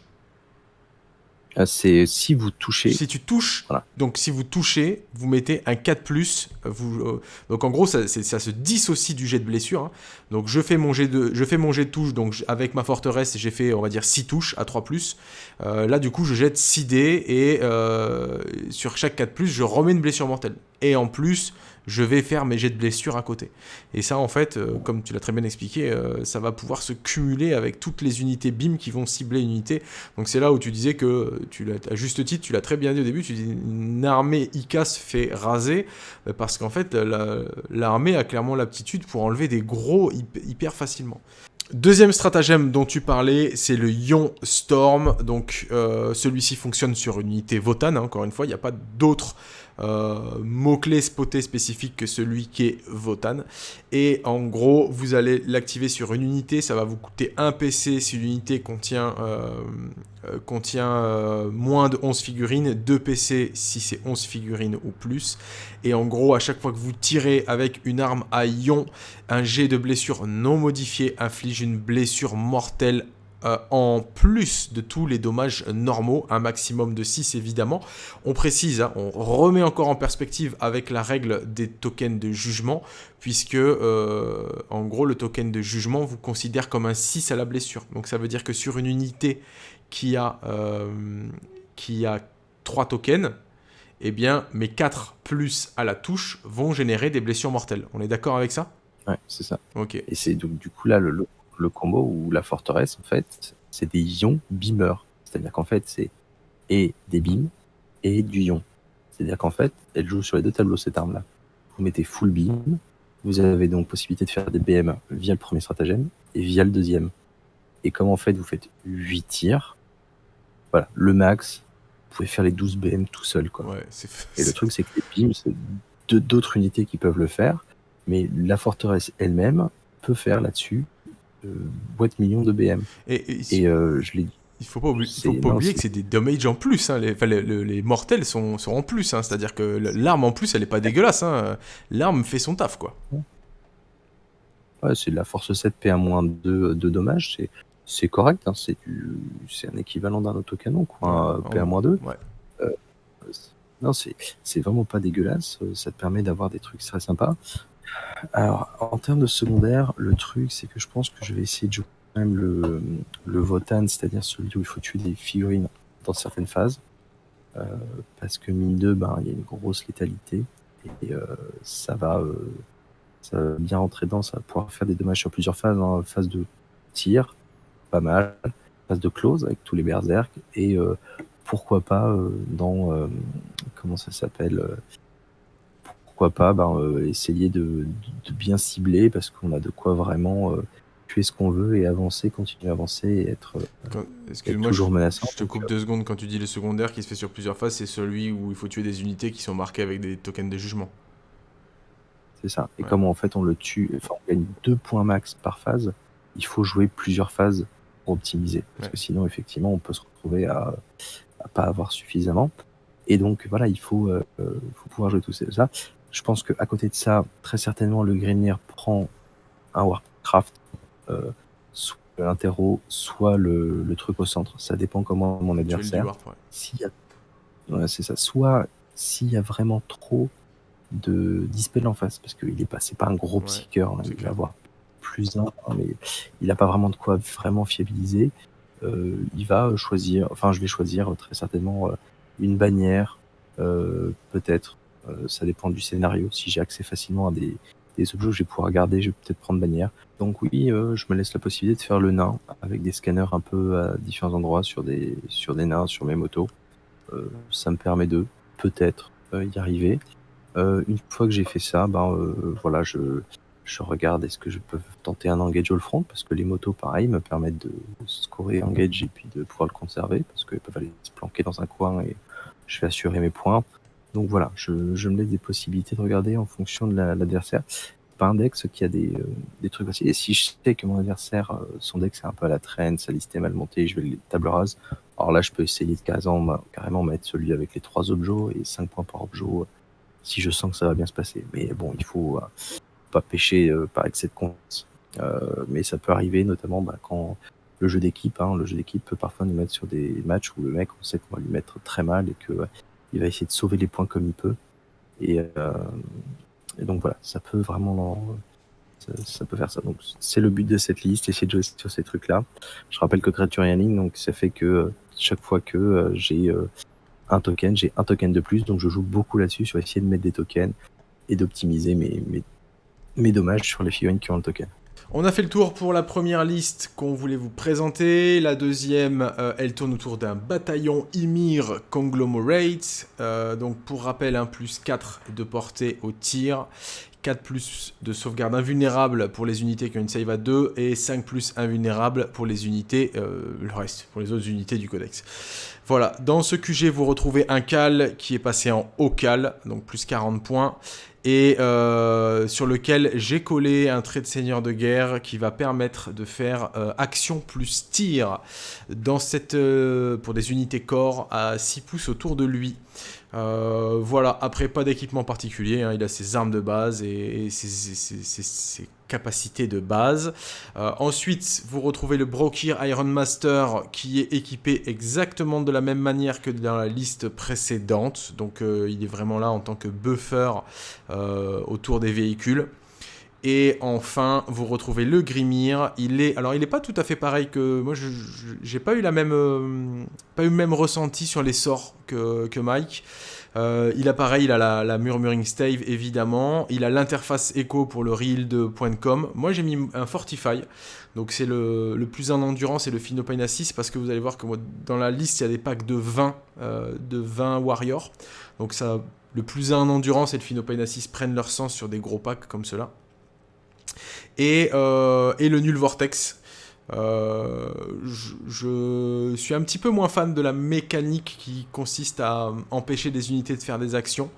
Euh, c'est si vous touchez. Si tu touches, donc si vous touchez, vous mettez un 4 plus. Vous, euh, donc en gros, ça, ça, se dissocie du jet de blessure. Hein. Donc je fais mon jet de, je fais mon jet de touche. Donc avec ma forteresse, j'ai fait, on va dire 6 touches à 3 plus. Euh, là, du coup, je jette 6 dés et sur chaque 4 plus, je remets une blessure mortelle. Et en plus, je vais faire mes jets de blessure à côté. Et ça, en fait, euh, comme tu l'as très bien expliqué, euh, ça va pouvoir se cumuler avec toutes les unités BIM qui vont cibler une unité. Donc c'est là où tu disais que, tu à juste titre, tu l'as très bien dit au début, tu dis une armée ICA se fait raser, euh, parce qu'en fait, l'armée a clairement l'aptitude pour enlever des gros hyper facilement. Deuxième stratagème dont tu parlais, c'est le Ion Storm. Donc celui-ci fonctionne sur une unité Votan, hein, encore une fois, il n'y a pas d'autres mot-clé spoté spécifique que celui qui est Votan. Et en gros, vous allez l'activer sur une unité, ça va vous coûter un PC si l'unité contient, euh, euh, contient moins de 11 figurines, 2 PC si c'est 11 figurines ou plus. Et en gros, à chaque fois que vous tirez avec une arme à ion, un jet de blessure non modifié inflige une blessure mortelle euh, en plus de tous les dommages normaux, un maximum de 6 évidemment. On précise, hein, on remet encore en perspective avec la règle des tokens de jugement, puisque euh, en gros le token de jugement vous considère comme un 6 à la blessure. Donc ça veut dire que sur une unité qui a, euh, qui a 3 tokens, eh bien mes 4 plus à la touche vont générer des blessures mortelles. On est d'accord avec ça? Ouais, c'est ça. Ok. Et c'est donc du coup là le, le combo ou la forteresse, en fait, c'est des ions beamers. C'est-à-dire qu'en fait, c'est et des beams et du ion. C'est-à-dire qu'en fait, elle joue sur les deux tableaux, cette arme-là. Vous mettez full beam, vous avez donc possibilité de faire des BM via le premier stratagème et via le deuxième. Et comme en fait, vous faites 8 tirs, voilà, le max, vous pouvez faire les 12 BM tout seul. Quoi. Ouais, et le truc, c'est que les beams, c'est d'autres unités qui peuvent le faire, mais la forteresse elle-même peut faire là-dessus boîte million de BM. Et, euh, je l'ai il faut pas, oublier, faut pas oublier que c'est des damage en plus. Hein. Les, les, mortels sont, sont, en plus. Hein. C'est-à-dire que l'arme en plus, elle est pas dégueulasse. Hein. L'arme fait son taf, quoi. Ouais, c'est de la force 7 P1-2 de dommages. C'est correct. C'est un équivalent d'un autocanon, quoi. P1-2. Ouais. Euh, non, c'est vraiment pas dégueulasse. Ça te permet d'avoir des trucs très sympas. Alors, en termes de secondaire, le truc, c'est que je pense que je vais essayer de jouer quand même le, le Votan, c'est-à-dire celui où il faut tuer des figurines dans certaines phases. Euh, parce que mine 2, ben, il y a une grosse létalité. Et euh, ça, va, euh, ça va bien rentrer dedans, ça va pouvoir faire des dommages sur plusieurs phases. Hein. Phase de tir, pas mal. Phase de close avec tous les berserk. Et pourquoi pas dans. comment ça s'appelle pourquoi pas ben, euh, essayer de, bien cibler parce qu'on a de quoi vraiment euh, tuer ce qu'on veut et avancer, continuer à avancer et être, euh, toujours menaçant. Je te coupe deux secondes quand tu dis le secondaire qui se fait sur plusieurs phases, c'est celui où il faut tuer des unités qui sont marquées avec des tokens de jugement. C'est ça. Et comme en fait on le tue, enfin on gagne deux points max par phase, il faut jouer plusieurs phases pour optimiser. Parce que sinon effectivement on peut se retrouver à, à pas avoir suffisamment. Et donc voilà, il faut, faut pouvoir jouer tout ça. Je pense qu'à côté de ça, très certainement, le Grenier prend un Warcraft, euh, soit l'interro, soit le, le, truc au centre. Ça dépend comment mon adversaire. S'il y a... c'est ça. Soit s'il y a vraiment trop de dispel en face, parce qu'il est pas, c'est pas un gros psycheur, hein, il va avoir plus un, mais il n'a pas vraiment de quoi vraiment fiabiliser. Euh, il va choisir, enfin, je vais choisir très certainement euh, une bannière, euh, peut-être euh, ça dépend du scénario. Si j'ai accès facilement à des, objets que je vais pouvoir regarder, je vais peut-être prendre bannière. Donc oui, euh, je me laisse la possibilité de faire le nain avec des scanners un peu à différents endroits sur des, sur des nains, sur mes motos. Euh, ça me permet de peut-être y arriver. une fois que j'ai fait ça, ben voilà, je, je regarde est-ce que je peux tenter un engage all front parce que les motos pareil me permettent de scorer engage et puis de pouvoir le conserver parce qu'ils peuvent aller se planquer dans un coin et je vais assurer mes points. Donc voilà, je, me laisse des possibilités de regarder en fonction de l'adversaire. pas un deck qui a des, euh, des trucs. Et si je sais que mon adversaire, euh, son deck c'est un peu à la traîne, sa liste est mal montée, je vais les table rase. Alors là, je peux essayer de carrément, carrément mettre celui avec les trois objets et 5 points par objet si je sens que ça va bien se passer. Mais bon, il faut euh, pas pêcher par excès de confiance. mais ça peut arriver notamment bah, quand le jeu d'équipe, hein, le jeu d'équipe peut parfois nous mettre sur des matchs où le mec, on sait qu'on va lui mettre très mal et que il va essayer de sauver les points comme il peut. Et, euh, donc voilà, ça peut vraiment ça, peut faire ça. Donc c'est le but de cette liste, essayer de jouer sur ces trucs-là. Je rappelle que Criterion donc ça fait que euh, chaque fois que euh, j'ai un token, j'ai un token de plus, donc je joue beaucoup là-dessus sur essayer de mettre des tokens et d'optimiser mes, mes, mes dommages sur les figurines qui ont le token. On a fait le tour pour la première liste qu'on voulait vous présenter. La deuxième, euh, elle tourne autour d'un bataillon Ymir Conglomerate. Euh, donc pour rappel, un plus 4 de portée au tir, 4 plus de sauvegarde invulnérable pour les unités qui ont une save à 2 et 5 plus invulnérable pour les unités, euh, le reste, pour les autres unités du codex. Voilà, dans ce QG, vous retrouvez un cal qui est passé en haut cal, donc plus 40 points, et euh, sur lequel j'ai collé un trait de seigneur de guerre qui va permettre de faire euh, action plus tir dans cette, euh, pour des unités corps à 6 pouces autour de lui. voilà, après pas d'équipement particulier, hein, il a ses armes de base et, ses, capacités de base. ensuite, vous retrouvez le Brokir Iron Master qui est équipé exactement de la même manière que dans la liste précédente. Donc il est vraiment là en tant que buffer euh, autour des véhicules. Et enfin, vous retrouvez le Grimir. Il est, alors il n'est pas tout à fait pareil que moi. Je j'ai pas eu la même, euh, pas eu le même ressenti sur les sorts que Mike. Euh, il a pareil, il a la, Murmuring Stave évidemment. Il a l'interface Echo pour le real.com. Moi j'ai mis un Fortify. Donc c'est le, le, plus en endurance et le Phinopain 6 parce que vous allez voir que dans la liste il y a des packs de 20, de 20 warriors. Donc ça le plus 1 en endurance et le Phinopain 6 prennent leur sens sur des gros packs comme cela. Et, euh, et le nul Vortex. Euh, je, suis un petit peu moins fan de la mécanique qui consiste à empêcher des unités de faire des actions.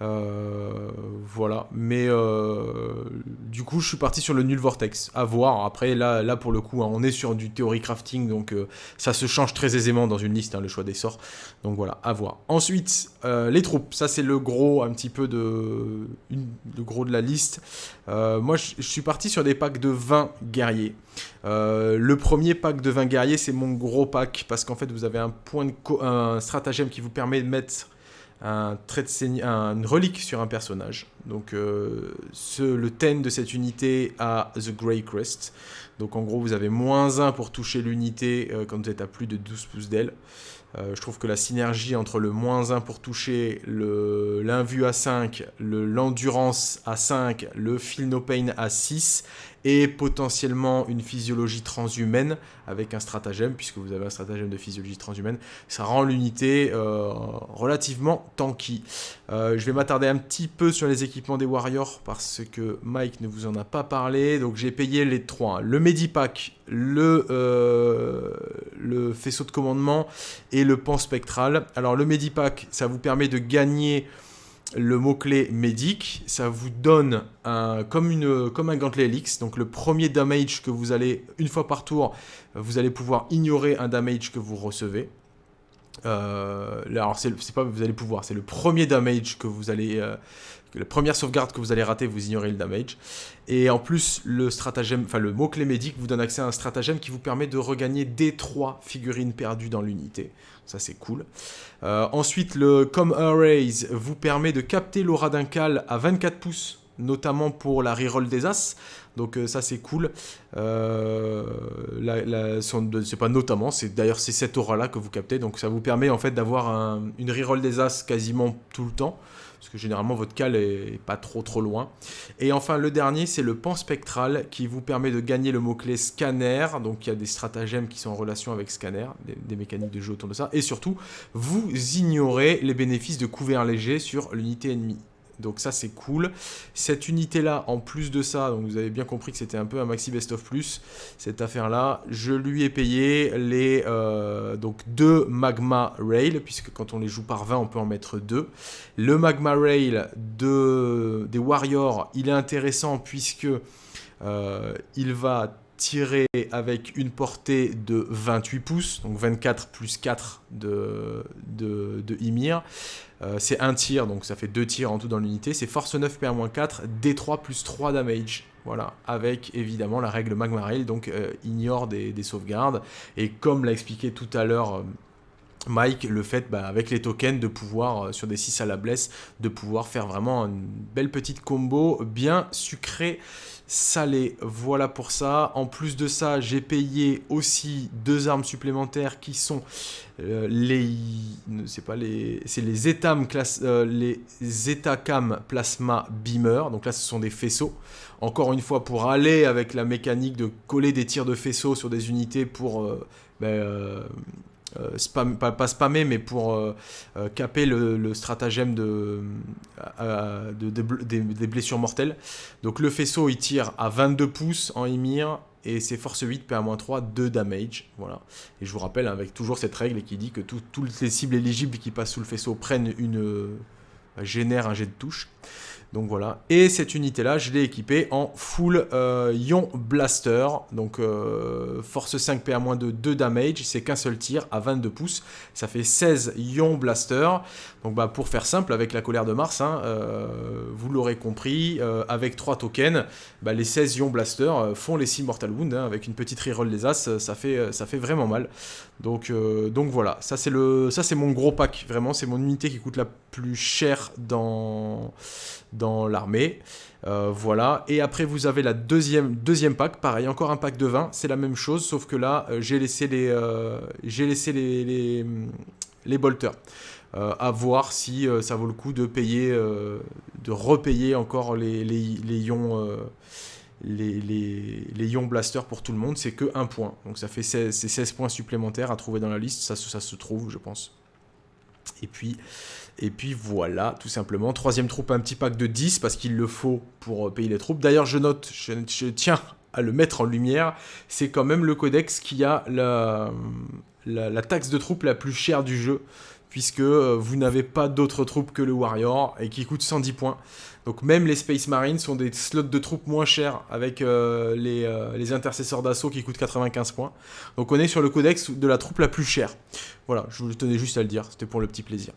Euh, voilà, mais euh, du coup, je suis parti sur le nul vortex. À voir. Après, là, pour le coup, hein, on est sur du théorie crafting, donc euh, ça se change très aisément dans une liste, hein, le choix des sorts. Donc voilà, à voir. Ensuite, les troupes. Ça, c'est le gros, un petit peu de, le gros de la liste. moi, je, suis parti sur des packs de 20 guerriers. le premier pack de 20 guerriers, c'est mon gros pack parce qu'en fait, vous avez un point de un stratagème qui vous permet de mettre un trait de une relique sur un personnage. Donc euh, ce, le ten de cette unité a The Grey Crest. Donc en gros vous avez moins 1 pour toucher l'unité euh, quand vous êtes à plus de 12 pouces d'aile. Euh, je trouve que la synergie entre le moins 1 pour toucher, l'invu à 5, l'endurance à 5, le feel no pain à 6 et potentiellement une physiologie transhumaine avec un stratagème, puisque vous avez un stratagème de physiologie transhumaine, ça rend l'unité euh, relativement tanky. Euh, je vais m'attarder un petit peu sur les équipements des Warriors parce que Mike ne vous en a pas parlé, donc j'ai payé les trois. Le Medipack, le, euh, le faisceau de commandement et le pan spectral. Alors le Medipack, ça vous permet de gagner le mot-clé médic, ça vous donne un, comme, une, comme un gantelet Helix. Donc le premier damage que vous allez, une fois par tour, vous allez pouvoir ignorer un damage que vous recevez. Euh, alors c'est pas vous allez pouvoir, c'est le premier damage que vous allez, euh, la première sauvegarde que vous allez rater, vous ignorez le damage. Et en plus, le stratagème, enfin le mot-clé médic vous donne accès à un stratagème qui vous permet de regagner des 3 figurines perdues dans l'unité. Ça c'est cool. Euh, ensuite, le Com Arrays vous permet de capter l'aura d'un cal à 24 pouces, notamment pour la reroll des As. Donc euh, ça c'est cool. Euh, c'est pas notamment, c'est d'ailleurs c'est cette aura là que vous captez. Donc ça vous permet en fait d'avoir une reroll des As quasiment tout le temps parce que généralement votre cal est pas trop trop loin. Et enfin le dernier c'est le pan spectral qui vous permet de gagner le mot-clé scanner, donc il y a des stratagèmes qui sont en relation avec scanner, des, mécaniques de jeu autour de ça, et surtout vous ignorez les bénéfices de couvert léger sur l'unité ennemie. Donc ça c'est cool. Cette unité là, en plus de ça, donc vous avez bien compris que c'était un peu un maxi best of plus, cette affaire là, je lui ai payé les euh, donc deux magma rail, puisque quand on les joue par 20 on peut en mettre deux. Le magma rail de, des warriors, il est intéressant puisque euh, il va tirer avec une portée de 28 pouces, donc 24 plus 4 de, de, de Ymir. Euh, c'est un tir, donc ça fait deux tirs en tout dans l'unité. C'est force 9 PA-4, D3 plus 3 damage. Voilà, avec évidemment la règle Magma Rail, donc euh, ignore des, sauvegardes. Et comme l'a expliqué tout à l'heure Mike, le fait bah, avec les tokens de pouvoir, euh, sur des 6 à la blesse, de pouvoir faire vraiment une belle petite combo bien sucrée salée. Voilà pour ça. En plus de ça, j'ai payé aussi deux armes supplémentaires qui sont euh, les c'est les euh, les Plasma Beamer. Donc là ce sont des faisceaux. Encore une fois pour aller avec la mécanique de coller des tirs de faisceaux sur des unités pour ben, euh, spam, pas, spammer, mais pour euh, euh, caper le, stratagème de, des, blessures mortelles. Donc le faisceau, il tire à 22 pouces en Ymir, et c'est force 8, PA-3, 2 damage. Voilà. Et je vous rappelle, avec toujours cette règle qui dit que toutes les cibles éligibles qui passent sous le faisceau prennent une... génèrent un jet de touche. Donc voilà. Et cette unité-là, je l'ai équipée en full euh, Ion Blaster. Donc euh, force 5 PA- de 2 damage. C'est qu'un seul tir à 22 pouces. Ça fait 16 Ion Blaster. Donc bah, pour faire simple, avec la colère de Mars, hein, euh, vous l'aurez compris, avec 3 tokens, bah, les 16 Ion Blaster font les 6 Mortal Wound. Hein, avec une petite reroll des As, ça fait, ça fait vraiment mal. Donc, donc voilà, ça c'est mon gros pack. Vraiment, c'est mon unité qui coûte la plus chère dans dans l'armée. Euh, voilà. Et après, vous avez la deuxième, deuxième pack. Pareil, encore un pack de 20. C'est la même chose, sauf que là, euh, j'ai laissé les, euh, j'ai laissé les, les, les bolters. à voir si ça vaut le coup de payer, de repayer encore les, les, les ions. Les, les, les, ions blaster pour tout le monde, c'est que 1 point. Donc ça fait 16, 16 points supplémentaires à trouver dans la liste, ça se trouve, je pense. Et puis, et puis voilà, tout simplement. Troisième troupe, un petit pack de 10 parce qu'il le faut pour euh, payer les troupes. D'ailleurs, je note, je, tiens à le mettre en lumière, c'est quand même le codex qui a la, la, taxe de troupes la plus chère du jeu puisque euh, vous n'avez pas d'autres troupes que le Warrior et qui coûte 110 points. Donc même les Space Marines sont des slots de troupes moins chers avec euh, les, les, intercesseurs d'assaut qui coûtent 95 points. Donc on est sur le codex de la troupe la plus chère. Voilà, je vous tenais juste à le dire, c'était pour le petit plaisir.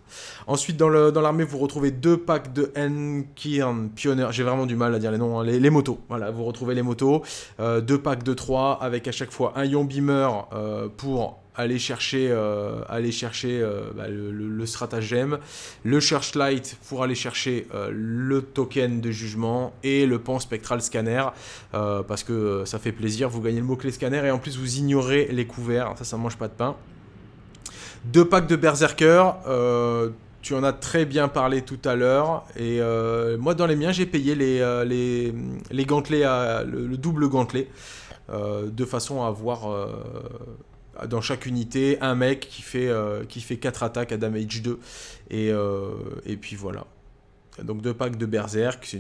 Ensuite, dans l'armée, vous retrouvez deux packs de Enkirn Pioneer. J'ai vraiment du mal à dire les noms, hein. les, motos. Voilà, vous retrouvez les motos. Euh, deux packs de 3 avec à chaque fois un Ion Beamer euh, pour aller chercher, euh, chercher bah, le, stratagème, le Searchlight pour aller chercher le token de jugement et le pan spectral scanner parce que ça fait plaisir, vous gagnez le mot-clé scanner et en plus vous ignorez les couverts, ça ça mange pas de pain. Deux packs de Berserker. Euh, tu en as très bien parlé tout à l'heure. Et euh, moi, dans les miens, j'ai payé les, euh, les, gantelets, le, double gantelet. de façon à avoir dans chaque unité un mec qui fait, qui fait 4 attaques à damage 2. Et, et puis voilà. Donc deux packs de Berserk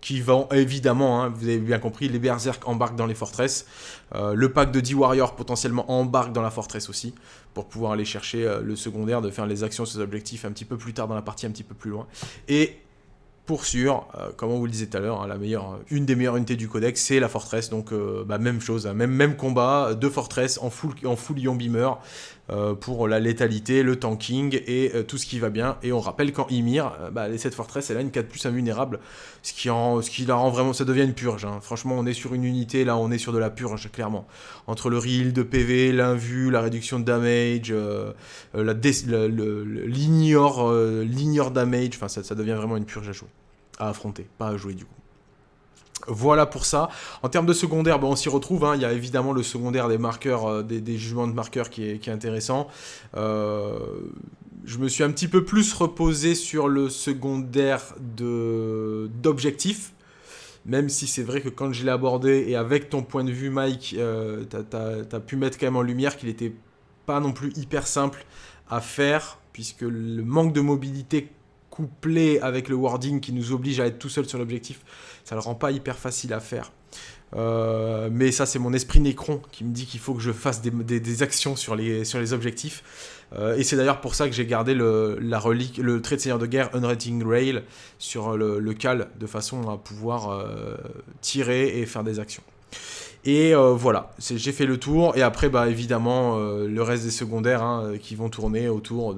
qui vont évidemment, hein, vous avez bien compris, les Berserk embarquent dans les forteresses. le pack de 10 Warriors potentiellement embarque dans la forteresse aussi pour pouvoir aller chercher euh, le secondaire, de faire les actions sur les objectifs un petit peu plus tard dans la partie, un petit peu plus loin. Et pour sûr, euh, comme on vous le disait tout à l'heure, hein, meilleure, une des meilleures unités du codex, c'est la forteresse. Donc, euh, bah, même chose, hein, même, combat, deux forteresses en full, en full beamer. Euh, pour la létalité, le tanking et euh, tout ce qui va bien. Et on rappelle qu'en Ymir, euh, bah, cette forteresse, elle a une 4 plus invulnérable, ce qui, la rend vraiment, ça devient une purge. Hein. Franchement, on est sur une unité, là, on est sur de la purge, clairement. Entre le real de PV, l'invu, la réduction de damage, l'ignore damage, enfin, ça, ça devient vraiment une purge à jouer, à affronter, pas à jouer du coup. Voilà pour ça. En termes de secondaire, bon, on s'y retrouve. Hein. Il y a évidemment le secondaire des marqueurs, euh, des, jugements de marqueurs qui est, intéressant. Euh, je me suis un petit peu plus reposé sur le secondaire d'objectifs. Même si c'est vrai que quand je l'ai abordé, et avec ton point de vue, Mike, euh, tu as, pu mettre quand même en lumière qu'il n'était pas non plus hyper simple à faire, puisque le manque de mobilité couplé avec le wording qui nous oblige à être tout seul sur l'objectif, ça le rend pas hyper facile à faire. Euh, mais ça, c'est mon esprit Nécron qui me dit qu'il faut que je fasse des, actions sur les, sur les objectifs. Euh, et c'est d'ailleurs pour ça que j'ai gardé le, la relique, le trait de seigneur de guerre Unrating Rail sur le, cal, de façon à pouvoir euh, tirer et faire des actions. Et euh, voilà, j'ai fait le tour. Et après, bah, évidemment, euh, le reste des secondaires hein, qui vont tourner autour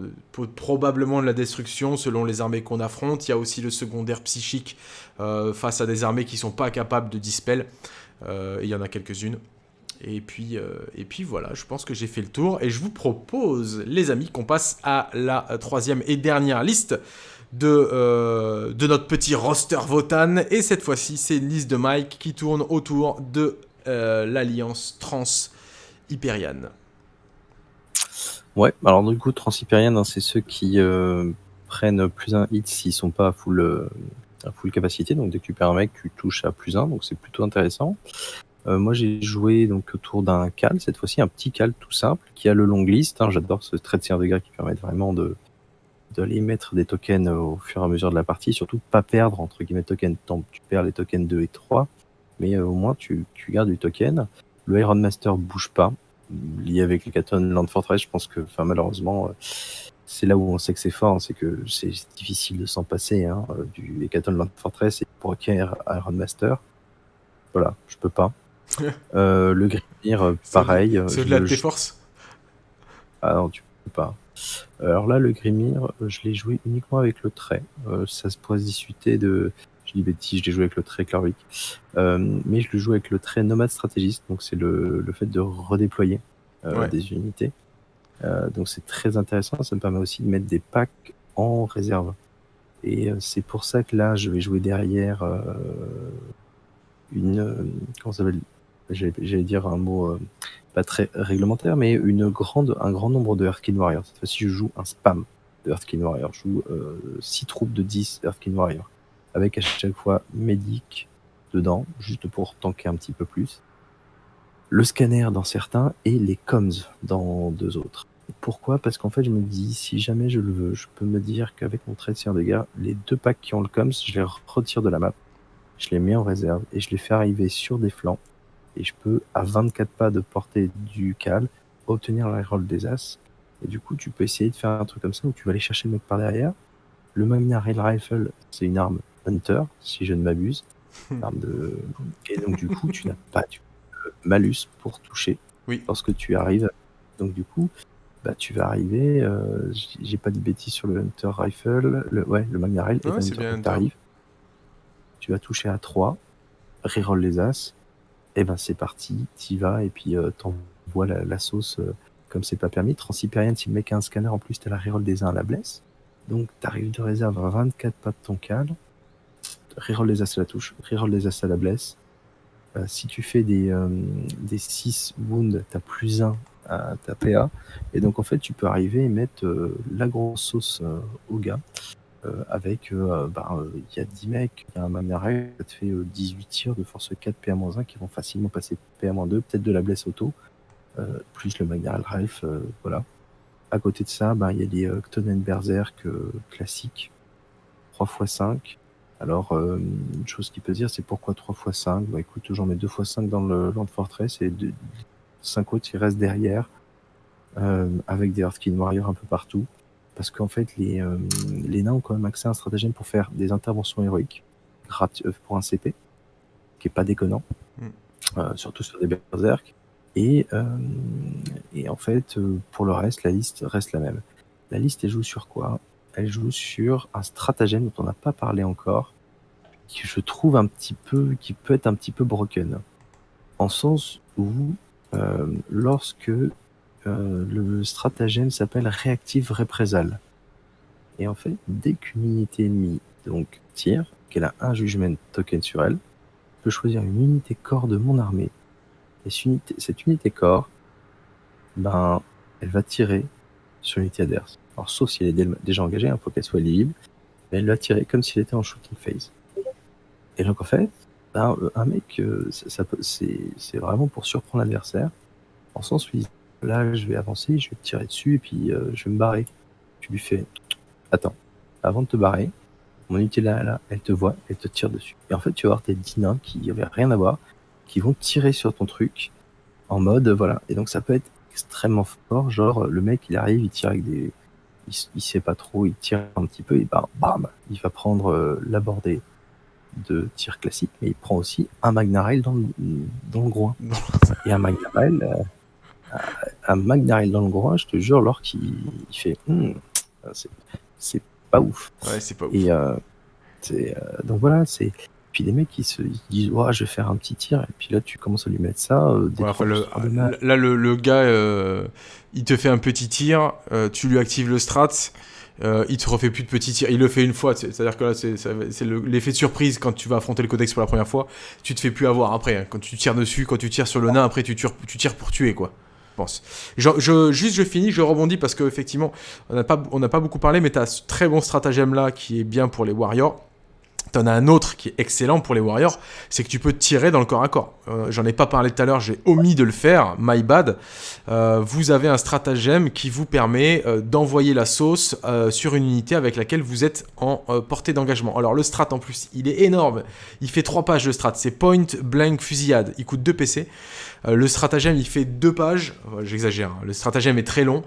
probablement de la destruction selon les armées qu'on affronte. Il y a aussi le secondaire psychique euh, face à des armées qui sont pas capables de dispel. il y en a quelques-unes. Et puis, euh, et puis voilà, je pense que j'ai fait le tour. Et je vous propose, les amis, qu'on passe à la troisième et dernière liste de, euh, de notre petit roster Votan. Et cette fois-ci, c'est une liste de Mike qui tourne autour de euh, l'alliance Trans-Hyperiane. Ouais, alors du coup, Trans-Hyperiane, hein, c'est ceux qui prennent plus un hit s'ils sont pas à full, à full capacité. Donc dès que tu perds un mec, tu touches à plus un. Donc c'est plutôt intéressant. Euh, moi, j'ai joué donc autour d'un cal, cette fois-ci un petit cal tout simple, qui a le long list. Hein. J'adore ce trait de seigneur de guerre qui permet vraiment de d'aller mettre des tokens au fur et à mesure de la partie, surtout pas perdre entre guillemets tokens. Tant tu perds les tokens 2 et 3, mais euh, au moins tu, tu gardes du token. Le Iron Master bouge pas, lié avec les Katon Land Fortress. Je pense que, enfin malheureusement, euh, c'est là où on sait que c'est fort, hein, c'est que c'est difficile de s'en passer hein, du Katon Land Fortress et pour acquérir Iron Master. Voilà, je peux pas. Euh, le Grimir, euh, pareil. C'est au-delà de tes forces? Ah non, tu peux pas. Alors là, le Grimir, je l'ai joué uniquement avec le trait. Euh, ça se pourrait se discuter de. Je dis bêtise, je l'ai joué avec le trait Clarwick. mais je le joue avec le trait Nomade Stratégiste, donc c'est le, le, fait de redéployer des unités. donc c'est très intéressant, ça me permet aussi de mettre des packs en réserve. Et c'est pour ça que là, je vais jouer derrière une. comment ça s'appelle? J'allais dire un mot euh, pas très réglementaire, mais une grande, un grand nombre de Earthkin Warriors. Cette fois-ci, je joue un spam de Earthkin Warrior. Je joue 6 euh, troupes de 10 Earthkin Warrior. Avec à chaque fois Medic dedans, juste pour tanker un petit peu plus. Le scanner dans certains et les comms dans deux autres. Pourquoi? Parce qu'en fait, je me dis, si jamais je le veux, je peux me dire qu'avec mon trait de gars, les deux packs qui ont le comms, je les retire de la map, je les mets en réserve et je les fais arriver sur des flancs et je peux, à 24 pas de portée du cal, obtenir la roll des As. Et du coup, tu peux essayer de faire un truc comme ça où tu vas aller chercher le mec par derrière. Le Magna Rail Rifle, c'est une arme Hunter, si je ne m'abuse. de... Et donc, du coup, tu n'as pas du malus pour toucher oui. lorsque tu arrives. Donc, du coup, bah, tu vas arriver. Euh, J'ai pas de bêtises sur le Hunter Rifle. Le, ouais, le Magna Rail. Ouais, et tu vas toucher à 3, reroll les As, et eh ben c'est parti, t'y vas et puis euh, t'envoies la, la, sauce euh, comme c'est pas permis. Transhyperian, si le mec a un scanner, en plus t'as la reroll des uns à la blesse. Donc t'arrives de réserve à 24 pas de ton cadre, reroll les as à la touche, reroll les as à la blesse. Euh, si tu fais des, euh, des 6 wounds, t'as plus 1 à ta PA. Et donc en fait tu peux arriver et mettre euh, la grosse sauce au gars. Euh, avec, euh, bah, euh, il y a 10 mecs, il y a un Mamerel, ça te fait 18 tirs de force 4 PA-1 qui vont facilement passer PA-2, peut-être de la blesse auto, plus le Magnaral Ralph, voilà. À côté de ça, bah, il y a les Ctonen Berserk classiques, 3 x 5. Alors, une chose qui peut dire, c'est pourquoi 3 x 5 Bah écoute, j'en mets 2 x 5 dans le Land Fortress et 5 autres qui restent derrière, avec des Earthkin Warriors un peu partout parce qu'en fait, les, euh, les nains ont quand même accès à un stratagème pour faire des interventions héroïques euh, pour un CP, qui est pas déconnant, mm. euh, surtout sur des berserk. Et, et en fait, pour le reste, la liste reste la même. La liste, elle joue sur quoi? Elle joue sur un stratagème dont on n'a pas parlé encore, qui je trouve un petit peu, qui peut être un petit peu broken, en sens où lorsque euh, le stratagème s'appelle réactive représailles. Et en fait, dès qu'une unité ennemie donc tire, qu'elle a un jugement token sur elle, je peux choisir une unité corps de mon armée. Et cette unité, corps, ben, elle va tirer sur l'unité adverse. Alors, sauf si elle est déjà engagée, il hein, faut qu'elle soit libre, mais elle va tirer comme si elle était en shooting phase. Et donc, en fait, ben, un mec, euh, c'est vraiment pour surprendre l'adversaire, en sens où là, je vais avancer, je vais te tirer dessus et puis euh, je vais me barrer. Tu lui fais, attends, avant de te barrer, mon unité là, là, elle te voit, elle te tire dessus. Et en fait, tu vas avoir tes 10 nains qui n'avaient rien à voir, qui vont tirer sur ton truc en mode, voilà. Et donc, ça peut être extrêmement fort. Genre, le mec, il arrive, il tire avec des. Il, sait pas trop, il tire un petit peu et bam, bam, il va prendre euh, la bordée de tir classique, mais il prend aussi un Magna Rail dans le, dans le groin. et un Magna Rail, euh, un McDarrell dans le groin, je te jure, alors qu'il fait hmm, c'est pas ouf. Ouais, c'est pas ouf. Et euh, euh, donc voilà, c'est puis des mecs qui se disent ouais, je vais faire un petit tir, et puis là tu commences à lui mettre ça. euh, des Ouais, enfin, le- là, le, le gars, euh, il te fait un petit tir, euh, tu lui actives le strat, il te refait plus de petits tirs. Il le fait une fois, c'est- c'est-à-dire que là, c'est l'effet de surprise quand tu vas affronter le codex pour la première fois. Tu te fais plus avoir après. hein. Quand tu tires dessus, quand tu tires sur le nain, après tu tires, tu tires pour tuer, quoi. Je pense. Je, je- juste, je finis, je rebondis parce qu'effectivement, on n'a pas, on pas beaucoup parlé, mais tu as ce très bon stratagème là qui est bien pour les warriors. T'en as un autre qui est excellent pour les warriors, c'est que tu peux tirer dans le corps à corps. Euh, J'en ai pas parlé tout à l'heure, j'ai omis de le faire, my bad. Euh, vous avez un stratagème qui vous permet euh, d'envoyer la sauce sur une unité avec laquelle vous êtes en portée d'engagement. Alors le strat en plus, il est énorme. Il fait 3 pages de strat. C'est point blank fusillade. Il coûte 2 PC. Le stratagème, il fait 2 pages. J'exagère. hein. Le stratagème est très long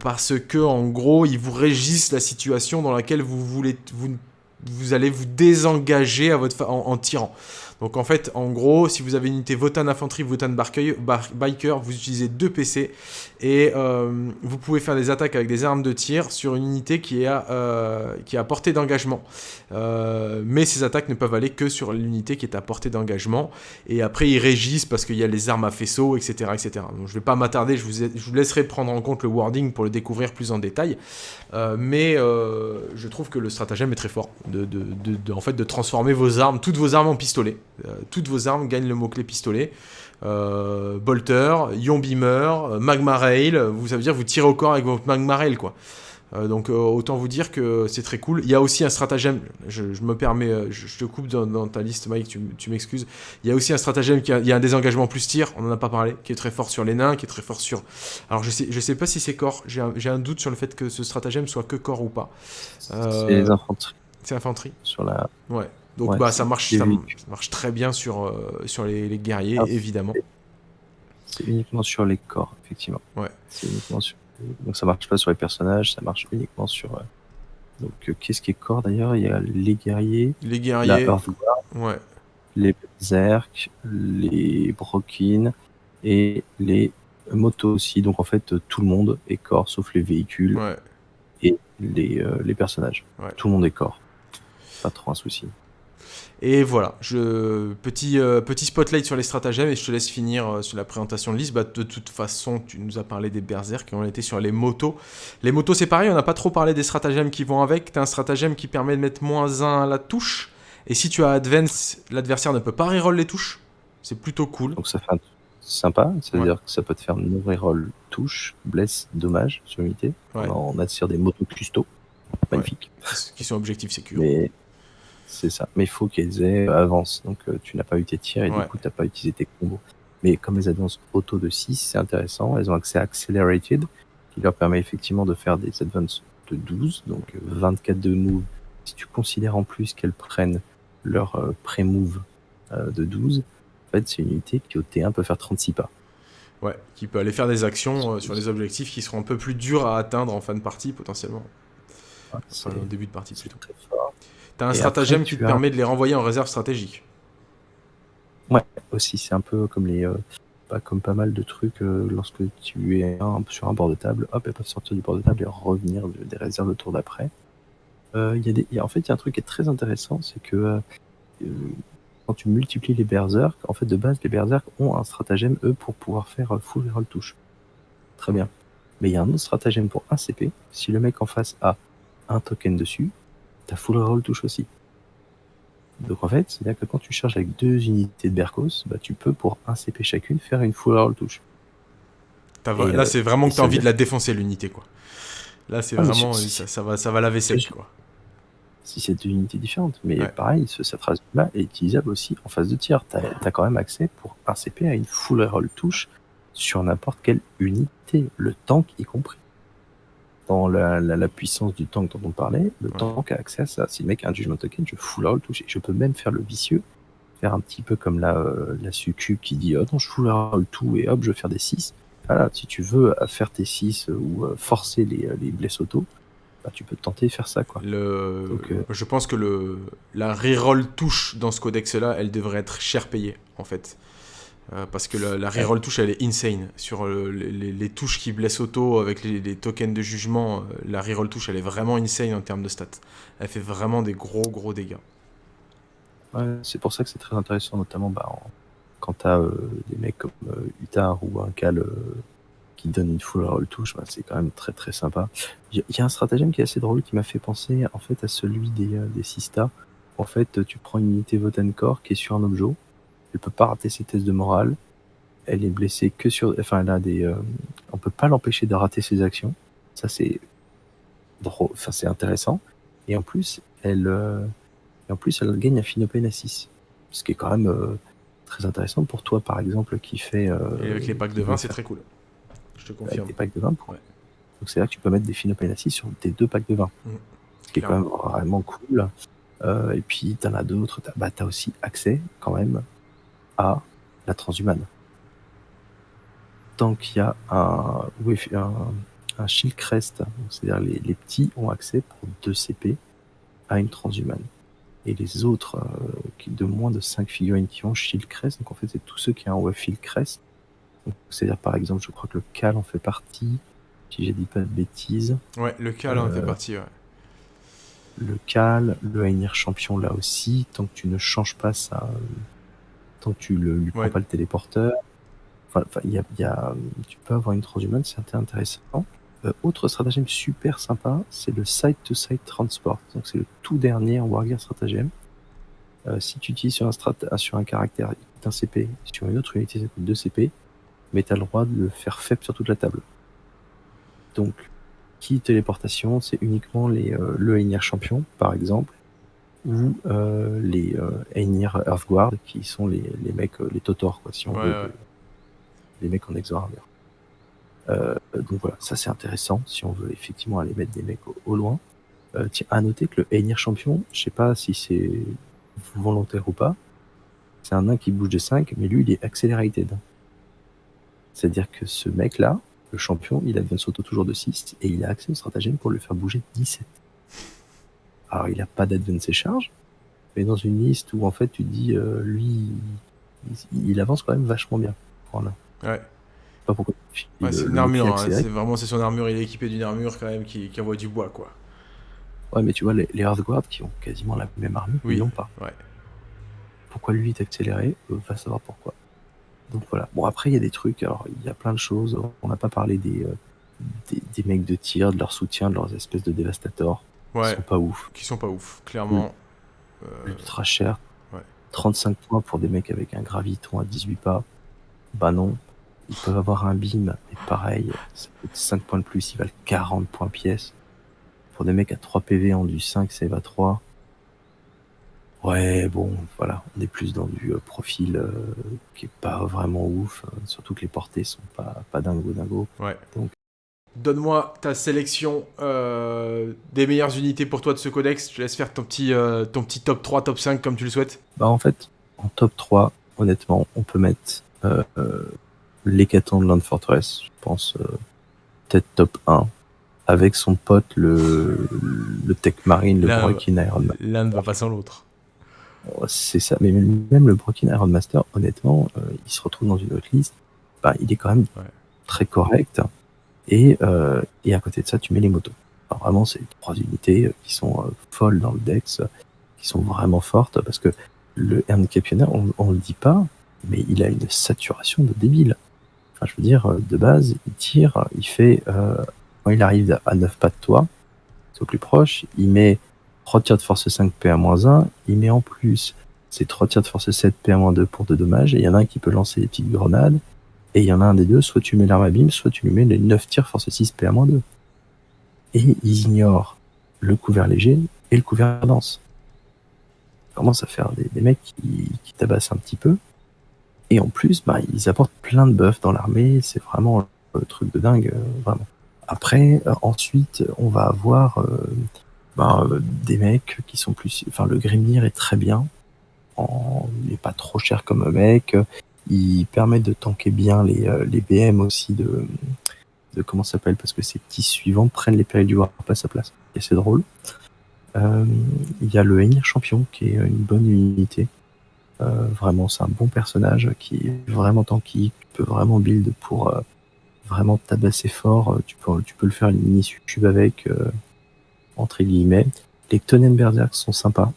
parce que en gros, il vous régisse la situation dans laquelle vous voulez vous vous allez vous désengager à votre en, en tirant. Donc en fait, en gros, si vous avez une unité Votan Infanterie, Votan Barcueil- Bar- Biker, vous utilisez deux PC et euh, vous pouvez faire des attaques avec des armes de tir sur une unité qui est à, euh, qui portée d'engagement. Euh, mais ces attaques ne peuvent aller que sur l'unité qui est à portée d'engagement. Et après, ils régissent parce qu'il y a les armes à faisceau, etc. etc. Donc je vais pas m'attarder, je vous, laisserai prendre en compte le wording pour le découvrir plus en détail. Mais je trouve que le stratagème est très fort de, en fait, de transformer vos armes, toutes vos armes en pistolet. Toutes vos armes gagnent le mot-clé pistolet. Euh, bolter, ion beamer, euh, magma rail, vous, ça veut dire que vous tirez au corps avec votre magma rail quoi. Euh, donc euh, autant vous dire que c'est très cool. Il y a aussi un stratagème, je, je me permets, je, je te coupe dans, dans ta liste Mike, tu, m'excuses. Il y a aussi un stratagème, qui a, il y a un désengagement plus tir, on en a pas parlé, qui est très fort sur les nains, qui est très fort sur... Alors je sais, je sais pas si c'est corps, j'ai un, doute sur le fait que ce stratagème soit que corps ou pas. Euh, C'est les infanteries C'est infanterie sur la. Ouais. Donc Ouais, bah ça marche, ça, marche très bien sur, euh, sur les, les guerriers, Ah. évidemment. C'est uniquement sur les corps, effectivement. Ouais. C'est uniquement sur. Donc ça marche pas sur les personnages, ça marche uniquement sur. euh, Donc euh, qu'est-ce qui est corps d'ailleurs? Il y a les guerriers, Les la guerriers, Earthguard, ouais. les berserk, les brokin et les motos aussi. Donc en fait tout le monde est corps sauf les véhicules Ouais. et les, les personnages. Tout le monde est corps. Pas trop un souci. Et voilà, je... petit, euh, petit spotlight sur les stratagèmes et je te laisse finir euh, sur la présentation de liste. Bah, de toute façon, tu nous as parlé des berserk qui ont été sur les motos. Les motos, c'est pareil, on n'a pas trop parlé des stratagèmes qui vont avec. Tu as un stratagème qui permet de mettre moins 1 à la touche. Et si tu as advance, l'adversaire ne peut pas reroll les touches. C'est plutôt cool. Donc ça fait un sympa, c'est-à-dire Ouais. que ça peut te faire no reroll touche, bless, dommage sur l'unité. Ouais. On attire des motos custo. Magnifique. Qui sont objectifs sécures. Mais c'est ça. Mais il faut qu'elles aient avance. Donc euh, tu n'as pas eu tes tirs et Ouais. du coup tu n'as pas utilisé tes combos. Mais comme elles advancent auto de 6, c'est intéressant. Elles ont accès à Accelerated, qui leur permet effectivement de faire des advances de 12, donc euh, 24 de move. Si tu considères en plus qu'elles prennent leur euh, pré-move euh, de 12, en fait c'est une unité qui au T1 peut faire 36 pas. Ouais, qui peut aller faire des actions euh, sur les objectifs qui seront un peu plus durs à atteindre en fin de partie potentiellement. Ouais, Enfin, c'est au début de partie plutôt. très fort. T'as un Et stratagème après, qui te as- permet de les renvoyer en réserve stratégique. aussi c'est un peu comme les euh, pas comme pas mal de trucs euh, lorsque tu es un, sur un bord de table hop elles peuvent sortir du bord de table et revenir de- des réserves le tour d'après. Euh, il y a des il y a- en fait il y a un truc qui est très intéressant c'est que quand tu multiplies les berserk en fait de base les berserk ont un stratagème eux pour pouvoir faire full reroll touche. Très bien. Mais il y a un autre stratagème pour un CP si le mec en face a un token dessus t'as full reroll touche aussi donc en fait, c'est-à-dire que quand tu charges avec deux unités de Berkos, bah, tu peux pour un CP chacune faire une full roll touche. Là, euh, c'est vraiment que t'as veut envie de la défoncer l'unité, quoi. Là, c'est Ah, vraiment. Ça, ça va, ça va laver sec, c'est- quoi. Si c'est deux unités différentes, mais Ouais. pareil, ce, cette là est utilisable aussi en phase de tir. T'as as quand même accès pour un CP à une full roll touche sur n'importe quelle unité, le tank y compris. Dans la, la- la puissance du tank dont on parlait, le Ouais. tank a accès à ça. Si le mec a un judgment token, je full roll touche. Et je peux même faire le vicieux, faire un petit peu comme la, euh, la succube qui dit oh non, je full roll tout et hop, je vais faire des 6. Voilà, si tu veux euh, faire tes 6 ou euh, forcer les, euh, les blesses auto, bah, tu peux tenter de faire ça. quoi. Le... Donc, euh, Je pense que le... la reroll touche dans ce codex-là, elle devrait être cher payée, en fait. Euh, parce que la, la reroll touche, elle est insane. Sur euh, les, les- les touches qui blessent auto avec les, les tokens de jugement, euh, la reroll touche, elle est vraiment insane en termes de stats. Elle fait vraiment des gros, gros dégâts. Ouais, c'est pour ça que c'est très intéressant, notamment bah, en- quand tu as des mecs comme euh, Utar ou un Cal euh, qui donne une full roll touche, bah, c'est quand même très très sympa. Il y, a un stratagème qui est assez drôle qui m'a fait penser en fait à celui des, euh, des Sista. En fait, tu prends une unité Votancore qui est sur un objet, elle peut pas rater ses tests de morale, elle est blessée que sur. Enfin, elle a des. Euh, on peut pas l'empêcher de rater ses actions. Ça, c'est drôle. Enfin, c'est intéressant. Et en plus, elle. Euh, et en plus, elle gagne un Finopane à 6. Ce qui est quand même euh, très intéressant pour toi, par exemple, qui fait. et avec les packs de 20, c'est très cool. Je te confirme. Avec des packs de 20 pour... Donc, c'est là que tu peux mettre des Finopane à 6 sur tes deux packs de 20. Mmh. Ce qui est quand même vraiment cool. et puis, tu en as d'autres. Tu as, bah, as aussi accès, quand même, à la transhumane tant qu'il y a un, un, shield crest, c'est-à-dire les, les, petits ont accès pour 2 CP à une transhumane. Et les autres, euh, qui de moins de 5 figurines qui ont shield crest, donc en fait c'est tous ceux qui ont un shield crest. C'est-à-dire par exemple, je crois que le Cal en fait partie, si j'ai dit pas de bêtises. Ouais, le Cal en fait euh, partie, ouais. Le Cal, le Ainir champion là aussi, tant que tu ne changes pas ça, tant que tu le, lui prends pas le téléporteur, Enfin, y a, y a, tu peux avoir une transhumance, c'est intéressant. Euh, autre stratagème super sympa, c'est le side-to-side transport. Donc c'est le tout dernier en Wargear stratagème. Euh, si tu utilises sur un, strat sur un caractère, un CP, sur une autre unité, ça coûte 2 CP, mais tu as le droit de le faire faible sur toute la table. Donc, qui téléportation, c'est uniquement les, euh, le Einir champion, par exemple, ou euh, les euh, Einir Earthguard, qui sont les, les mecs, les Totor, quoi, si on veut. Ouais les mecs en exo euh, donc voilà, ça c'est intéressant si on veut effectivement aller mettre des mecs au, loin. Euh, tiens, à noter que le Einir champion, je sais pas si c'est volontaire ou pas, c'est un nain qui bouge de 5, mais lui il est accelerated. C'est-à-dire que ce mec-là, le champion, il advance sauto toujours de 6 et il a accès au stratagème pour le faire bouger de 17. Alors il n'a pas d'advance et charge, mais dans une liste où en fait tu dis, euh, lui, il, avance quand même vachement bien. Voilà. Ouais. Pas pourquoi. c'est une armure, hein, c'est vraiment c'est son armure, il est équipé d'une armure quand même qui, qui, envoie du bois quoi. Ouais, mais tu vois, les, les Earthguard qui ont quasiment la même armure, oui. ils l'ont pas. Ouais. Pourquoi lui est accéléré euh, Va savoir pourquoi. Donc voilà. Bon, après, il y a des trucs, alors il y a plein de choses. On n'a pas parlé des, euh, des, des, mecs de tir, de leur soutien, de leurs espèces de dévastateurs. Ouais. Qui sont pas ouf. Qui sont pas ouf, clairement. Euh... Ultra cher. Ouais. 35 points pour des mecs avec un graviton à 18 pas. Bah non ils peuvent avoir un beam, et pareil, ça coûte 5 points de plus, ils valent 40 points pièce. Pour des mecs à 3 PV en du 5, ça va 3. Ouais, bon, voilà, on est plus dans du euh, profil euh, qui est pas vraiment ouf, euh, surtout que les portées sont pas, pas dingo dingo. Ouais. Donc... Donne-moi ta sélection des meilleures unités pour toi de ce codex. Je te laisse faire ton petit, ton petit top 3, top 5 comme tu le souhaites. Bah en fait, en top 3, honnêtement, on peut mettre l'hécaton de Land Fortress, je pense euh, peut-être top 1, avec son pote le, le Tech Marine, le Broken Iron Master. L'un ne va pas sans l'autre. Oh, c'est ça, mais même le Broken Iron Master, honnêtement, euh, il se retrouve dans une autre liste, bah, il est quand même très correct. Et, euh, et à côté de ça, tu mets les motos. Alors vraiment, c'est trois unités qui sont folles dans le Dex, qui sont vraiment fortes, parce que le handicapionnaire, on, on le dit pas, mais il a une saturation de débile je veux dire, de base, il tire, il fait, euh, quand il arrive à 9 pas de toi, c'est au plus proche, il met 3 tirs de force 5 PA-1, il met en plus ses 3 tirs de force 7 PA-2 pour de dommages, et il y en a un qui peut lancer des petites grenades, et il y en a un des deux, soit tu mets l'arme à bim, soit tu lui mets les 9 tirs force 6 PA-2. Et ils ignorent le couvert léger et le couvert dense. Ils commencent à faire des, mecs qui, tabassent un petit peu, et en plus, bah, ils apportent plein de buffs dans l'armée. C'est vraiment un truc de dingue, euh, vraiment. Après, euh, ensuite, on va avoir euh, bah, des mecs qui sont plus. Enfin, le Grimnir est très bien. En... Il n'est pas trop cher comme mec. Il permet de tanker bien les, les BM aussi de, de comment ça s'appelle parce que ces petits suivants prennent les périls du Warp à sa place. Et c'est drôle. Il y a le Enir Champion qui est une bonne unité euh, vraiment, c'est un bon personnage qui est vraiment tanky, tu peux vraiment build pour euh, vraiment tabasser fort. Euh, tu peux, tu peux le faire une mini YouTube avec, entre guillemets. Les Tonen Berserk sont sympas.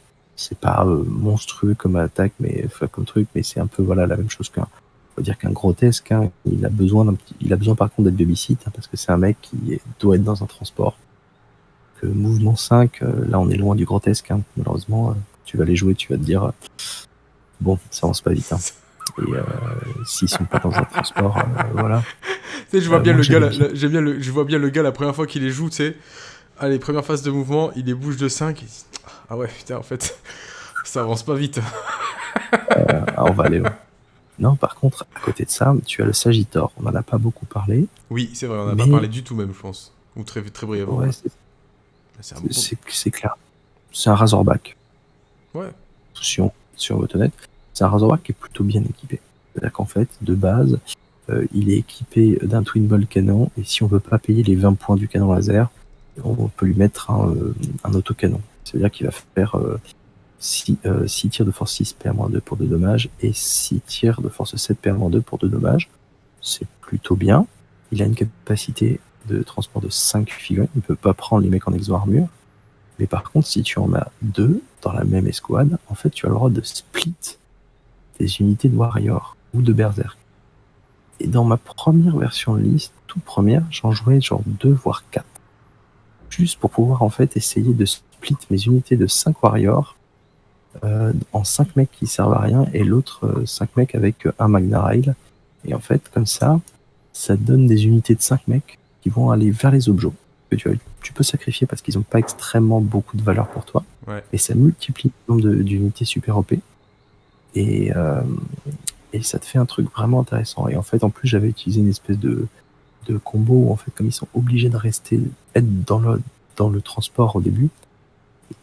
C'est pas euh, monstrueux comme attaque, mais enfin, comme truc, mais c'est un peu voilà la même chose qu'un. Faut dire qu'un grotesque, hein, il a besoin d'un petit, il a besoin par contre d'être babysit hein, parce que c'est un mec qui est- doit être dans un transport. Que mouvement 5, euh, là on est loin du grotesque. hein. Malheureusement, euh, tu vas les jouer, tu vas te dire bon, ça avance pas vite. Et s'ils sont pas dans un transport, voilà. Tu sais, je vois bien le gars, bien le, je vois bien le gars la première fois qu'il les joue, tu sais. Allez, première phase de mouvement, il les bouge de 5. Il dit, ah ouais, putain, en fait, ça avance pas vite. Ah, on va aller. ouais. Non, par contre, à côté de ça, tu as le Sagittor. On en a pas beaucoup parlé. Oui, c'est vrai, on n'a Mais- pas parlé du tout même, je pense. Ou très, très brièvement. Ouais, c'est- clair. C'est un Razorback. Ouais. Si on, si on veut honnête, c'est un Razorback qui est plutôt bien équipé. C'est-à-dire qu'en fait, de base, euh, il est équipé d'un Twin Ball canon. Et si on veut pas payer les 20 points du canon laser, on peut lui mettre un, euh, un autocanon. C'est-à-dire qu'il va faire 6, tirs de force 6 PR-2 pour 2 dommages et 6 tirs de force 7 PR-2 pour 2 dommages. C'est plutôt bien. Il a une capacité de transport de 5 figurines. Il ne peut pas prendre les mecs en exo armure. Mais par contre, si tu en as deux dans la même escouade, en fait, tu as le droit de split des unités de Warrior ou de Berserk. Et dans ma première version de liste, toute première, j'en jouais genre 2 voire 4. Juste pour pouvoir en fait essayer de split mes unités de 5 Warriors euh, en 5 mecs qui servent à rien et l'autre 5 mecs avec euh, un Magna Rail. Et en fait, comme ça, ça donne des unités de 5 mecs qui vont aller vers les objets que tu, peux sacrifier parce qu'ils n'ont pas extrêmement beaucoup de valeur pour toi. Ouais. Et ça multiplie le nombre d'unités super OP. Et, euh, et ça te fait un truc vraiment intéressant. Et en fait, en plus, j'avais utilisé une espèce de, de combo où, en fait, comme ils sont obligés de rester, être dans le, dans le transport au début,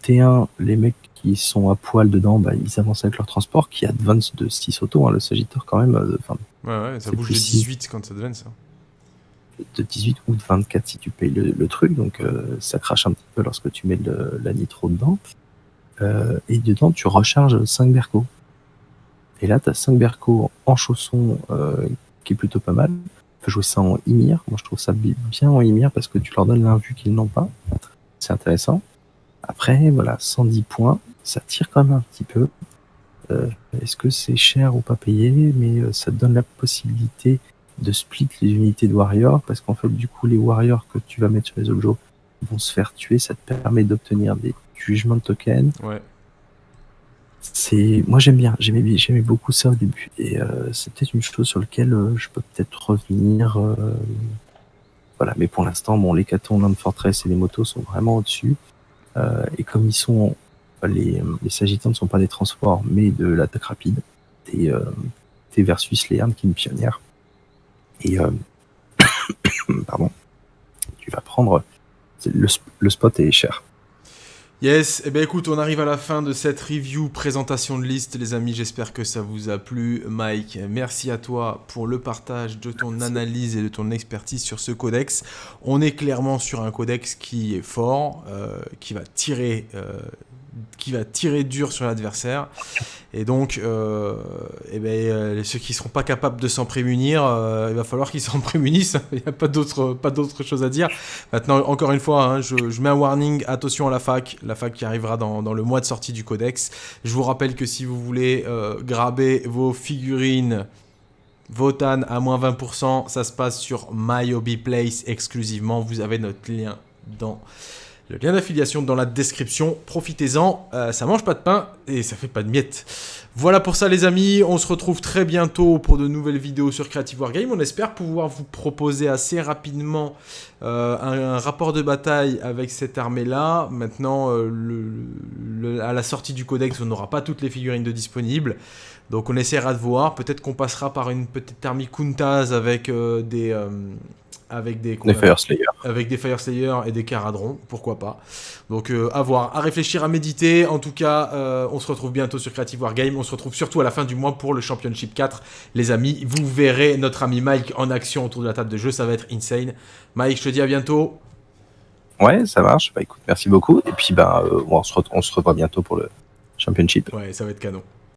T1, les mecs qui sont à poil dedans, bah, ils avancent avec leur transport qui advance de 6 autos. hein, le Sagitteur, quand même, euh, enfin, Ouais, ouais, ça bouge de plus si- 18 quand ça devient ça. de 18 ou de 24 si tu payes le, le truc, donc euh, ça crache un petit peu lorsque tu mets le- la nitro dedans. Euh, et dedans, tu recharges 5 Berco. Et là, tu as 5 Berco en chaussons, euh, qui est plutôt pas mal. Jouer ça en Ymir. Moi, je trouve ça bi- bien en Ymir parce que tu leur donnes l'invue qu'ils n'ont pas. C'est intéressant. Après, voilà, 110 points, ça tire quand même un petit peu. Euh, Est-ce que c'est cher ou pas payé? Mais euh, ça te donne la possibilité de split les unités de warriors parce qu'en fait du coup les warriors que tu vas mettre sur les objets vont se faire tuer ça te permet d'obtenir des jugements tokens Ouais. C'est moi j'aime bien. J'aimais j'aimais beaucoup ça au début. Et euh, c'est peut-être une chose sur laquelle euh, je peux peut-être revenir euh, voilà. Mais pour l'instant bon les Caton, Land Fortress et les motos sont vraiment au-dessus. Euh, et comme ils sont les, les Sagittans ne sont pas des transports mais de l'attaque rapide t'es euh, t'es versus les armes qui sont pionnières et euh, pardon, tu vas prendre le, le spot est cher. Yes, et eh ben écoute, on arrive à la fin de cette review présentation de liste, les amis. J'espère que ça vous a plu. Mike, merci à toi pour le partage de ton analyse et de ton expertise sur ce codex. On est clairement sur un codex qui est fort, euh, qui va tirer. euh, qui va tirer dur sur l'adversaire. Et donc euh, eh ben, euh, ceux qui seront pas capables de s'en prémunir euh, il va falloir qu'ils s'en prémunissent. Il n'y a pas d'autre pas d'autre chose à dire. Maintenant, encore une fois, hein, je, je mets un warning, attention à la fac, la fac qui arrivera dans, dans le mois de sortie du codex. Je vous rappelle que si vous voulez euh, graber vos figurines Votan à moins 20%, ça se passe sur My Hobby Place exclusivement. Vous avez notre lien dans le lien d'affiliation dans la description. Profitez-en, euh, ça mange pas de pain et ça fait pas de miettes. Voilà pour ça les amis, on se retrouve très bientôt pour de nouvelles vidéos sur Creative Wargame. On espère pouvoir vous proposer assez rapidement euh, un, rapport de bataille avec cette armée-là. Maintenant, euh, à la sortie du codex, on n'aura pas toutes les figurines de disponibles. Donc on essaiera de voir. Peut-être qu'on passera par une petite armée Kuntaz avec des... avec des, Les Fire Slayer. avec des Fire Slayer et des Caradrons, pourquoi pas. Donc euh, à voir, à réfléchir, à méditer. En tout cas, euh, on se retrouve bientôt sur Creative Wargame. On se retrouve surtout à la fin du mois pour le Championship 4. Les amis, vous verrez notre ami Mike en action autour de la table de jeu. Ça va être insane. Mike, je te dis à bientôt. Ouais, ça marche. Bah écoute, merci beaucoup. Et puis bah, euh, on, se on se revoit bientôt pour le championship. Ouais, ça va être canon.